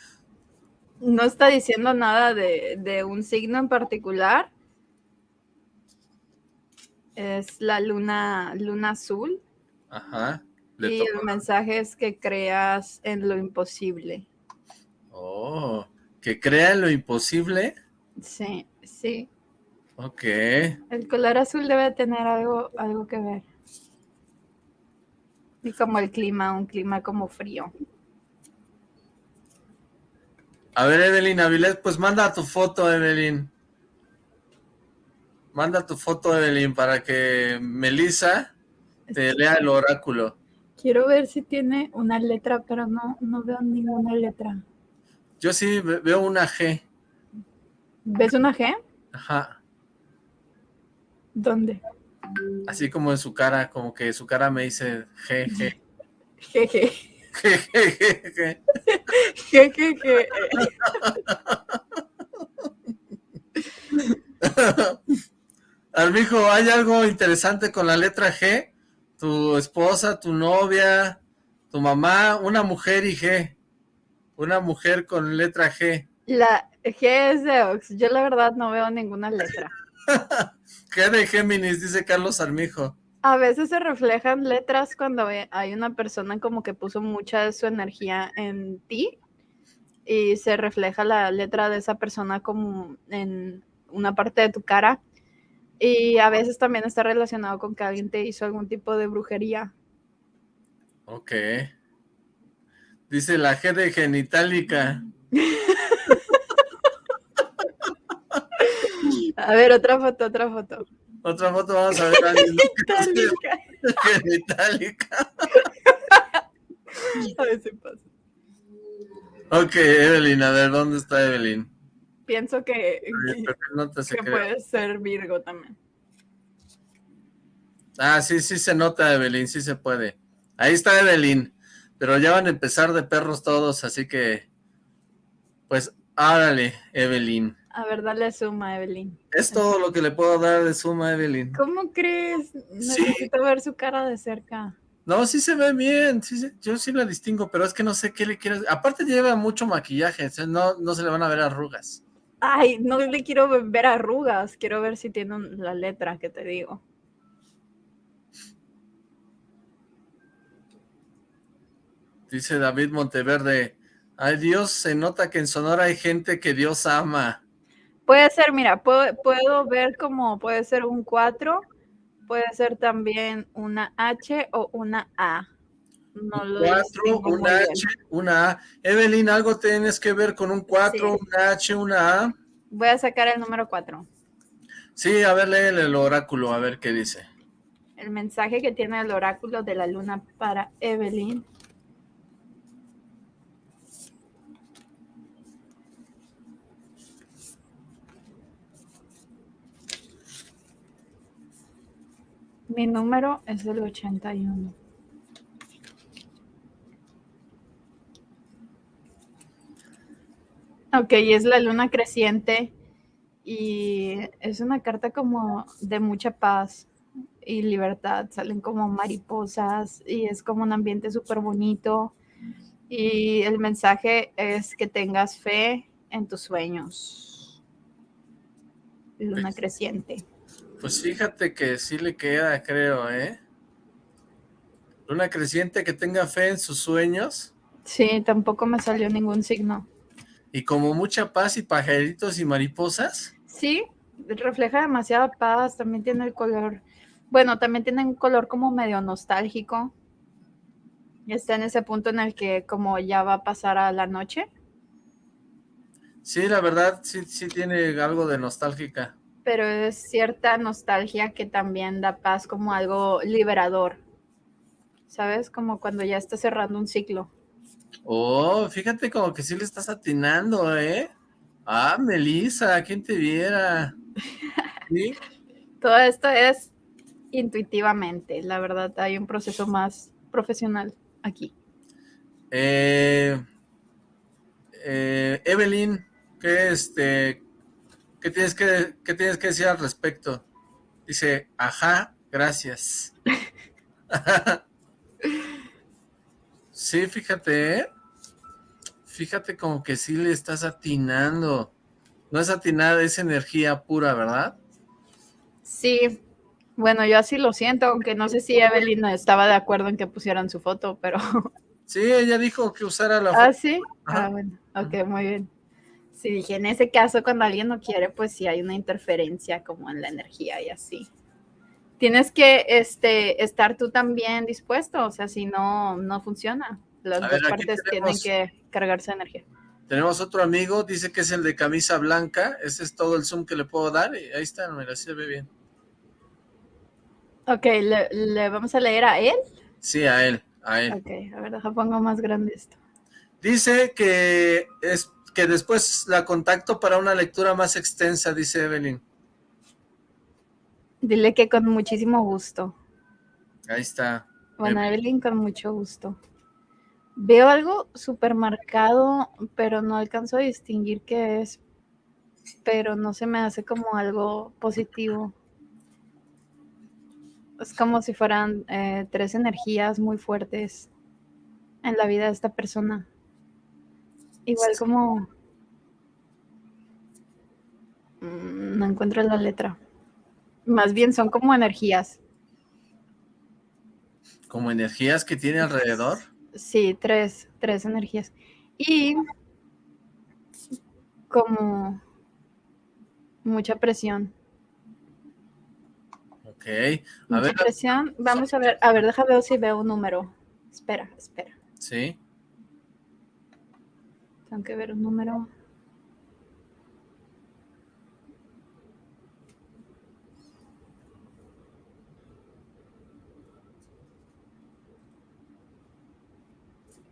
Speaker 2: No está diciendo nada de, de un signo en particular, es la luna, luna azul.
Speaker 1: Ajá.
Speaker 2: y el mensaje es que creas en lo imposible.
Speaker 1: Oh, ¿que crea en lo imposible?
Speaker 2: Sí, sí.
Speaker 1: Ok.
Speaker 2: El color azul debe tener algo, algo que ver. Y como el clima, un clima como frío.
Speaker 1: A ver, Evelyn Avilés, pues manda tu foto, Evelyn. Manda tu foto, Evelyn, para que Melissa te lea el oráculo.
Speaker 2: Quiero ver si tiene una letra, pero no, no veo ninguna letra.
Speaker 1: Yo sí veo una G.
Speaker 2: ¿Ves una G?
Speaker 1: Ajá.
Speaker 2: ¿Dónde?
Speaker 1: Así como en su cara, como que su cara me dice G, G.
Speaker 2: G, G.
Speaker 1: G,
Speaker 2: G, G, G.
Speaker 1: Armijo, ¿hay algo interesante con la letra G? Tu esposa, tu novia, tu mamá, una mujer y G. Una mujer con letra G.
Speaker 2: La G es de Ox. Yo la verdad no veo ninguna letra.
Speaker 1: G de Géminis, dice Carlos Armijo.
Speaker 2: A veces se reflejan letras cuando hay una persona como que puso mucha de su energía en ti y se refleja la letra de esa persona como en una parte de tu cara y a veces también está relacionado con que alguien te hizo algún tipo de brujería.
Speaker 1: Ok. Dice la G de genitálica.
Speaker 2: a ver, otra foto, otra foto.
Speaker 1: Otra foto, vamos a ver.
Speaker 2: Genitálica.
Speaker 1: Genitálica.
Speaker 2: a ver si pasa.
Speaker 1: Ok, Evelyn, a ver, ¿dónde está Evelyn?
Speaker 2: pienso que,
Speaker 1: que,
Speaker 2: puede ser Virgo también.
Speaker 1: Ah, sí, sí se nota, Evelyn, sí se puede. Ahí está Evelyn, pero ya van a empezar de perros todos, así que, pues, árale, Evelyn.
Speaker 2: A ver, dale suma, Evelyn.
Speaker 1: Es todo lo que le puedo dar de suma, Evelyn.
Speaker 2: ¿Cómo crees? Necesito ver su cara de cerca.
Speaker 1: No, sí se ve bien, sí, yo sí la distingo, pero es que no sé qué le quieres... Aparte lleva mucho maquillaje, no, no se le van a ver arrugas.
Speaker 2: Ay, no le quiero ver arrugas, quiero ver si tiene la letra que te digo.
Speaker 1: Dice David Monteverde, ay Dios, se nota que en Sonora hay gente que Dios ama.
Speaker 2: Puede ser, mira, puedo, puedo ver como puede ser un 4, puede ser también una H o una A.
Speaker 1: No lo 4, una H, una A. Evelyn, ¿algo tienes que ver con un 4, una H, una A?
Speaker 2: Voy a sacar el número 4.
Speaker 1: Sí, a ver, lee el oráculo, a ver qué dice.
Speaker 2: El mensaje que tiene el oráculo de la luna para Evelyn. Mi número es el 81. Ok, es la luna creciente y es una carta como de mucha paz y libertad. Salen como mariposas y es como un ambiente súper bonito. Y el mensaje es que tengas fe en tus sueños. Luna creciente.
Speaker 1: Pues fíjate que sí le queda, creo, ¿eh? Luna creciente que tenga fe en sus sueños.
Speaker 2: Sí, tampoco me salió ningún signo.
Speaker 1: Y como mucha paz y pajaritos y mariposas.
Speaker 2: Sí, refleja demasiada paz, también tiene el color, bueno, también tiene un color como medio nostálgico. Está en ese punto en el que como ya va a pasar a la noche.
Speaker 1: Sí, la verdad, sí, sí tiene algo de nostálgica.
Speaker 2: Pero es cierta nostalgia que también da paz como algo liberador. ¿Sabes? Como cuando ya está cerrando un ciclo.
Speaker 1: Oh, fíjate como que sí le estás atinando, ¿eh? Ah, Melissa, ¿quién te viera?
Speaker 2: ¿Sí? Todo esto es intuitivamente, la verdad, hay un proceso más profesional aquí.
Speaker 1: Eh, eh, Evelyn, ¿qué, este, ¿qué, tienes que, ¿qué tienes que decir al respecto? Dice, ajá, gracias. Sí, fíjate, ¿eh? Fíjate como que sí le estás atinando. No es atinada, es energía pura, ¿verdad?
Speaker 2: Sí, Bueno, yo así lo siento, aunque no sé si Evelyn estaba de acuerdo en que pusieran su foto, pero...
Speaker 1: Sí, ella dijo que usara la
Speaker 2: foto. ¿Ah, sí? Ah, bueno, ok, muy bien. Sí, dije, en ese caso, cuando alguien no quiere, pues sí hay una interferencia como en la energía y así. Tienes que este, estar tú también dispuesto, o sea, si no, no funciona. Las dos partes tienen que cargarse de energía.
Speaker 1: Tenemos otro amigo, dice que es el de camisa blanca. Ese es todo el zoom que le puedo dar. Y ahí está, mira, se ve bien.
Speaker 2: Ok, ¿le, vamos a leer a él?
Speaker 1: Sí, a él, a él.
Speaker 2: Ok, a ver, deja pongo más grande esto.
Speaker 1: Dice que es que después la contacto para una lectura más extensa, dice Evelyn.
Speaker 2: Dile que con muchísimo gusto.
Speaker 1: Ahí está.
Speaker 2: Bueno, Evelyn, con mucho gusto. Veo algo súper marcado, pero no alcanzo a distinguir qué es. Pero no se me hace como algo positivo. Es como si fueran eh, tres energías muy fuertes en la vida de esta persona. Igual como... Mm, no encuentro la letra. Más bien son como energías.
Speaker 1: ¿Como energías que tiene alrededor?
Speaker 2: Sí, tres, tres energías. Y como mucha presión.
Speaker 1: Ok.
Speaker 2: A mucha presión. Vamos a ver, a ver, déjame ver si veo un número. Espera, espera.
Speaker 1: Sí.
Speaker 2: Tengo que ver un número.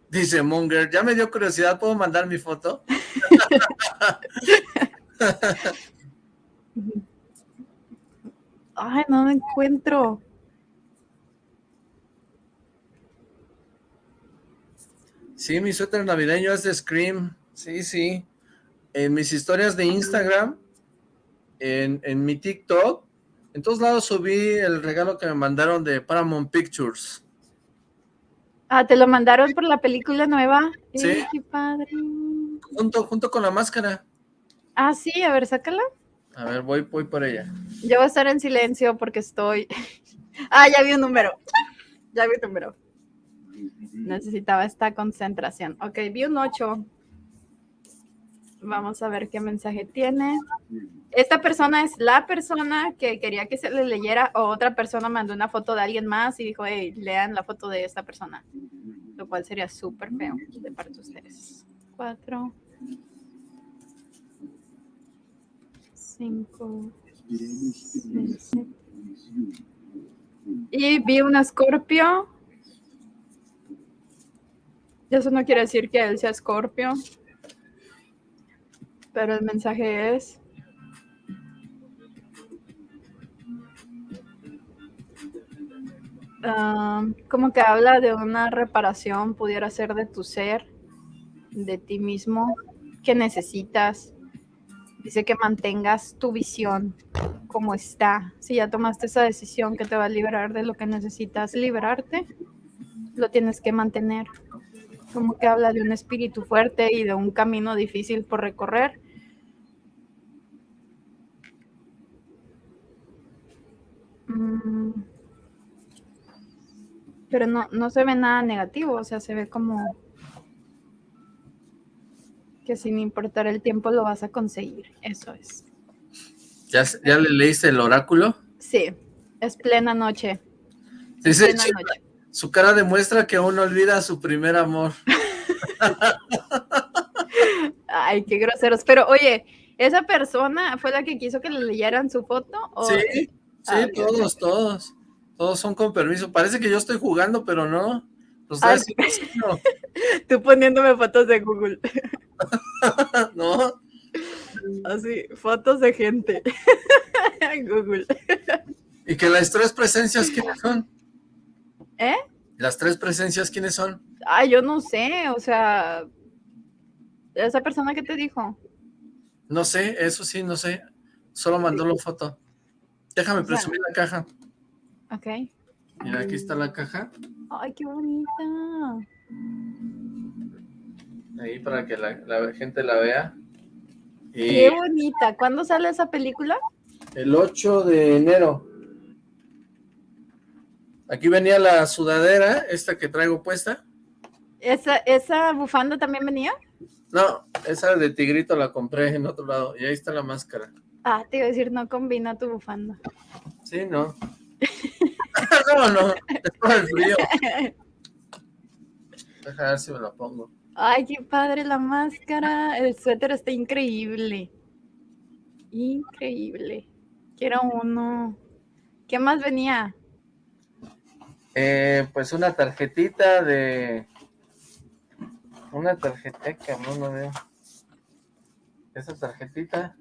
Speaker 1: Dice Munger, ya me dio curiosidad, ¿puedo mandar mi foto?
Speaker 2: Ay, no me encuentro.
Speaker 1: Sí, mi suéter navideño es de Scream. Sí, sí. En mis historias de Instagram, en, en mi TikTok, en todos lados subí el regalo que me mandaron de Paramount Pictures.
Speaker 2: Ah, ¿te lo mandaron por la película nueva?
Speaker 1: Sí.
Speaker 2: qué padre.
Speaker 1: Junto, junto con la máscara.
Speaker 2: Ah, sí, a ver, sácala.
Speaker 1: A ver, voy, voy por ella.
Speaker 2: Yo voy a estar en silencio porque estoy... ah, ya vi un número. Ya vi un número. Necesitaba esta concentración. Ok, vi un 8. Vamos a ver qué mensaje tiene. Esta persona es la persona que quería que se le leyera o otra persona mandó una foto de alguien más y dijo, hey, lean la foto de esta persona. Lo cual sería súper feo de parte de ustedes. Cuatro. Cinco. Y vi un escorpio. Eso no quiere decir que él sea escorpio pero el mensaje es... Ah, como que habla de una reparación, pudiera ser de tu ser, de ti mismo, que necesitas. Dice que mantengas tu visión como está. Si ya tomaste esa decisión que te va a liberar de lo que necesitas liberarte, lo tienes que mantener. Como que habla de un espíritu fuerte y de un camino difícil por recorrer, Mm. Pero no, no se ve nada negativo, o sea, se ve como que sin importar el tiempo lo vas a conseguir, eso es.
Speaker 1: ¿Ya, ya le leíste el oráculo?
Speaker 2: Sí, es plena noche.
Speaker 1: Su cara demuestra que aún no olvida su primer amor.
Speaker 2: Ay, qué groseros. Pero oye, ¿esa persona fue la que quiso que le leyeran su foto?
Speaker 1: Sí, Sí, ah, todos, todos. Todos son con permiso. Parece que yo estoy jugando, pero no.
Speaker 2: Tú poniéndome fotos de Google.
Speaker 1: no.
Speaker 2: Así, fotos de gente. Google.
Speaker 1: ¿Y que las tres presencias quiénes son?
Speaker 2: ¿Eh?
Speaker 1: ¿Las tres presencias quiénes son?
Speaker 2: Ah, yo no sé, o sea... ¿Esa persona que te dijo?
Speaker 1: No sé, eso sí, no sé. Solo mandó la foto. Déjame presumir la caja.
Speaker 2: Ok.
Speaker 1: Mira, aquí está la caja.
Speaker 2: Ay, qué bonita.
Speaker 1: Ahí para que la, gente la vea.
Speaker 2: Qué bonita. ¿Cuándo sale esa película?
Speaker 1: El 8 de enero. Aquí venía la sudadera, esta que traigo puesta.
Speaker 2: ¿Esa, esa bufanda también venía?
Speaker 1: No, esa de tigrito la compré en otro lado. Y ahí está la máscara.
Speaker 2: Ah, te iba a decir, no combina tu bufanda.
Speaker 1: Sí, no. no, no, es por el frío. Deja ver si me la pongo.
Speaker 2: Ay, qué padre la máscara. El suéter está increíble. Increíble. Quiero uno. ¿Qué más venía?
Speaker 1: Eh, pues una tarjetita de... Una tarjetita, no, no veo. Esa tarjetita.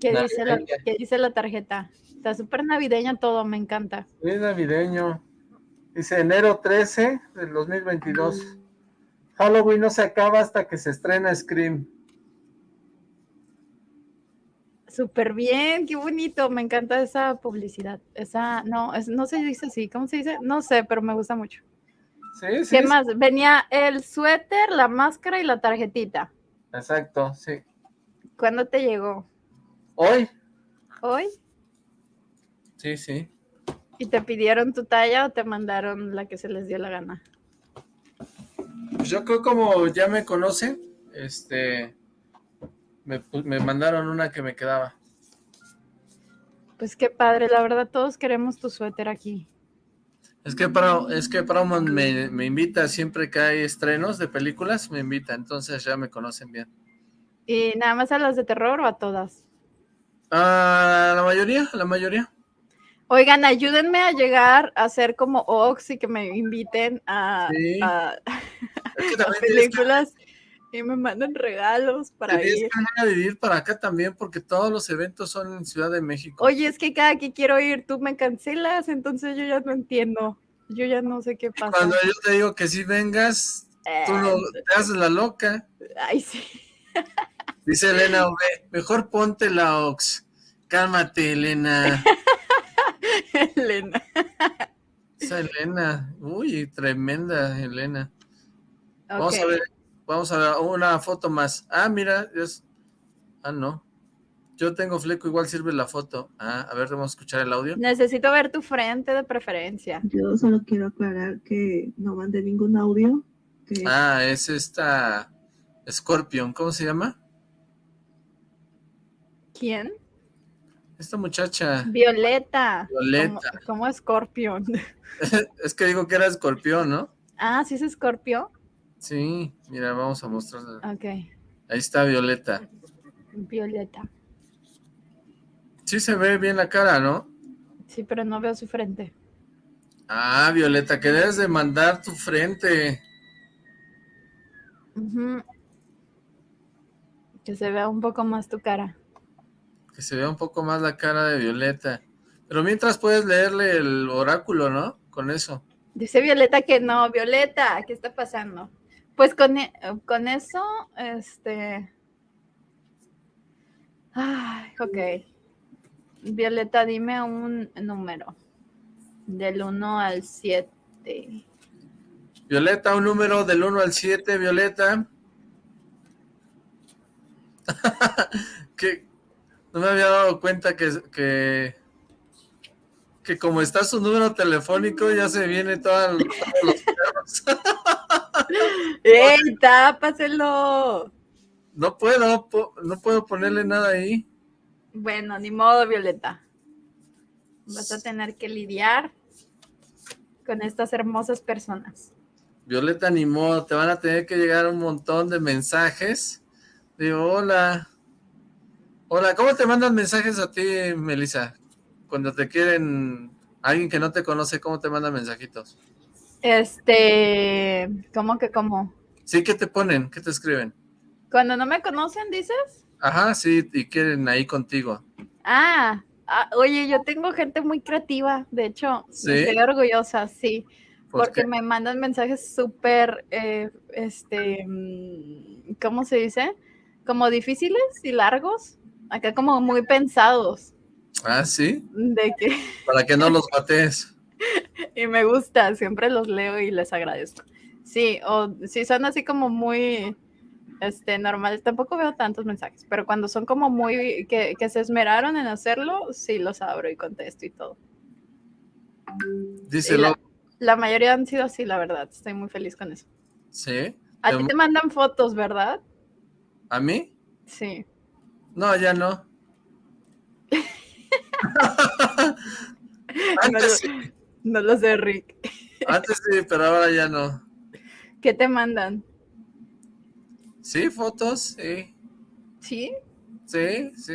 Speaker 2: ¿Qué dice, la, ¿Qué dice la tarjeta? Está súper navideño todo, me encanta.
Speaker 1: Es navideño. Dice enero 13 del 2022. Halloween no se acaba hasta que se estrena Scream.
Speaker 2: Súper bien, qué bonito, me encanta esa publicidad. Esa, no, es, no se dice así, ¿cómo se dice? No sé, pero me gusta mucho.
Speaker 1: Sí, sí.
Speaker 2: ¿Qué más? Venía el suéter, la máscara y la tarjetita.
Speaker 1: Exacto, sí.
Speaker 2: ¿Cuándo te llegó?
Speaker 1: Hoy.
Speaker 2: ¿Hoy?
Speaker 1: Sí, sí.
Speaker 2: ¿Y te pidieron tu talla o te mandaron la que se les dio la gana?
Speaker 1: Pues yo creo como ya me conocen, este, me, me mandaron una que me quedaba.
Speaker 2: Pues qué padre, la verdad todos queremos tu suéter aquí.
Speaker 1: Es que para, es que Paramount me, me, invita siempre que hay estrenos de películas, me invita, entonces ya me conocen bien.
Speaker 2: ¿Y nada más a las de terror o a todas?
Speaker 1: A la mayoría, la mayoría.
Speaker 2: Oigan, ayúdenme a llegar a ser como Ox y que me inviten a,
Speaker 1: Sí.
Speaker 2: a-
Speaker 1: Es que
Speaker 2: a
Speaker 1: también tienes que-
Speaker 2: películas y me manden regalos para
Speaker 1: tienes
Speaker 2: ir.
Speaker 1: que venir a vivir para acá también, porque todos los eventos son en Ciudad de México.
Speaker 2: Oye, es que cada que quiero ir tú me cancelas, entonces yo ya no entiendo. Yo ya no sé qué pasa.
Speaker 1: Cuando yo te digo que si vengas, tú lo, te haces la loca.
Speaker 2: Ay, sí.
Speaker 1: Dice Elena Ove, mejor ponte la Ox. Cálmate, Elena.
Speaker 2: Elena.
Speaker 1: Esa Elena, uy, tremenda Elena. Vamos a ver, vamos a ver una foto más. Ah, mira, es... Ah, no. Yo tengo fleco, igual sirve la foto. Ah, a ver, vamos a escuchar el audio.
Speaker 2: Necesito ver tu frente de preferencia.
Speaker 4: Yo solo quiero aclarar que no mandé ningún audio. Que
Speaker 1: Ah, es esta Scorpion, ¿cómo se llama?
Speaker 2: ¿Quién?
Speaker 1: Esta muchacha.
Speaker 2: Violeta.
Speaker 1: Violeta.
Speaker 2: Como, como Scorpion.
Speaker 1: Es que digo que era escorpión, ¿no?
Speaker 2: Ah, ¿sí es Scorpio?
Speaker 1: Sí, mira, vamos a mostrarla.
Speaker 2: Ok.
Speaker 1: Ahí está Violeta.
Speaker 2: Violeta.
Speaker 1: Sí se ve bien la cara, ¿no?
Speaker 2: Sí, pero no veo su frente.
Speaker 1: Ah, Violeta, que debes de mandar tu frente.
Speaker 2: Que se vea un poco más tu cara.
Speaker 1: Que se vea un poco más la cara de Violeta. Pero mientras puedes leerle el oráculo, ¿no? Con eso.
Speaker 2: Dice Violeta que no. Violeta, ¿qué está pasando? Pues con, e- con eso, este... Ay, ok. Violeta, dime un número. Del 1 al 7.
Speaker 1: Violeta, un número del 1 al 7, Violeta. que no me había dado cuenta que, que, que como está su número telefónico, ya se viene toda- todos los perros.
Speaker 2: ¡Ey, tápaselo!
Speaker 1: No puedo, no puedo ponerle nada ahí.
Speaker 2: Bueno, ni modo, Violeta. Vas a tener que lidiar con estas hermosas personas.
Speaker 1: Violeta, ni modo, te van a tener que llegar un montón de mensajes. Digo, hola. Hola, ¿cómo te mandan mensajes a ti, Melissa? Cuando te quieren, alguien que no te conoce, ¿cómo te mandan mensajitos?
Speaker 2: Este, ¿cómo que cómo?
Speaker 1: Sí, ¿qué te ponen? ¿Qué te escriben?
Speaker 2: Cuando no me conocen, dices.
Speaker 1: Ajá, sí, y quieren ahí contigo.
Speaker 2: Ah, ah, oye, yo tengo gente muy creativa, de hecho,
Speaker 1: ¿Sí?
Speaker 2: estoy orgullosa, sí,
Speaker 1: ¿Por
Speaker 2: porque
Speaker 1: qué?
Speaker 2: me mandan mensajes súper, eh, este, mm, ¿cómo se dice? Como difíciles y largos, acá como muy pensados,
Speaker 1: Ah, sí,
Speaker 2: de que,
Speaker 1: para que no los mates.
Speaker 2: y me gusta, siempre los leo y les agradezco. Sí, o si son así como muy, Este, normal, tampoco veo tantos mensajes, pero cuando son como muy, que, que se esmeraron en hacerlo, sí los abro y contesto y todo.
Speaker 1: Díselo.
Speaker 2: La, la mayoría han sido así, la verdad. Estoy muy feliz con eso.
Speaker 1: ¿Sí?
Speaker 2: A ti te mandan fotos, ¿verdad?
Speaker 1: ¿A mí?
Speaker 2: Sí.
Speaker 1: No, ya no.
Speaker 2: No,
Speaker 1: Antes
Speaker 2: no lo sé, Rick.
Speaker 1: antes sí, pero ahora ya no.
Speaker 2: ¿Qué te mandan?
Speaker 1: Sí, fotos, sí,
Speaker 2: ¿Sí?
Speaker 1: sí, sí.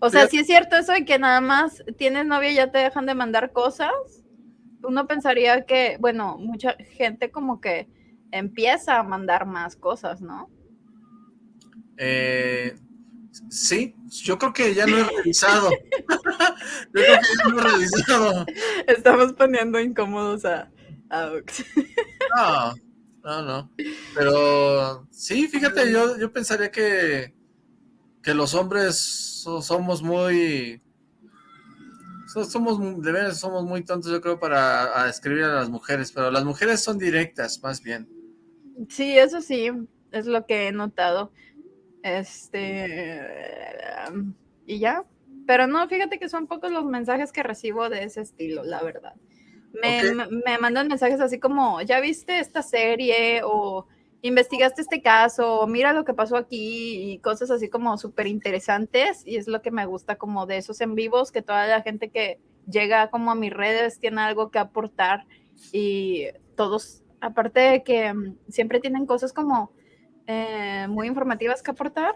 Speaker 2: O sea,
Speaker 1: Fíjate-
Speaker 2: sí es cierto eso de que nada más tienes novia y ya te dejan de mandar cosas. Uno pensaría que, bueno, mucha gente como que empieza a mandar más cosas, ¿no?
Speaker 1: Eh, sí, yo creo que ya no he revisado. yo creo que ya no he revisado.
Speaker 2: Estamos poniendo incómodos a, a Ux.
Speaker 1: No, no, no. Pero sí, fíjate, yo, yo pensaría que, que los hombres so- somos muy... so- Somos, de veras, somos muy tontos, yo creo, para a escribir a las mujeres, pero las mujeres son directas, más bien.
Speaker 2: Sí, eso sí, es lo que he notado. Este. Y ya. Pero no, fíjate que son pocos los mensajes que recibo de ese estilo, la verdad. Me,
Speaker 1: Ok.
Speaker 2: me- mandan mensajes así como, ¿ya viste esta serie? O investigaste este caso, mira lo que pasó aquí, y cosas así como súper interesantes. Y es lo que me gusta como de esos en vivos, que toda la gente que llega como a mis redes tiene algo que aportar y todos, aparte de que mm, siempre tienen cosas como eh, muy informativas que aportar,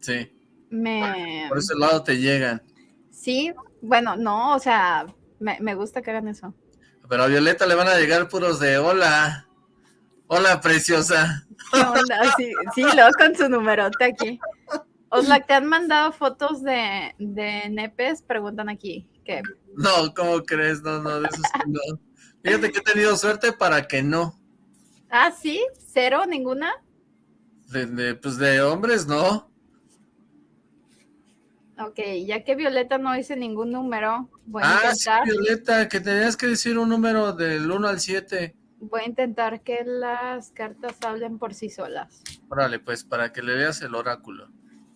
Speaker 1: Sí,
Speaker 2: me...
Speaker 1: por ese lado te llegan.
Speaker 2: Sí, bueno, no, o sea, me, me gusta que hagan eso.
Speaker 1: Pero a Violeta le van a llegar puros de hola. Hola, preciosa.
Speaker 2: ¿Qué onda? Sí, sí, luego con su numerote aquí. Oslac, ¿te han mandado fotos de, de nepes? Preguntan aquí. ¿Qué?
Speaker 1: No, ¿cómo crees? No, no, de esos que no. Fíjate que he tenido suerte para que no.
Speaker 2: Ah, sí, cero, ninguna.
Speaker 1: De, de, pues de hombres, no.
Speaker 2: Ok, ya que Violeta no dice ningún número, voy a
Speaker 1: ah, sí,
Speaker 2: intentar,
Speaker 1: Violeta, que tenías que decir un número del 1 al 7.
Speaker 2: voy a intentar que las cartas hablen por sí solas.
Speaker 1: Órale, pues, para que le leas el oráculo.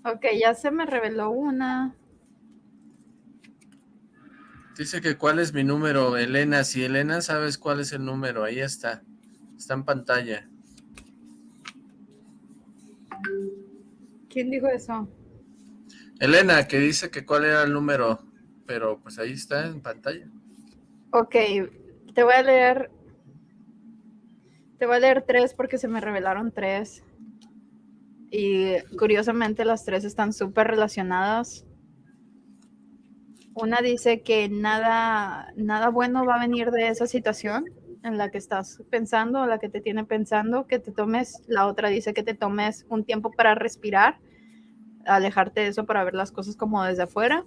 Speaker 2: Ok, ya se me reveló una.
Speaker 1: Dice que cuál es mi número, Elena. Si Elena sabes cuál es el número, ahí está. Está en pantalla.
Speaker 2: ¿Quién dijo eso?
Speaker 1: Elena, que dice que cuál era el número, pero pues ahí está en pantalla.
Speaker 2: Ok, te voy a leer. Te voy a leer tres porque se me revelaron tres. Y curiosamente las tres están súper relacionadas. Una dice que nada, nada bueno va a venir de esa situación en la que estás pensando, la que te tiene pensando, que te tomes, la otra dice que te tomes un tiempo para respirar, alejarte de eso para ver las cosas como desde afuera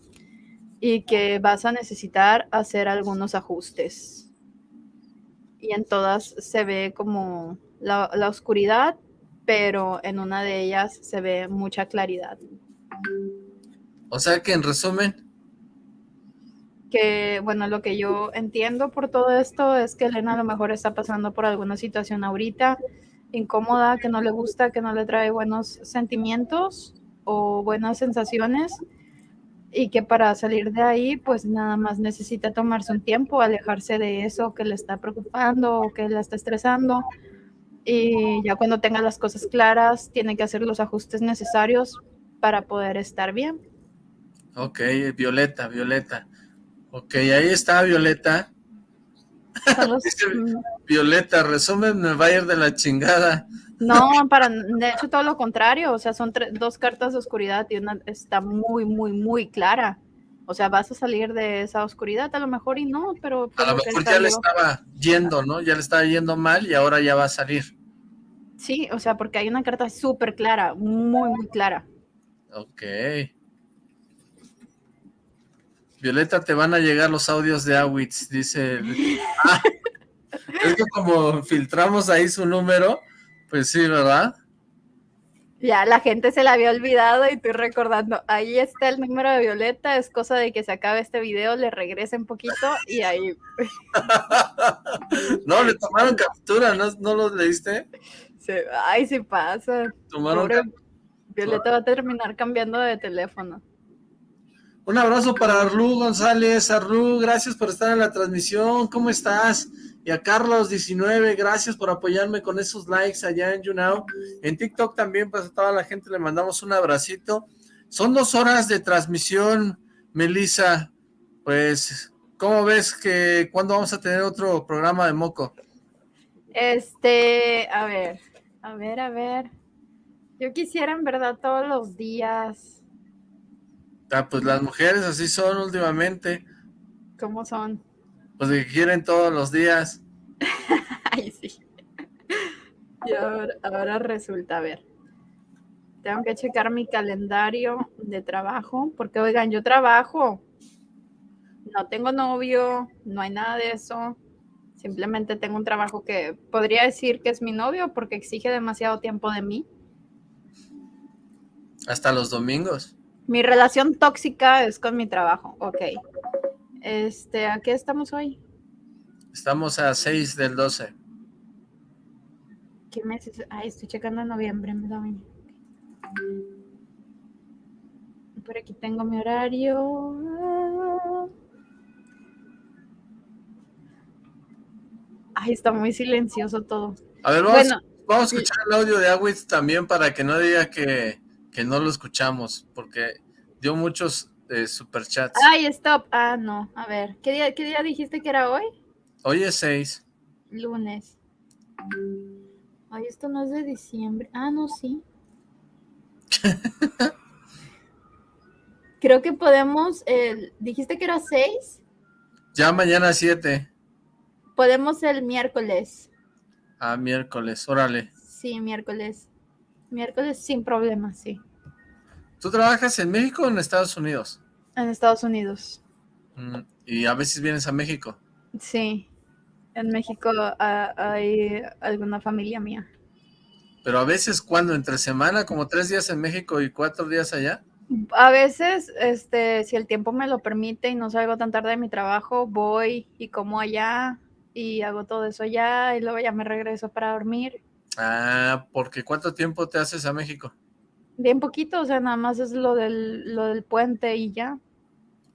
Speaker 2: y que vas a necesitar hacer algunos ajustes. Y en todas se ve como la, la oscuridad, pero en una de ellas se ve mucha claridad.
Speaker 1: O sea que en resumen,
Speaker 2: Que bueno, lo que yo entiendo por todo esto es que Elena a lo mejor está pasando por alguna situación ahorita incómoda, que no le gusta, que no le trae buenos sentimientos o buenas sensaciones y que para salir de ahí pues nada más necesita tomarse un tiempo, alejarse de eso que le está preocupando o que la está estresando y ya cuando tenga las cosas claras tiene que hacer los ajustes necesarios para poder estar bien.
Speaker 1: ok, Violeta, Violeta. Ok, ahí está Violeta. Violeta, resumen, me va a ir de la chingada.
Speaker 2: No, para, de hecho todo lo contrario, o sea, son tre- dos cartas de oscuridad y una está muy, muy, muy clara. O sea, vas a salir de esa oscuridad a lo mejor y no, pero...
Speaker 1: A lo
Speaker 2: pero
Speaker 1: mejor ya le estaba yendo, ¿no? Ya le estaba yendo mal y ahora ya va a salir.
Speaker 2: Sí, o sea, porque hay una carta súper clara, muy, muy clara.
Speaker 1: Ok. Violeta, te van a llegar los audios de Awitz, dice. Ah, es que como filtramos ahí su número, pues sí, ¿verdad?
Speaker 2: Ya la gente se la había olvidado y estoy recordando, ahí está el número de Violeta, es cosa de que se acabe este video, le regresen poquito y ahí,
Speaker 1: No, le tomaron captura, ¿no, ¿no lo leíste?
Speaker 2: Ay, se pasa.
Speaker 1: Tomaron
Speaker 2: Pobre Violeta va a terminar cambiando de teléfono.
Speaker 1: Un abrazo para Arlu González. Arlu, gracias por estar en la transmisión. ¿Cómo estás? Y a Carlos19, gracias por apoyarme con esos likes allá en YouNow. En TikTok también, pues a toda la gente le mandamos un abracito. Son dos horas de transmisión, Melissa. Pues, ¿cómo ves que cuándo vamos a tener otro programa de Moco?
Speaker 2: Este, a ver, a ver, a ver. Yo quisiera en verdad todos los días.
Speaker 1: Ah, pues las mujeres así son últimamente.
Speaker 2: ¿Cómo son?
Speaker 1: Pues que quieren todos los días.
Speaker 2: Ay, sí. Y ahora, ahora resulta, a ver. Tengo que checar mi calendario de trabajo, porque oigan, yo trabajo. No tengo novio, no hay nada de eso. Simplemente tengo un trabajo que podría decir que es mi novio porque exige demasiado tiempo de mí.
Speaker 1: Hasta los domingos.
Speaker 2: Mi relación tóxica es con mi trabajo. Ok. Este, ¿a qué estamos hoy?
Speaker 1: Estamos a 6 del 12.
Speaker 2: ¿Qué mes es? Ay, estoy checando en noviembre. me da bien. Por aquí tengo mi horario. Ay, está muy silencioso todo.
Speaker 1: A ver, vamos,
Speaker 2: Bueno,
Speaker 1: vamos a escuchar el audio de Awitz también para que no diga que, que no lo escuchamos, porque dio muchos eh, superchats.
Speaker 2: Ay, stop. Ah, no. A ver, ¿qué día, ¿qué día dijiste que era hoy?
Speaker 1: Hoy es 6.
Speaker 2: Lunes. Ay, esto no es de diciembre. Ah, no, sí. Creo que podemos, el- dijiste que era 6.
Speaker 1: Ya mañana 7.
Speaker 2: Podemos el miércoles.
Speaker 1: A miércoles, órale.
Speaker 2: Sí, miércoles. Miércoles sin problema, sí.
Speaker 1: ¿Tú trabajas en México o en Estados Unidos?
Speaker 2: En Estados Unidos.
Speaker 1: Mm, y a veces vienes a México.
Speaker 2: Sí. En México ah, hay alguna familia mía.
Speaker 1: Pero a veces, cuando ¿Entre semana? ¿Como tres días en México y cuatro días allá?
Speaker 2: A veces, este, si el tiempo me lo permite y no salgo tan tarde de mi trabajo, voy y como allá y hago todo eso allá y luego ya me regreso para dormir.
Speaker 1: Ah, porque ¿cuánto tiempo te haces a México?
Speaker 2: Bien poquito, o sea, nada más es lo del, lo del puente y ya.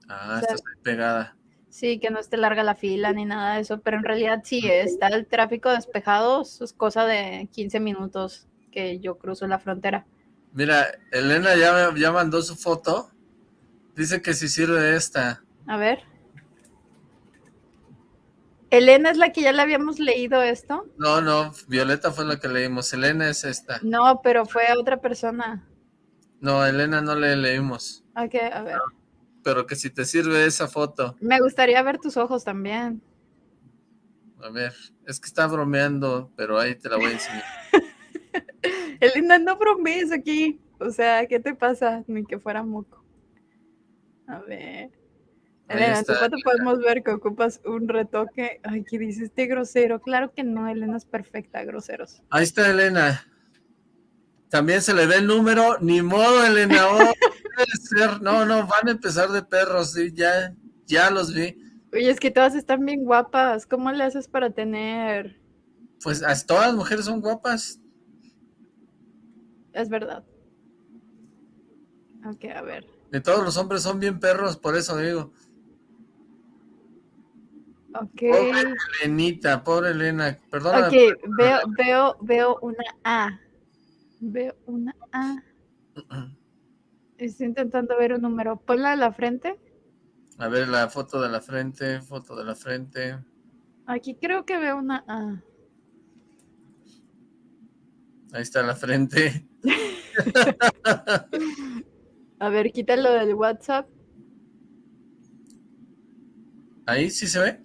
Speaker 1: Ah,
Speaker 2: O sea,
Speaker 1: estás ahí pegada.
Speaker 2: Sí, que no esté larga la fila ni nada de eso, pero en realidad sí, está el tráfico despejado, es cosa de 15 minutos que yo cruzo la frontera.
Speaker 1: Mira, Elena ya, ya mandó su foto. Dice que si sirve esta.
Speaker 2: A ver. Elena es la que ya le habíamos leído esto.
Speaker 1: No, no, Violeta fue la que leímos. Elena es esta.
Speaker 2: No, pero fue otra persona.
Speaker 1: No, Elena no le leímos.
Speaker 2: Ok, a ver.
Speaker 1: Pero que si te sirve esa foto.
Speaker 2: Me gustaría ver tus ojos también.
Speaker 1: A ver, es que está bromeando, pero ahí te la voy a enseñar.
Speaker 2: Elena, no bromees aquí. O sea, ¿qué te pasa? Ni que fuera moco. A ver. Elena, en tu foto podemos ver que ocupas un retoque. Ay, ¿qué dice este grosero? Claro que no, Elena es perfecta, groseros.
Speaker 1: Ahí está Elena. También se le ve el número. Ni modo, Elena. Oh, puede ser. No, no, van a empezar de perros. Sí, ya, ya los vi.
Speaker 2: Oye, es que todas están bien guapas. ¿Cómo le haces para tener?
Speaker 1: Pues as- todas las mujeres son guapas.
Speaker 2: Es verdad. Ok, a ver.
Speaker 1: De todos los hombres son bien perros, por eso digo.
Speaker 2: Ok.
Speaker 1: Pobre Elenita, pobre Elena. Perdóname.
Speaker 2: Ok, veo, veo, veo una A. Veo una A. Estoy intentando ver un número. Ponla a la frente.
Speaker 1: A ver la foto de la frente, foto de la frente.
Speaker 2: Aquí creo que veo una A.
Speaker 1: Ahí está la frente.
Speaker 2: A ver, quítalo del WhatsApp.
Speaker 1: Ahí sí se ve.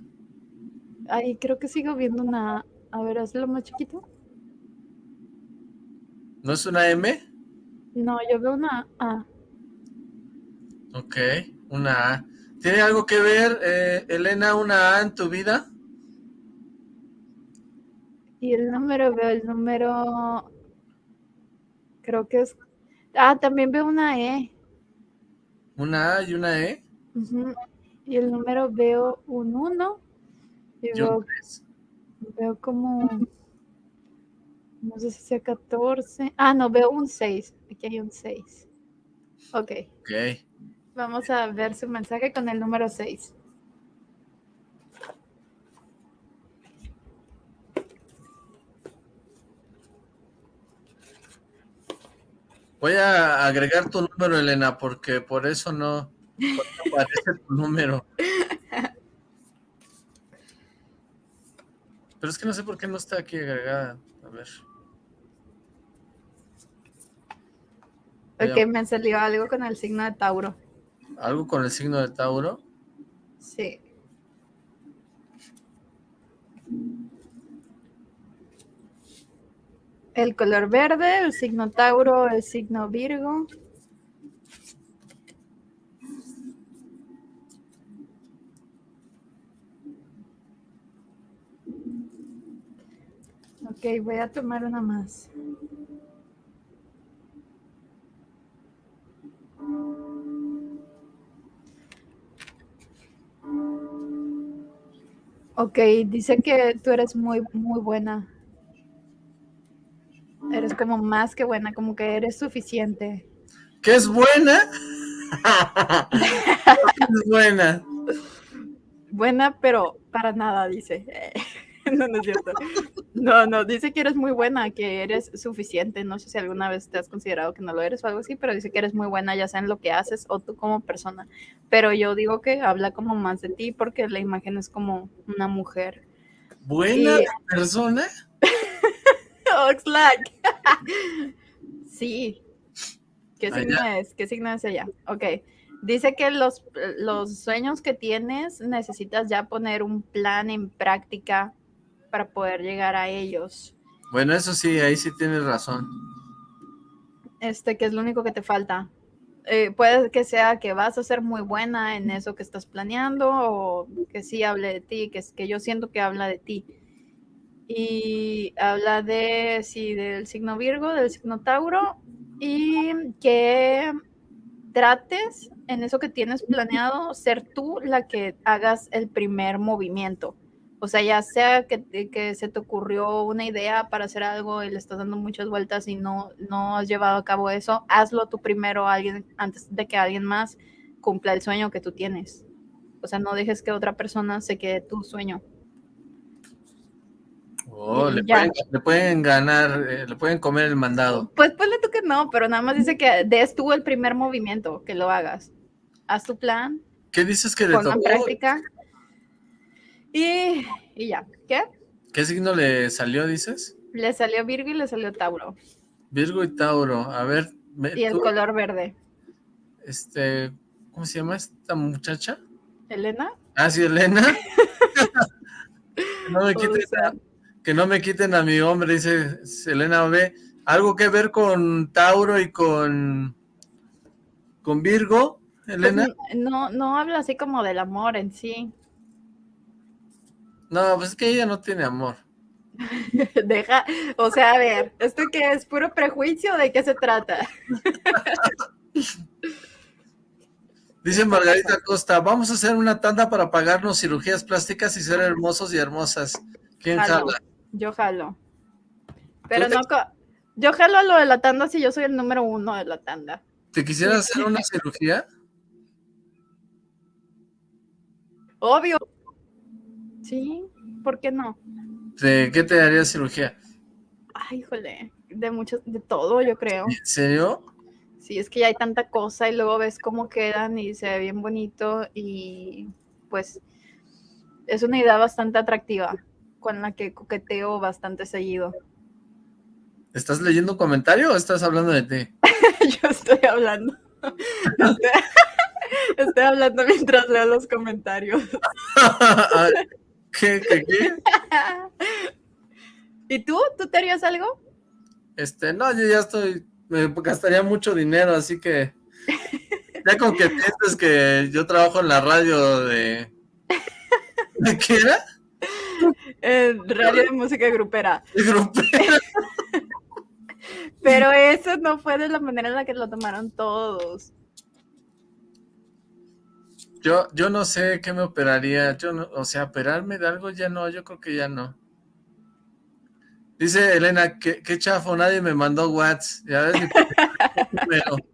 Speaker 2: Ahí creo que sigo viendo una A. A ver, hazlo más chiquito.
Speaker 1: ¿No es una M?
Speaker 2: No, yo veo una A.
Speaker 1: Ok, una A. ¿Tiene algo que ver, eh, Elena, una A en tu vida?
Speaker 2: Y el número, veo el número. Creo que es. Ah, también veo una E.
Speaker 1: Una A y una E.
Speaker 2: Y el número veo un 1. Y
Speaker 1: Y un
Speaker 2: veo, veo como. No sé si sea 14. Ah, no, veo un 6. Aquí hay un 6. Ok.
Speaker 1: Ok.
Speaker 2: Vamos a ver su mensaje con el número 6.
Speaker 1: Voy a agregar tu número, Elena, porque por eso no, no aparece tu número. Pero es que no sé por qué no está aquí agregada. A ver.
Speaker 2: Ok, me salió algo con el signo de Tauro.
Speaker 1: ¿Algo con el signo de Tauro?
Speaker 2: Sí. El color verde, el signo Tauro, el signo Virgo. Ok, voy a tomar una más. Ok, dice que tú eres muy, muy buena. Eres como más que buena, como que eres suficiente.
Speaker 1: ¿Qué es buena? ¿Qué es buena?
Speaker 2: Buena, pero para nada, dice. no, no es cierto. No, no, dice que eres muy buena, que eres suficiente. No sé si alguna vez te has considerado que no lo eres o algo así, pero dice que eres muy buena, ya sea en lo que haces o tú como persona. Pero yo digo que habla como más de ti porque la imagen es como una mujer.
Speaker 1: ¿Buena
Speaker 2: Y-
Speaker 1: persona?
Speaker 2: Oxlack. sí. ¿Qué
Speaker 1: Ah,
Speaker 2: signo es? ¿Qué signo es ella? Ok. Dice que los, los sueños que tienes necesitas ya poner un plan en práctica para poder llegar a ellos.
Speaker 1: Bueno, eso sí, ahí sí tienes razón.
Speaker 2: Este, que es lo único que te falta. Eh, puede que sea que vas a ser muy buena en eso que estás planeando o que sí hable de ti, que, es, que yo siento que habla de ti. Y habla de, sí, del signo Virgo, del signo Tauro y que trates en eso que tienes planeado ser tú la que hagas el primer movimiento. O sea, ya sea que, que se te ocurrió una idea para hacer algo y le estás dando muchas vueltas y no, no has llevado a cabo eso, hazlo tú primero alguien, antes de que alguien más cumpla el sueño que tú tienes. O sea, no dejes que otra persona se quede tu sueño.
Speaker 1: Oh, le, pueden, le pueden ganar, eh, le pueden comer el mandado.
Speaker 2: Pues ponle tú que no, pero nada más dice que des tú el primer movimiento, que lo hagas. Haz tu plan,
Speaker 1: ¿Qué dices que le tocó?
Speaker 2: práctica. Y, y ya. ¿Qué?
Speaker 1: ¿Qué signo le salió, dices?
Speaker 2: Le salió Virgo y le salió Tauro.
Speaker 1: Virgo y Tauro. A ver, me-
Speaker 2: Y el
Speaker 1: tú,
Speaker 2: color verde.
Speaker 1: este, ¿cómo se llama esta muchacha?
Speaker 2: ¿Elena?
Speaker 1: Ah, sí, Elena. que, no me quiten, a- que no me quiten a mi hombre, dice Elena B. ¿Algo que ver con Tauro y con, con Virgo,
Speaker 2: pues,
Speaker 1: Elena?
Speaker 2: no, no habla así como del amor en sí.
Speaker 1: No, pues es que ella no tiene amor.
Speaker 2: Deja, o sea, a ver, ¿esto qué es? ¿Puro prejuicio? ¿De qué se trata?
Speaker 1: Dice Margarita Costa, vamos a hacer una tanda para pagarnos cirugías plásticas y ser hermosos y hermosas. ¿Quién
Speaker 2: Jalo.
Speaker 1: jala?
Speaker 2: Yo jalo. Pero no, yo jalo a lo de la tanda si yo soy el número uno de la tanda.
Speaker 1: ¿Te quisieras hacer una cirugía?
Speaker 2: Obvio. Sí, ¿por qué no?
Speaker 1: ¿De qué te daría cirugía?
Speaker 2: Ay, híjole, de mucho, de todo, yo creo.
Speaker 1: ¿En serio?
Speaker 2: Sí, es que ya hay tanta cosa y luego ves cómo quedan y se ve bien bonito y pues es una idea bastante atractiva con la que coqueteo bastante seguido.
Speaker 1: ¿Estás leyendo comentario o estás hablando de ti?
Speaker 2: Yo estoy hablando. Estoy, estoy hablando mientras leo los comentarios.
Speaker 1: ¿Qué, qué, qué?
Speaker 2: ¿Y tú? ¿Tú te harías algo?
Speaker 1: Este, no, yo ya estoy, me gastaría mucho dinero, así que ya con que pienses que yo trabajo en la radio de... ¿De qué era?
Speaker 2: Eh, radio de música grupera.
Speaker 1: De grupero.
Speaker 2: Pero eso no fue de la manera en la que lo tomaron todos.
Speaker 1: Yo, yo no sé qué me operaría, yo no, o sea, operarme de algo ya no, yo creo que ya no. Dice Elena, qué, qué chafo, nadie me mandó WhatsApp. Ya ves,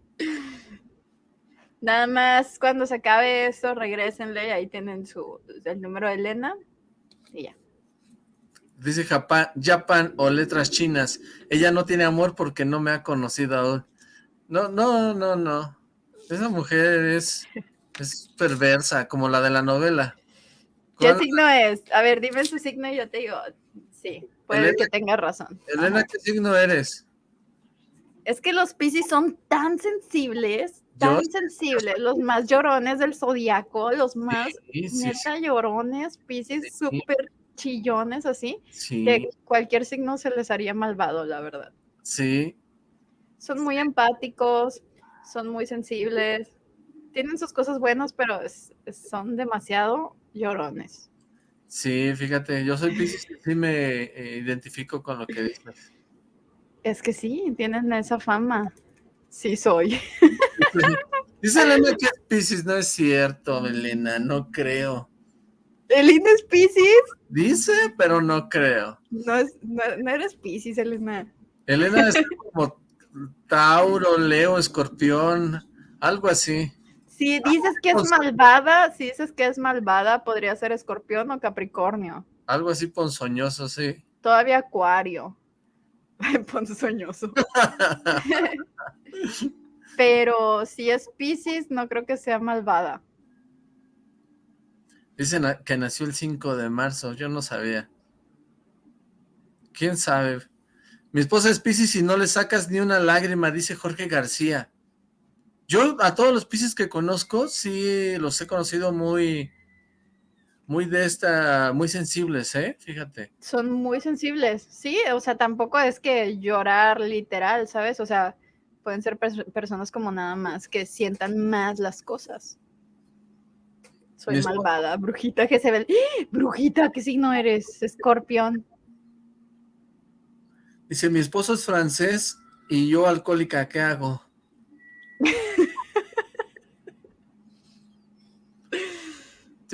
Speaker 2: Nada más cuando se acabe esto, regrésenle y ahí tienen su, el número de Elena y ya.
Speaker 1: Dice Japan, Japan o letras chinas. Ella no tiene amor porque no me ha conocido aún. No, no, no, no. Esa mujer es, es perversa, como la de la novela.
Speaker 2: ¿Qué signo es? A ver, dime su signo y yo te digo. Sí, puede que tenga razón.
Speaker 1: Elena, ¿qué signo eres?
Speaker 2: Es que los Piscis son tan sensibles, tan sensibles, los más llorones del zodiaco, los más neta llorones, Piscis súper chillones así, que cualquier signo se les haría malvado, la verdad.
Speaker 1: Sí.
Speaker 2: Son muy empáticos, son muy sensibles, tienen sus cosas buenas, pero son demasiado llorones.
Speaker 1: Sí, fíjate, yo soy Pisces y sí me eh, identifico con lo que dices.
Speaker 2: Es que sí, tienen esa fama. Sí soy.
Speaker 1: Dice Elena que es Pisces, no es cierto, Elena, no creo.
Speaker 2: ¿Elena es Pisces?
Speaker 1: Dice, pero no creo.
Speaker 2: No, no, eres Pisces, Elena.
Speaker 1: Elena es como Tauro, Leo, Escorpión, algo así.
Speaker 2: Si dices que es malvada, si dices que es malvada, podría ser escorpión o capricornio.
Speaker 1: Algo así ponzoñoso, sí.
Speaker 2: Todavía acuario. ponzoñoso. Pero si es Pisces, no creo que sea malvada.
Speaker 1: Dicen que nació el 5 de marzo, yo no sabía. ¿Quién sabe? Mi esposa es Pisces y no le sacas ni una lágrima, dice Jorge García. Yo a todos los Pisces que conozco, sí los he conocido muy, muy de esta, muy sensibles, ¿eh? Fíjate.
Speaker 2: Son muy sensibles, sí, o sea, tampoco es que llorar literal, ¿sabes? O sea, pueden ser personas como nada más que sientan más las cosas. Soy malvada, brujita que se ve. ¡Ah! Brujita, ¿qué signo eres? Escorpión.
Speaker 1: Dice, mi esposo es francés y yo alcohólica, ¿qué hago?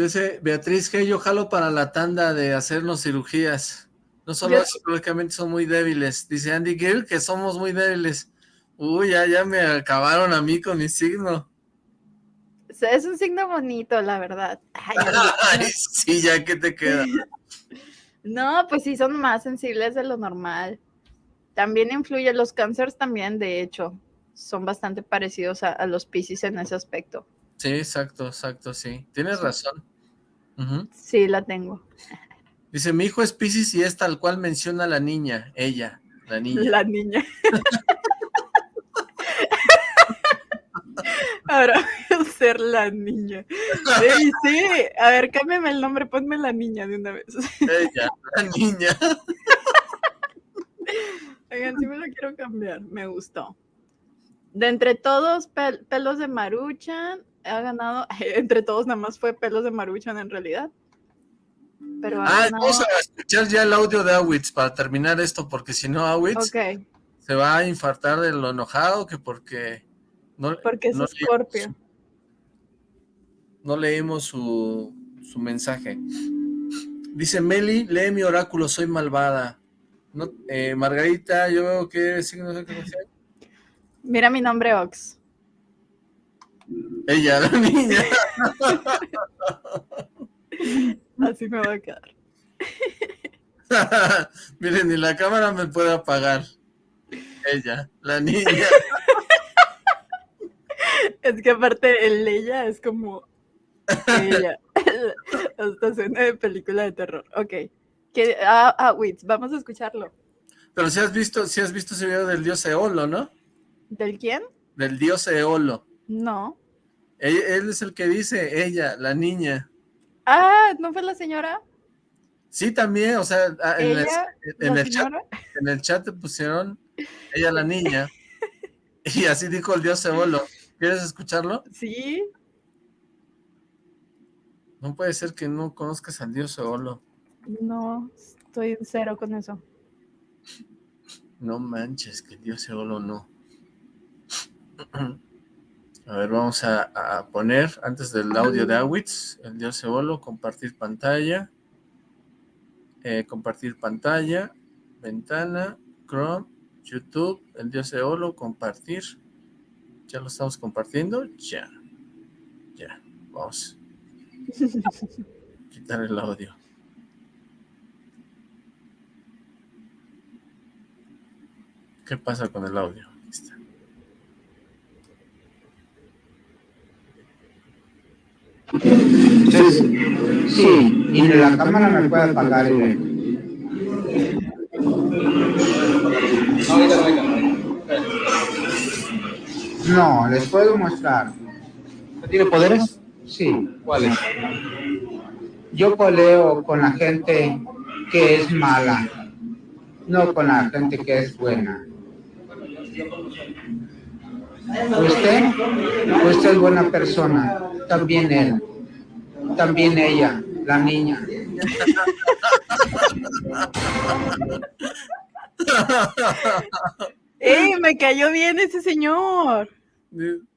Speaker 1: Dice Beatriz que yo jalo para la tanda de hacernos cirugías. No solo psicológicamente son muy débiles. Dice Andy Gill que somos muy débiles. Uy, ya, ya me acabaron a mí con mi signo.
Speaker 2: es un signo bonito, la verdad.
Speaker 1: Ay, sí, ya que te queda.
Speaker 2: no, pues sí, son más sensibles de lo normal. También influye, los cánceres también, de hecho son bastante parecidos a, los Pisces en ese aspecto.
Speaker 1: Sí, exacto, exacto, sí. Tienes razón.
Speaker 2: Sí, la tengo.
Speaker 1: Dice, mi hijo es Pisces y es tal cual menciona la niña, ella, la niña.
Speaker 2: La niña. Ahora voy a ser la niña. Sí, sí. A ver, cámbiame el nombre, ponme la niña de una vez.
Speaker 1: Ella, la niña.
Speaker 2: Oigan, sí me lo quiero cambiar, me gustó. De entre todos, pelos de Maruchan ha ganado, entre todos nada más fue pelos de Maruchan en realidad.
Speaker 1: Pero ah, vamos a escuchar ya el audio de Awitz para terminar esto, porque si no Awitz se va a infartar de lo enojado que porque
Speaker 2: no, porque es no Scorpio.
Speaker 1: no leímos su, su mensaje. Dice Meli, lee mi oráculo, soy malvada. No, eh, Margarita, yo veo que signo de
Speaker 2: Mira mi nombre, Ox.
Speaker 1: Ella, la niña.
Speaker 2: Así me va a quedar.
Speaker 1: Miren, ni la cámara me puede apagar. Ella, la niña.
Speaker 2: es que aparte el ella es como ella. Hasta suena de película de terror. Ok. ah, ah, wait, vamos a escucharlo.
Speaker 1: Pero si has visto, si has visto ese video del dios Eolo, ¿no?
Speaker 2: ¿Del quién?
Speaker 1: Del dios Eolo.
Speaker 2: No.
Speaker 1: Él, es el que dice, ella, la niña.
Speaker 2: Ah, ¿no fue la señora?
Speaker 1: Sí, también, o sea, en, el, chat, en el chat te pusieron ella la niña. y así dijo el dios Eolo. ¿Quieres escucharlo?
Speaker 2: Sí.
Speaker 1: No puede ser que no conozcas al dios Eolo.
Speaker 2: No, estoy cero con eso.
Speaker 1: No manches, que el dios Eolo no. A ver, vamos a, poner, antes del audio de Awitz, el dios Eolo, compartir pantalla. Eh, compartir pantalla. ventana, Chrome, YouTube, el dios Eolo, compartir. ¿Ya lo estamos compartiendo? Ya. Ya, vamos. Quitar el audio. ¿Qué pasa con el audio? Aquí está.
Speaker 5: Entonces, sí, y en la cámara me puede apagar el... No, les puedo mostrar.
Speaker 6: ¿Tiene poderes?
Speaker 5: Sí.
Speaker 6: ¿Cuáles?
Speaker 5: Yo coleo con la gente que es mala, no con la gente que es buena. Usted, usted es buena persona, también él, también ella, la niña.
Speaker 2: ¡Ey! Me cayó bien ese señor.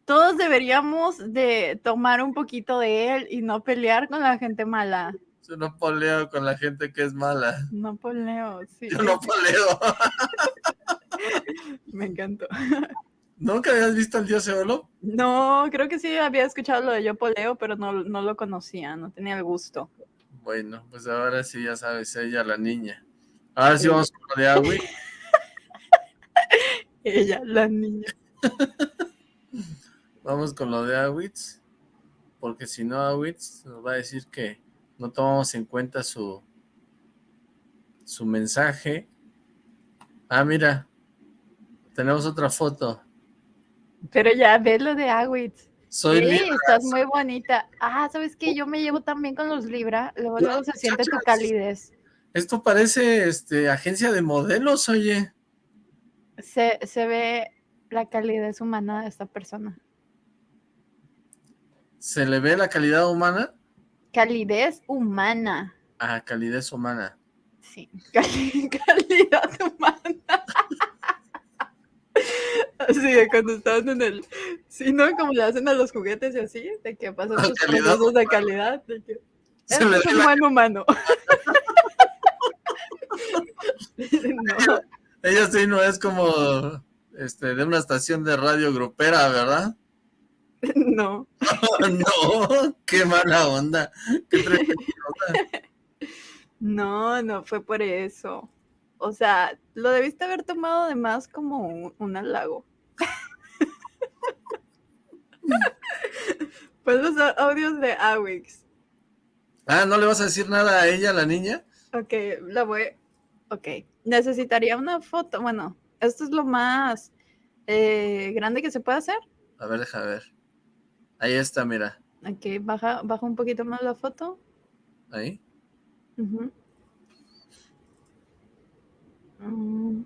Speaker 2: Todos deberíamos de tomar un poquito de él y no pelear con la gente mala.
Speaker 1: Yo no poleo con la gente que es mala.
Speaker 2: No poleo, sí.
Speaker 1: Yo no poleo.
Speaker 2: Me encantó.
Speaker 1: ¿Nunca habías visto al dios Eolo?
Speaker 2: No, creo que sí había escuchado lo de yo poleo, pero no, no lo conocía, no tenía el gusto.
Speaker 1: Bueno, pues ahora sí ya sabes, ella la niña. Ahora sí vamos con lo de Agui.
Speaker 2: Ella, la niña.
Speaker 1: Vamos con lo de Awitz, porque si no Awitz nos va a decir que no tomamos en cuenta su su mensaje. Ah, mira, tenemos otra foto.
Speaker 2: Pero ya ve lo de Awitz.
Speaker 1: Soy
Speaker 2: Sí,
Speaker 1: Libra.
Speaker 2: estás muy bonita. Ah, ¿sabes qué? Yo me llevo también con los Libra. Luego, luego se siente tu calidez.
Speaker 1: Esto parece este agencia de modelos, oye.
Speaker 2: Se, se ve la calidez humana de esta persona.
Speaker 1: ¿Se le ve la calidad humana?
Speaker 2: Calidez humana.
Speaker 1: Ah, calidez humana.
Speaker 2: Sí, cali- calidad humana. Así de cuando estaban en el... Sí, ¿no? Como le hacen a los juguetes y así, de que pasan sus procesos de calidad. De que,
Speaker 1: Se
Speaker 2: "Este
Speaker 1: le
Speaker 2: es un
Speaker 1: la-
Speaker 2: humano. no,
Speaker 1: Ella sí no es como este de una estación de radio grupera, ¿verdad?
Speaker 2: no.
Speaker 1: no, qué mala onda. Qué onda.
Speaker 2: No, no fue por eso. O sea, lo debiste haber tomado de más como un, un halago. pues los au- audios de Awix.
Speaker 1: Ah, ¿no le vas a decir nada a ella, la niña?
Speaker 2: Ok, la voy. Ok. Necesitaría una foto. Bueno, esto es lo más eh, grande que se puede hacer.
Speaker 1: A ver, deja ver. Ahí está, mira.
Speaker 2: Ok, baja, baja un poquito más la foto.
Speaker 1: Ahí.
Speaker 2: Ujú. Mm,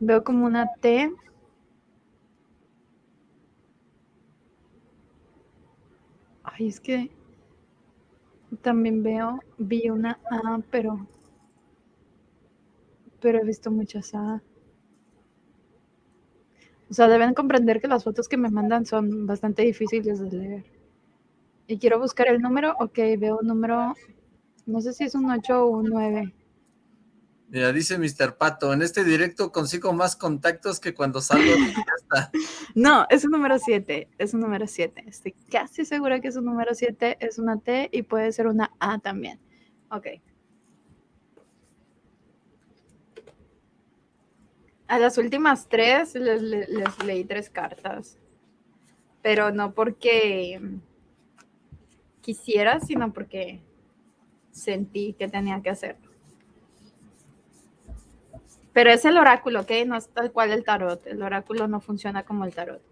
Speaker 2: Veo como una T. Ay, es que también veo, vi una A, pero, pero he visto muchas A. O sea, deben comprender que las fotos que me mandan son bastante difíciles de leer. Y quiero buscar el número. Ok, veo un número. No sé si es un 8 o un 9.
Speaker 1: Mira, dice Mr. Pato, en este directo consigo más contactos que cuando salgo de fiesta.
Speaker 2: No, es un número 7. Es un número 7. Estoy casi segura que es un número 7. Es una T y puede ser una A también. Ok. A las últimas tres les, les- les leí tres cartas. Pero no porque quisiera, sino porque sentí que tenía que hacerlo. Pero es el oráculo, ¿ok? No es tal cual el tarot. El oráculo no funciona como el tarot.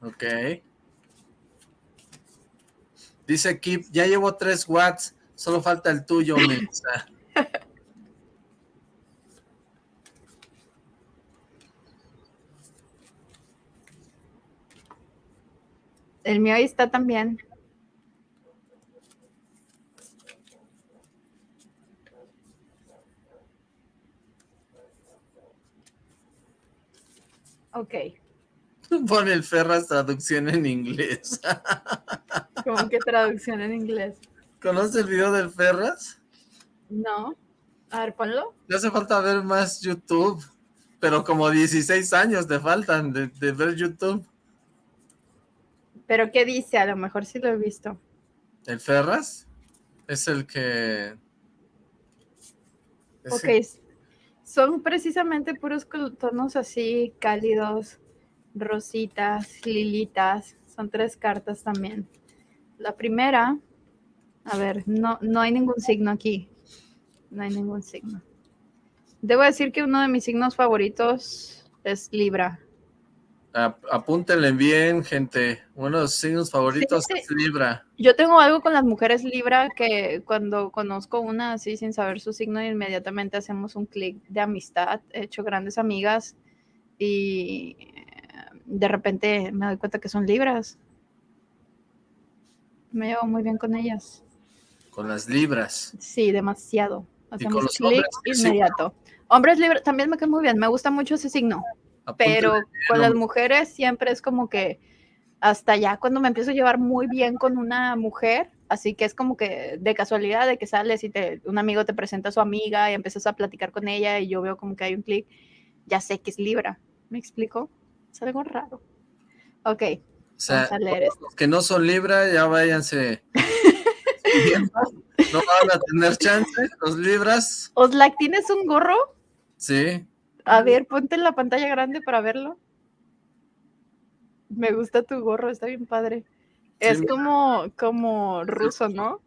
Speaker 1: Ok. Dice Kip, ya llevo 3 watts, solo falta el tuyo, Melissa.
Speaker 2: El mío ahí está también. Ok.
Speaker 1: Pone el Ferras traducción en inglés.
Speaker 2: ¿Cómo que traducción en inglés?
Speaker 1: ¿Conoces el video del Ferras?
Speaker 2: No. A ver, ponlo.
Speaker 1: Te hace falta ver más YouTube, pero como 16 años te faltan de, de ver YouTube.
Speaker 2: Pero ¿qué dice? A lo mejor sí lo he visto.
Speaker 1: ¿El Ferras? Es el que... es
Speaker 2: Ok,
Speaker 1: el-
Speaker 2: son precisamente puros tonos así cálidos, rositas, lilitas. Son tres cartas también. La primera, a ver, no, no hay ningún signo aquí. No hay ningún signo. Debo decir que uno de mis signos favoritos es Libra.
Speaker 1: Ap- apúntenle bien, gente. Uno de los signos favoritos
Speaker 2: Sí,
Speaker 1: es Libra.
Speaker 2: Yo tengo algo con las mujeres Libra que cuando conozco una así sin saber su signo, inmediatamente hacemos un clic de amistad, he hecho grandes amigas y eh, de repente me doy cuenta que son Libras. Me llevo muy bien con ellas.
Speaker 1: Con las Libras.
Speaker 2: Sí, demasiado. Hacemos clic inmediato. Hombres Libra también me cae muy bien, me gusta mucho ese signo. Pero con las mujeres siempre es como que hasta ya cuando me empiezo a llevar muy bien con una mujer, así que es como que de casualidad de que sales y te, un amigo te presenta a su amiga y empiezas a platicar con ella y yo veo como que hay un clic, ya sé que es Libra. ¿Me explico? Es algo raro. Ok,
Speaker 1: O sea,
Speaker 2: vamos a leer esto.
Speaker 1: los que no son Libra, ya váyanse. no van a tener chance, los Libras.
Speaker 2: Oslac, ¿tienes un gorro?
Speaker 1: Sí.
Speaker 2: A ver, ponte en la pantalla grande para verlo. Me gusta tu gorro, está bien padre. Es como, como ruso, ¿no?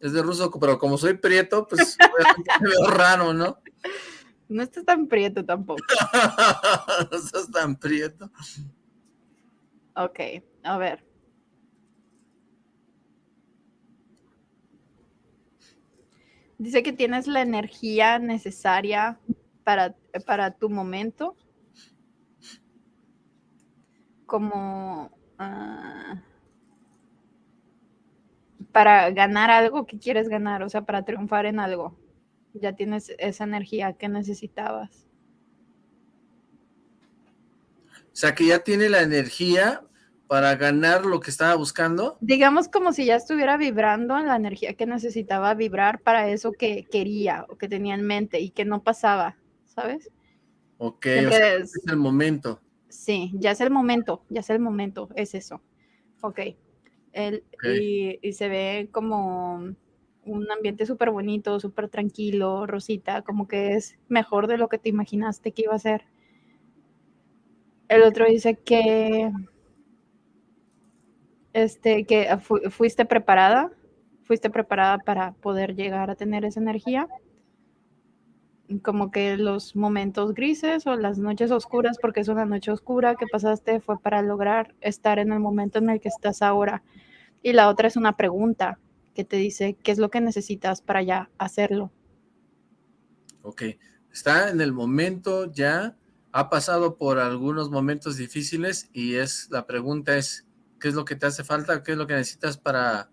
Speaker 1: Es de ruso, pero como soy prieto, pues me veo raro, ¿no?
Speaker 2: No estás tan prieto tampoco.
Speaker 1: no estás tan prieto.
Speaker 2: Ok, a ver. Dice que tienes la energía necesaria para, para tu momento. Como ah, para ganar algo que quieres ganar, o sea, para triunfar en algo. Ya tienes esa energía que necesitabas.
Speaker 1: O sea, que ya tiene la energía para ganar lo que estaba buscando.
Speaker 2: digamos como si ya estuviera vibrando en la energía que necesitaba vibrar para eso que quería o que tenía en mente y que no pasaba, ¿sabes?
Speaker 1: Ok, o
Speaker 2: Siempre
Speaker 1: sea,
Speaker 2: es-
Speaker 1: es el momento.
Speaker 2: sí, ya es el momento, ya es el momento, es eso. Ok. El-. Y, y se ve como un ambiente súper bonito, súper tranquilo, rosita, como que es mejor de lo que te imaginaste que iba a ser. El otro dice que este que fu- fuiste preparada, fuiste preparada para poder llegar a tener esa energía. Como que los momentos grises o las noches oscuras, porque es una noche oscura que pasaste, fue para lograr estar en el momento en el que estás ahora. Y la otra es una pregunta que te dice qué es lo que necesitas para ya hacerlo.
Speaker 1: Ok, está en el momento ya, ha pasado por algunos momentos difíciles y es la pregunta es, ¿qué es lo que te hace falta? ¿Qué es lo que necesitas para...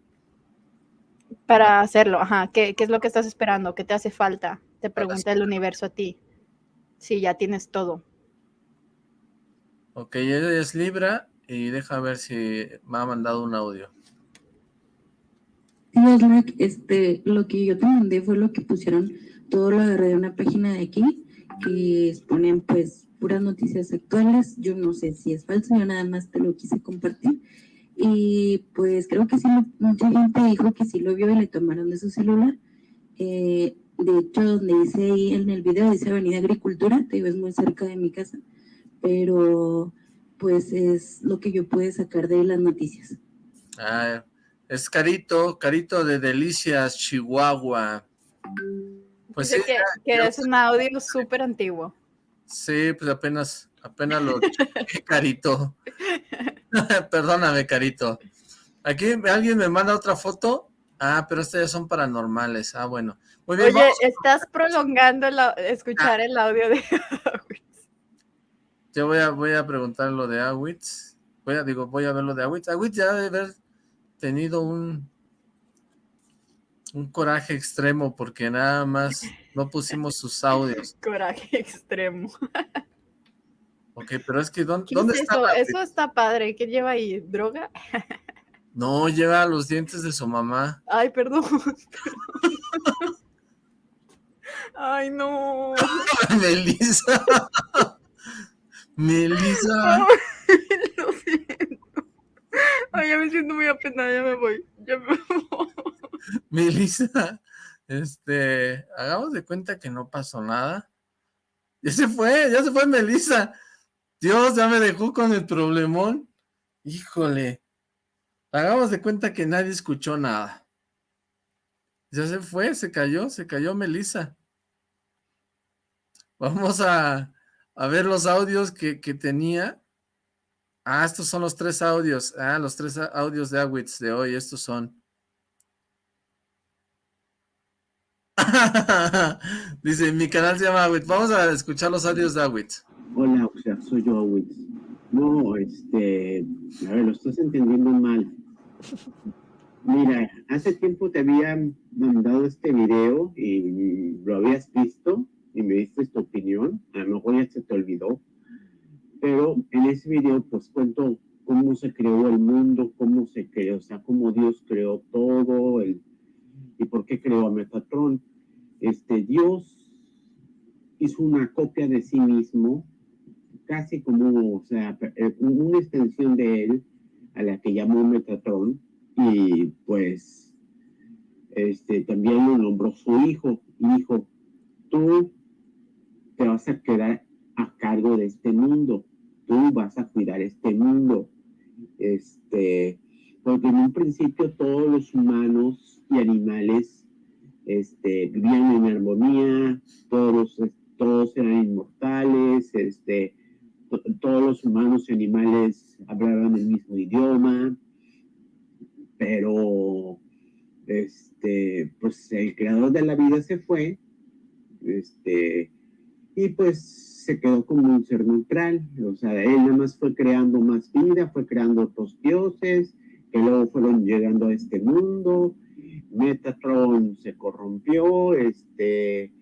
Speaker 2: Para hacerlo, ajá, ¿qué, qué es lo que estás esperando? ¿Qué te hace falta? Te pregunta el universo a ti. Sí, ya tienes todo.
Speaker 1: Ok, ella es Libra y deja ver si me ha mandado un audio.
Speaker 4: Este, lo que yo te mandé fue lo que pusieron, todo lo agarré de una página de aquí, que ponen pues puras noticias actuales, yo no sé si es falso, yo nada más te lo quise compartir, y pues creo que sí, lo- mucha gente dijo que sí lo vio y le tomaron de su celular, Eh, de hecho, donde dice ahí en el video, dice Avenida Agricultura, te digo, es muy cerca de mi casa, pero pues es lo que yo pude sacar de las noticias.
Speaker 1: Ah, es Carito, Carito de Delicias, Chihuahua. Pues sí,
Speaker 2: que, que es un audio súper antiguo.
Speaker 1: sí, pues apenas, apenas lo Carito. Perdóname, Carito. Aquí alguien me manda otra foto. Ah, pero estas ya son paranormales. Ah, bueno.
Speaker 2: Oye,
Speaker 1: vamos.
Speaker 2: estás prolongando el au- escuchar el audio de
Speaker 1: Yo voy a, voy a preguntar lo de Awitz. Voy a, digo, voy a ver lo de Awitz. Awitz ya debe haber tenido un, un coraje extremo porque nada más no pusimos sus audios.
Speaker 2: coraje extremo.
Speaker 1: Ok, pero es que ¿dónde,
Speaker 2: ¿Qué
Speaker 1: dónde
Speaker 2: es
Speaker 1: está?
Speaker 2: eso?
Speaker 1: la-
Speaker 2: Eso está padre. ¿Qué lleva ahí? ¿Droga?
Speaker 1: No, lleva los dientes de su mamá.
Speaker 2: Ay, perdón. Ay, no.
Speaker 1: Melissa. Melissa.
Speaker 2: lo siento. Ay, ya me siento muy apenada, ya me voy. Ya me voy.
Speaker 1: Melissa, este, hagamos de cuenta que no pasó nada. Ya se fue, ya se fue Melissa. Dios, ya me dejó con el problemón. Híjole. Hagamos de cuenta que nadie escuchó nada. Ya se fue, se cayó, se cayó Melissa. Vamos a, a ver los audios que, que, tenía. Ah, estos son los tres audios. Ah, los tres audios de Awitz de hoy, estos son. Dice, mi canal se llama Awitz. Vamos a escuchar los audios de Awitz.
Speaker 7: Hola, o sea, soy yo Awitz. No, este, a ver, lo estás entendiendo mal. Mira, hace tiempo te había mandado este video y lo habías visto y me diste tu opinión. A lo mejor ya se te olvidó. Pero en ese video pues cuento cómo se creó el mundo, cómo se creó, o sea, cómo Dios creó todo el, y por qué creó a Metatron. Este, Dios hizo una copia de sí mismo, casi como, o sea, eh, una extensión de él, a la que llamó Metatron, y pues este, también lo nombró su hijo, hijo, tú te vas a quedar a cargo de este mundo, tú vas a cuidar este mundo, este, porque en un principio todos los humanos y animales este, vivían en armonía, todos, todos eran inmortales, este, todos los humanos y animales hablaban el mismo idioma, pero este, pues el creador de la vida se fue, este, y pues se quedó como un ser neutral, o sea, él nada más fue creando más vida, fue creando otros dioses, que luego fueron llegando a este mundo, Metatron se corrompió, este,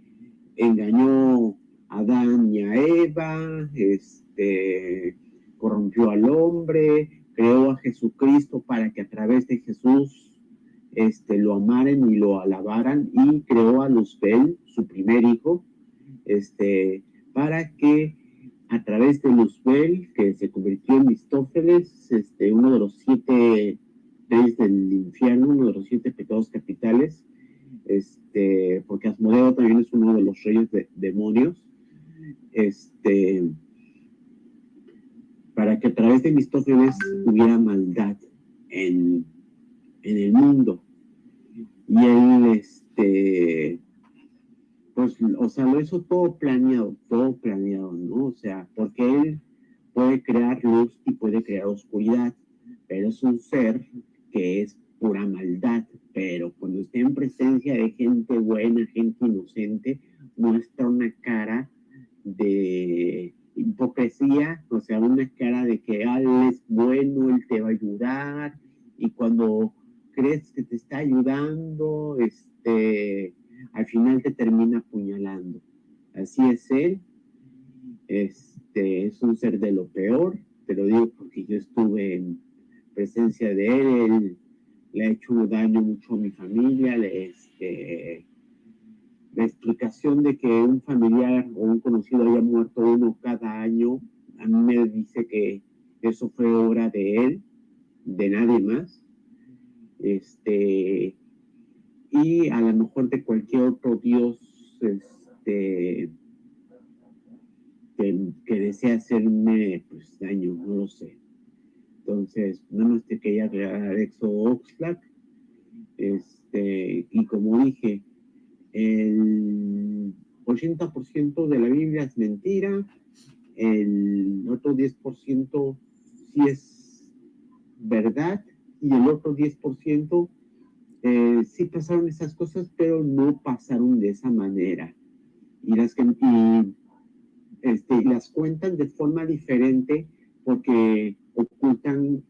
Speaker 7: engañó a Adán y a Eva, este, corrompió al hombre, creó a Jesucristo para que a través de Jesús este, lo amaran y lo alabaran y creó a Luzbel, su primer hijo, este, para que a través de Luzbel, que se convirtió en Mistófeles, este, uno de los siete reyes del infierno, uno de los siete pecados capitales, este, porque Asmodeo también es uno de los reyes de demonios, este, para que a través de Mistófeles hubiera maldad en, en el mundo. Y él, este, pues, o sea, lo hizo todo planeado, todo planeado, ¿no? O sea, porque él puede crear luz y puede crear oscuridad, pero es un ser que es pura maldad, pero cuando está en presencia de gente buena, gente inocente, muestra una cara de hipocresía, o sea, una cara de que ah, él es bueno, él te va a ayudar, y cuando crees que te está ayudando, este, al final te termina apuñalando. Así es él, este, es un ser de lo peor, te lo digo porque yo estuve en presencia de él, él le ha hecho daño mucho a mi familia, este, la explicación de que un familiar o un conocido haya muerto uno cada año, a mí me dice que eso fue obra de él, de nadie más. Este, y a lo mejor de cualquier otro Dios este, que, que desea hacerme pues, daño, no lo sé. Entonces, nada más te quería aclarar Exo Oxlack. Este, y como dije, el 80% de la Biblia es mentira, el otro 10% sí es verdad, y el otro 10% eh, sí pasaron esas cosas, pero no pasaron de esa manera. Y las, y, este, las cuentan de forma diferente porque ocultan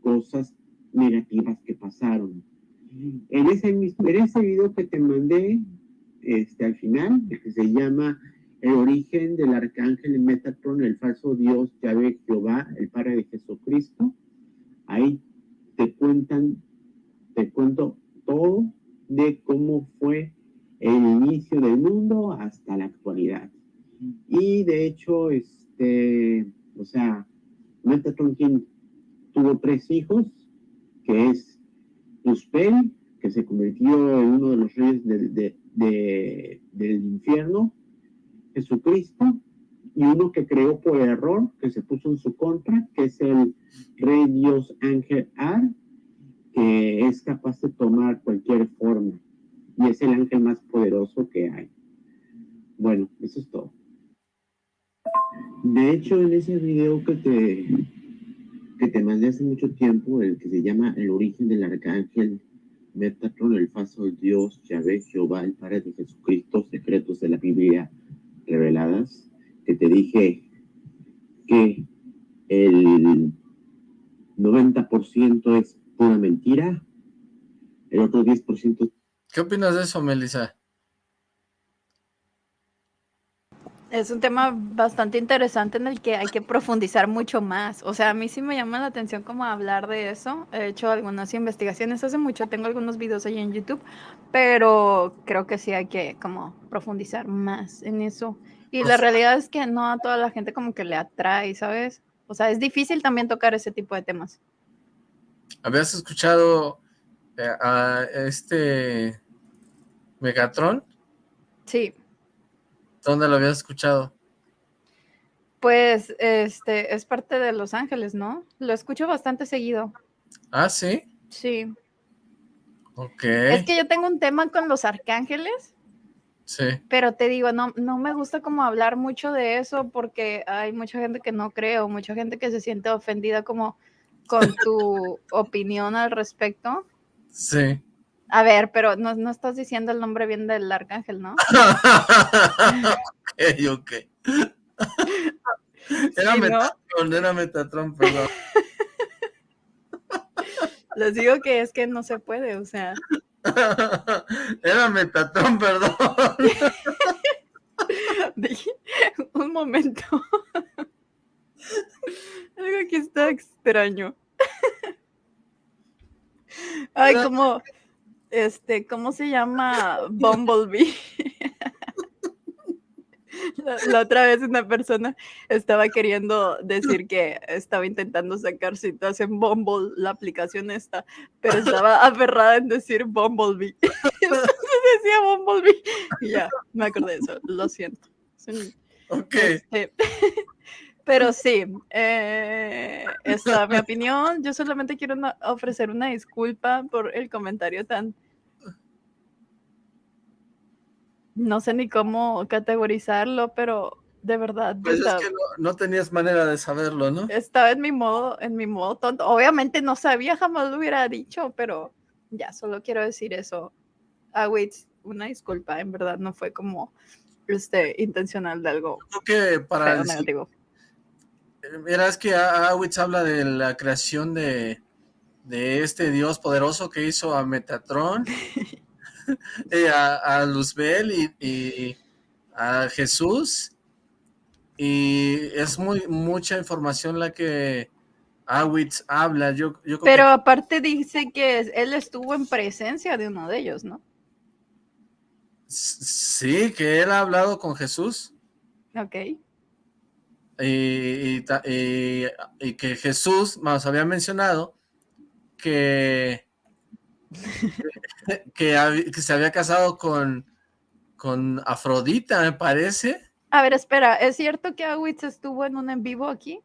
Speaker 7: cosas negativas que pasaron. En ese, mismo, en ese video que te mandé, este, al final, que se llama El origen del arcángel Metatron, el falso Dios Yahvé Jehová, el Padre de Jesucristo. Ahí te cuentan, te cuento todo de cómo fue el inicio del mundo hasta la actualidad. Y de hecho, este, o sea, Metatron King tuvo tres hijos, que es Uspel, que se convirtió en uno de los reyes del infierno, Jesucristo, y uno que creó por error, que se puso en su contra, que es el rey dios ángel Ar, que es capaz de tomar cualquier forma, y es el ángel más poderoso que hay. Bueno, eso es todo. De hecho, en ese video que te, que te mandé hace mucho tiempo, el que se llama El origen del arcángel Metatron, el falso Dios, Yahvé, Jehová, el Padre de Jesucristo, secretos de la Biblia reveladas, que te dije que el 90% es pura mentira, el otro 10%...
Speaker 1: ¿Qué opinas de eso, Melissa?
Speaker 2: Es un tema bastante interesante en el que hay que profundizar mucho más. O sea, a mí sí me llama la atención como hablar de eso. He hecho algunas investigaciones hace mucho, tengo algunos videos ahí en YouTube, pero creo que sí hay que como profundizar más en eso. Y la realidad es que no a toda la gente como que le atrae, ¿sabes? O sea, es difícil también tocar ese tipo de temas.
Speaker 1: ¿Habías escuchado eh, a este Megatron?
Speaker 2: Sí.
Speaker 1: ¿Dónde lo habías escuchado?
Speaker 2: Pues, este, es parte de Los Ángeles, ¿no? Lo escucho bastante seguido.
Speaker 1: ¿Ah, sí?
Speaker 2: Sí.
Speaker 1: Ok.
Speaker 2: Es que yo tengo un tema con los arcángeles.
Speaker 1: Sí.
Speaker 2: Pero te digo, no, no me gusta como hablar mucho de eso porque hay mucha gente que no cree o mucha gente que se siente ofendida como con tu opinión al respecto.
Speaker 1: Sí.
Speaker 2: A ver, pero no, no estás diciendo el nombre bien del arcángel, ¿no?
Speaker 1: ok, ok. Era
Speaker 2: Sí, ¿no?
Speaker 1: Metatron, era Metatron, perdón.
Speaker 2: Les digo que es que no se puede, o sea.
Speaker 1: Era Metatron, perdón.
Speaker 2: Dije, un momento. Algo aquí está extraño. Ay, como, este, ¿cómo se llama? Bumblebee. La, la otra vez una persona estaba queriendo decir que estaba intentando sacar citas en Bumble, la aplicación esta, pero estaba aferrada en decir Bumblebee. Entonces decía Bumblebee. Y ya, me acordé de eso, lo siento.
Speaker 1: Ok.
Speaker 2: Este, pero sí, eh, esta es mi opinión. Yo solamente quiero una- ofrecer una disculpa por el comentario tan... No sé ni cómo categorizarlo, pero de verdad
Speaker 1: Pues es que no, no tenías manera de saberlo, ¿no?
Speaker 2: estaba en mi modo, en mi modo tonto. Obviamente no sabía, jamás lo hubiera dicho, pero ya, solo quiero decir eso. Ah, wait, una disculpa, en verdad no fue como este intencional de algo
Speaker 1: Creo que para
Speaker 2: feo,
Speaker 1: el, es que Awitz habla de la creación de, de este dios poderoso que hizo a Metatron, y a, a Luzbel y, y a Jesús. Y es muy mucha información la que Awitz habla. Yo, yo creo que-
Speaker 2: Pero aparte dice que él estuvo en presencia de uno de ellos, ¿no?
Speaker 1: sí, que él ha hablado con Jesús.
Speaker 2: Ok.
Speaker 1: Y, y ta- y- que Jesús nos había mencionado que, que, se había casado con, con Afrodita, me parece.
Speaker 2: A ver, espera, ¿es cierto que Awitz estuvo en un en vivo aquí?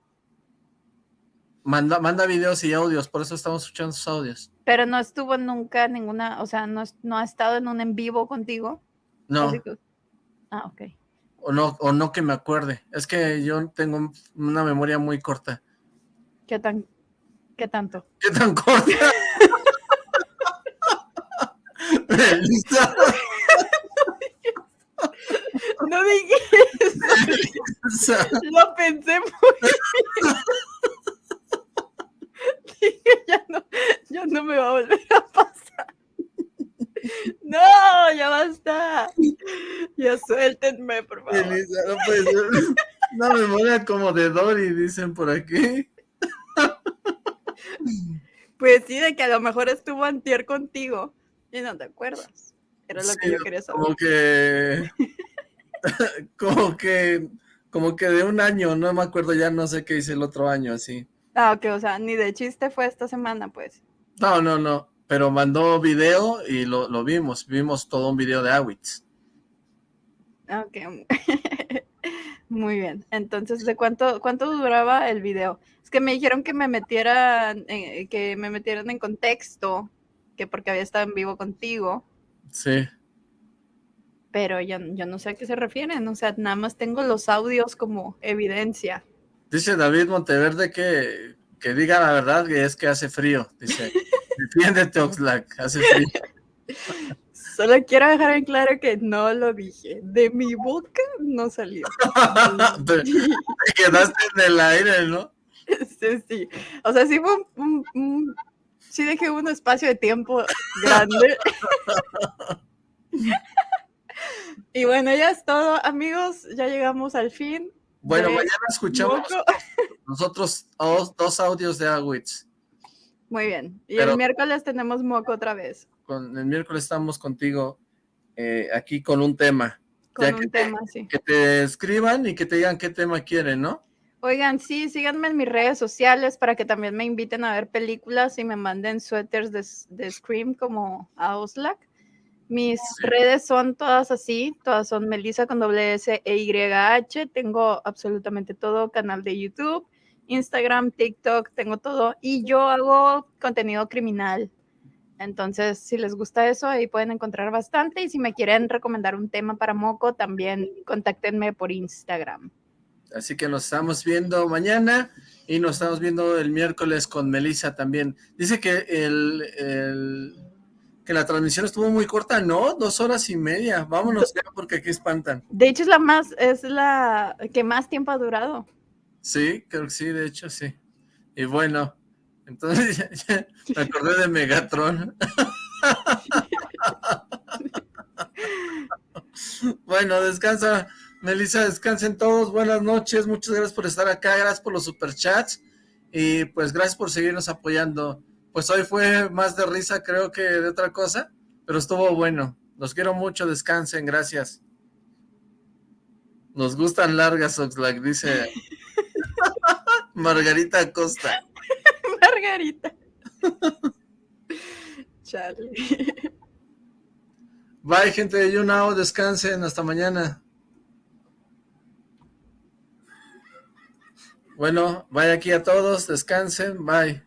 Speaker 1: Manda, manda videos y audios, por eso estamos escuchando sus audios.
Speaker 2: Pero no estuvo nunca ninguna, o sea, no, no ha estado en un en vivo contigo.
Speaker 1: No,
Speaker 2: que- Ah, ok.
Speaker 1: O no, o no que me acuerde. Es que yo tengo una memoria muy corta.
Speaker 2: ¿Qué tan, qué tanto?
Speaker 1: ¿Qué tan corta?
Speaker 2: No dije eso, lo pensé muy bien. Dije, ya no, ya no me va a volver a pasar. No, ya basta. Ya suéltenme, por favor.
Speaker 1: No puede ser. Una memoria como de Dory, dicen por aquí.
Speaker 2: Pues sí, de que a lo mejor estuvo antier contigo y no te acuerdas. Era lo que yo quería saber.
Speaker 1: Como que... como que... Como que de un año, no me acuerdo ya, no sé qué hice el otro año, así.
Speaker 2: Ah, ok, o sea, ni de chiste fue esta semana, pues.
Speaker 1: No, no, no, pero mandó video y lo, lo vimos, vimos todo un video de Awitz.
Speaker 2: Ok, muy bien. Entonces, ¿de cuánto, cuánto duraba el video? Es que me dijeron que me metieran, eh, que me metieran en contexto, que porque había estado en vivo contigo.
Speaker 1: Sí.
Speaker 2: Pero yo, yo no sé a qué se refieren, o sea, nada más tengo los audios como evidencia.
Speaker 1: Dice David Monteverde que, que diga la verdad que es que hace frío. Dice, defiéndete Oxlack, hace frío.
Speaker 2: Solo quiero dejar en claro que no lo dije. De mi boca no salió.
Speaker 1: te, te quedaste en el aire, ¿no?
Speaker 2: Sí, sí. O sea, sí fue un, un- un- sí dejé un espacio de tiempo grande. y bueno, ya es todo, amigos. Ya llegamos al fin.
Speaker 1: Bueno, mañana escuchamos nosotros dos, dos audios de Awitz.
Speaker 2: Muy bien. Y
Speaker 1: Pero-
Speaker 2: el miércoles tenemos moco otra vez.
Speaker 1: Con, el miércoles estamos contigo eh, aquí con un tema.
Speaker 2: Con
Speaker 1: Ya
Speaker 2: un
Speaker 1: que te-
Speaker 2: tema así.
Speaker 1: Que te escriban y que te digan qué tema quieren, ¿no?
Speaker 2: Oigan, sí, síganme en mis redes sociales para que también me inviten a ver películas y me manden suéteres de, de Scream como a Oslac. Mis redes son todas así, todas son Melissa con doble S e Y H. Tengo absolutamente todo, canal de YouTube, Instagram, TikTok, tengo todo. Y yo hago contenido criminal. Entonces, si les gusta eso, ahí pueden encontrar bastante. Y si me quieren recomendar un tema para Moco, también contáctenme por Instagram.
Speaker 1: Así que nos estamos viendo mañana y nos estamos viendo el miércoles con Melissa también. Dice que el, el- que la transmisión estuvo muy corta, ¿no? Dos horas y media. Vámonos ya porque aquí espantan.
Speaker 2: De hecho, es la más, es la que más tiempo ha durado.
Speaker 1: Sí, creo que sí, de hecho sí. Y bueno, entonces ya- me acordé de Megatron. bueno, descansa, Melissa, descansen todos, buenas noches, muchas gracias por estar acá, gracias por los superchats y pues gracias por seguirnos apoyando. Pues hoy fue más de risa creo que de otra cosa, pero estuvo bueno. Los quiero mucho, descansen, gracias. Nos gustan largas, Oxlack, dice Margarita Acosta.
Speaker 2: Margarita. Charlie.
Speaker 1: Bye, gente de YouNow, descansen, hasta mañana. Bueno, bye aquí a todos, descansen, bye.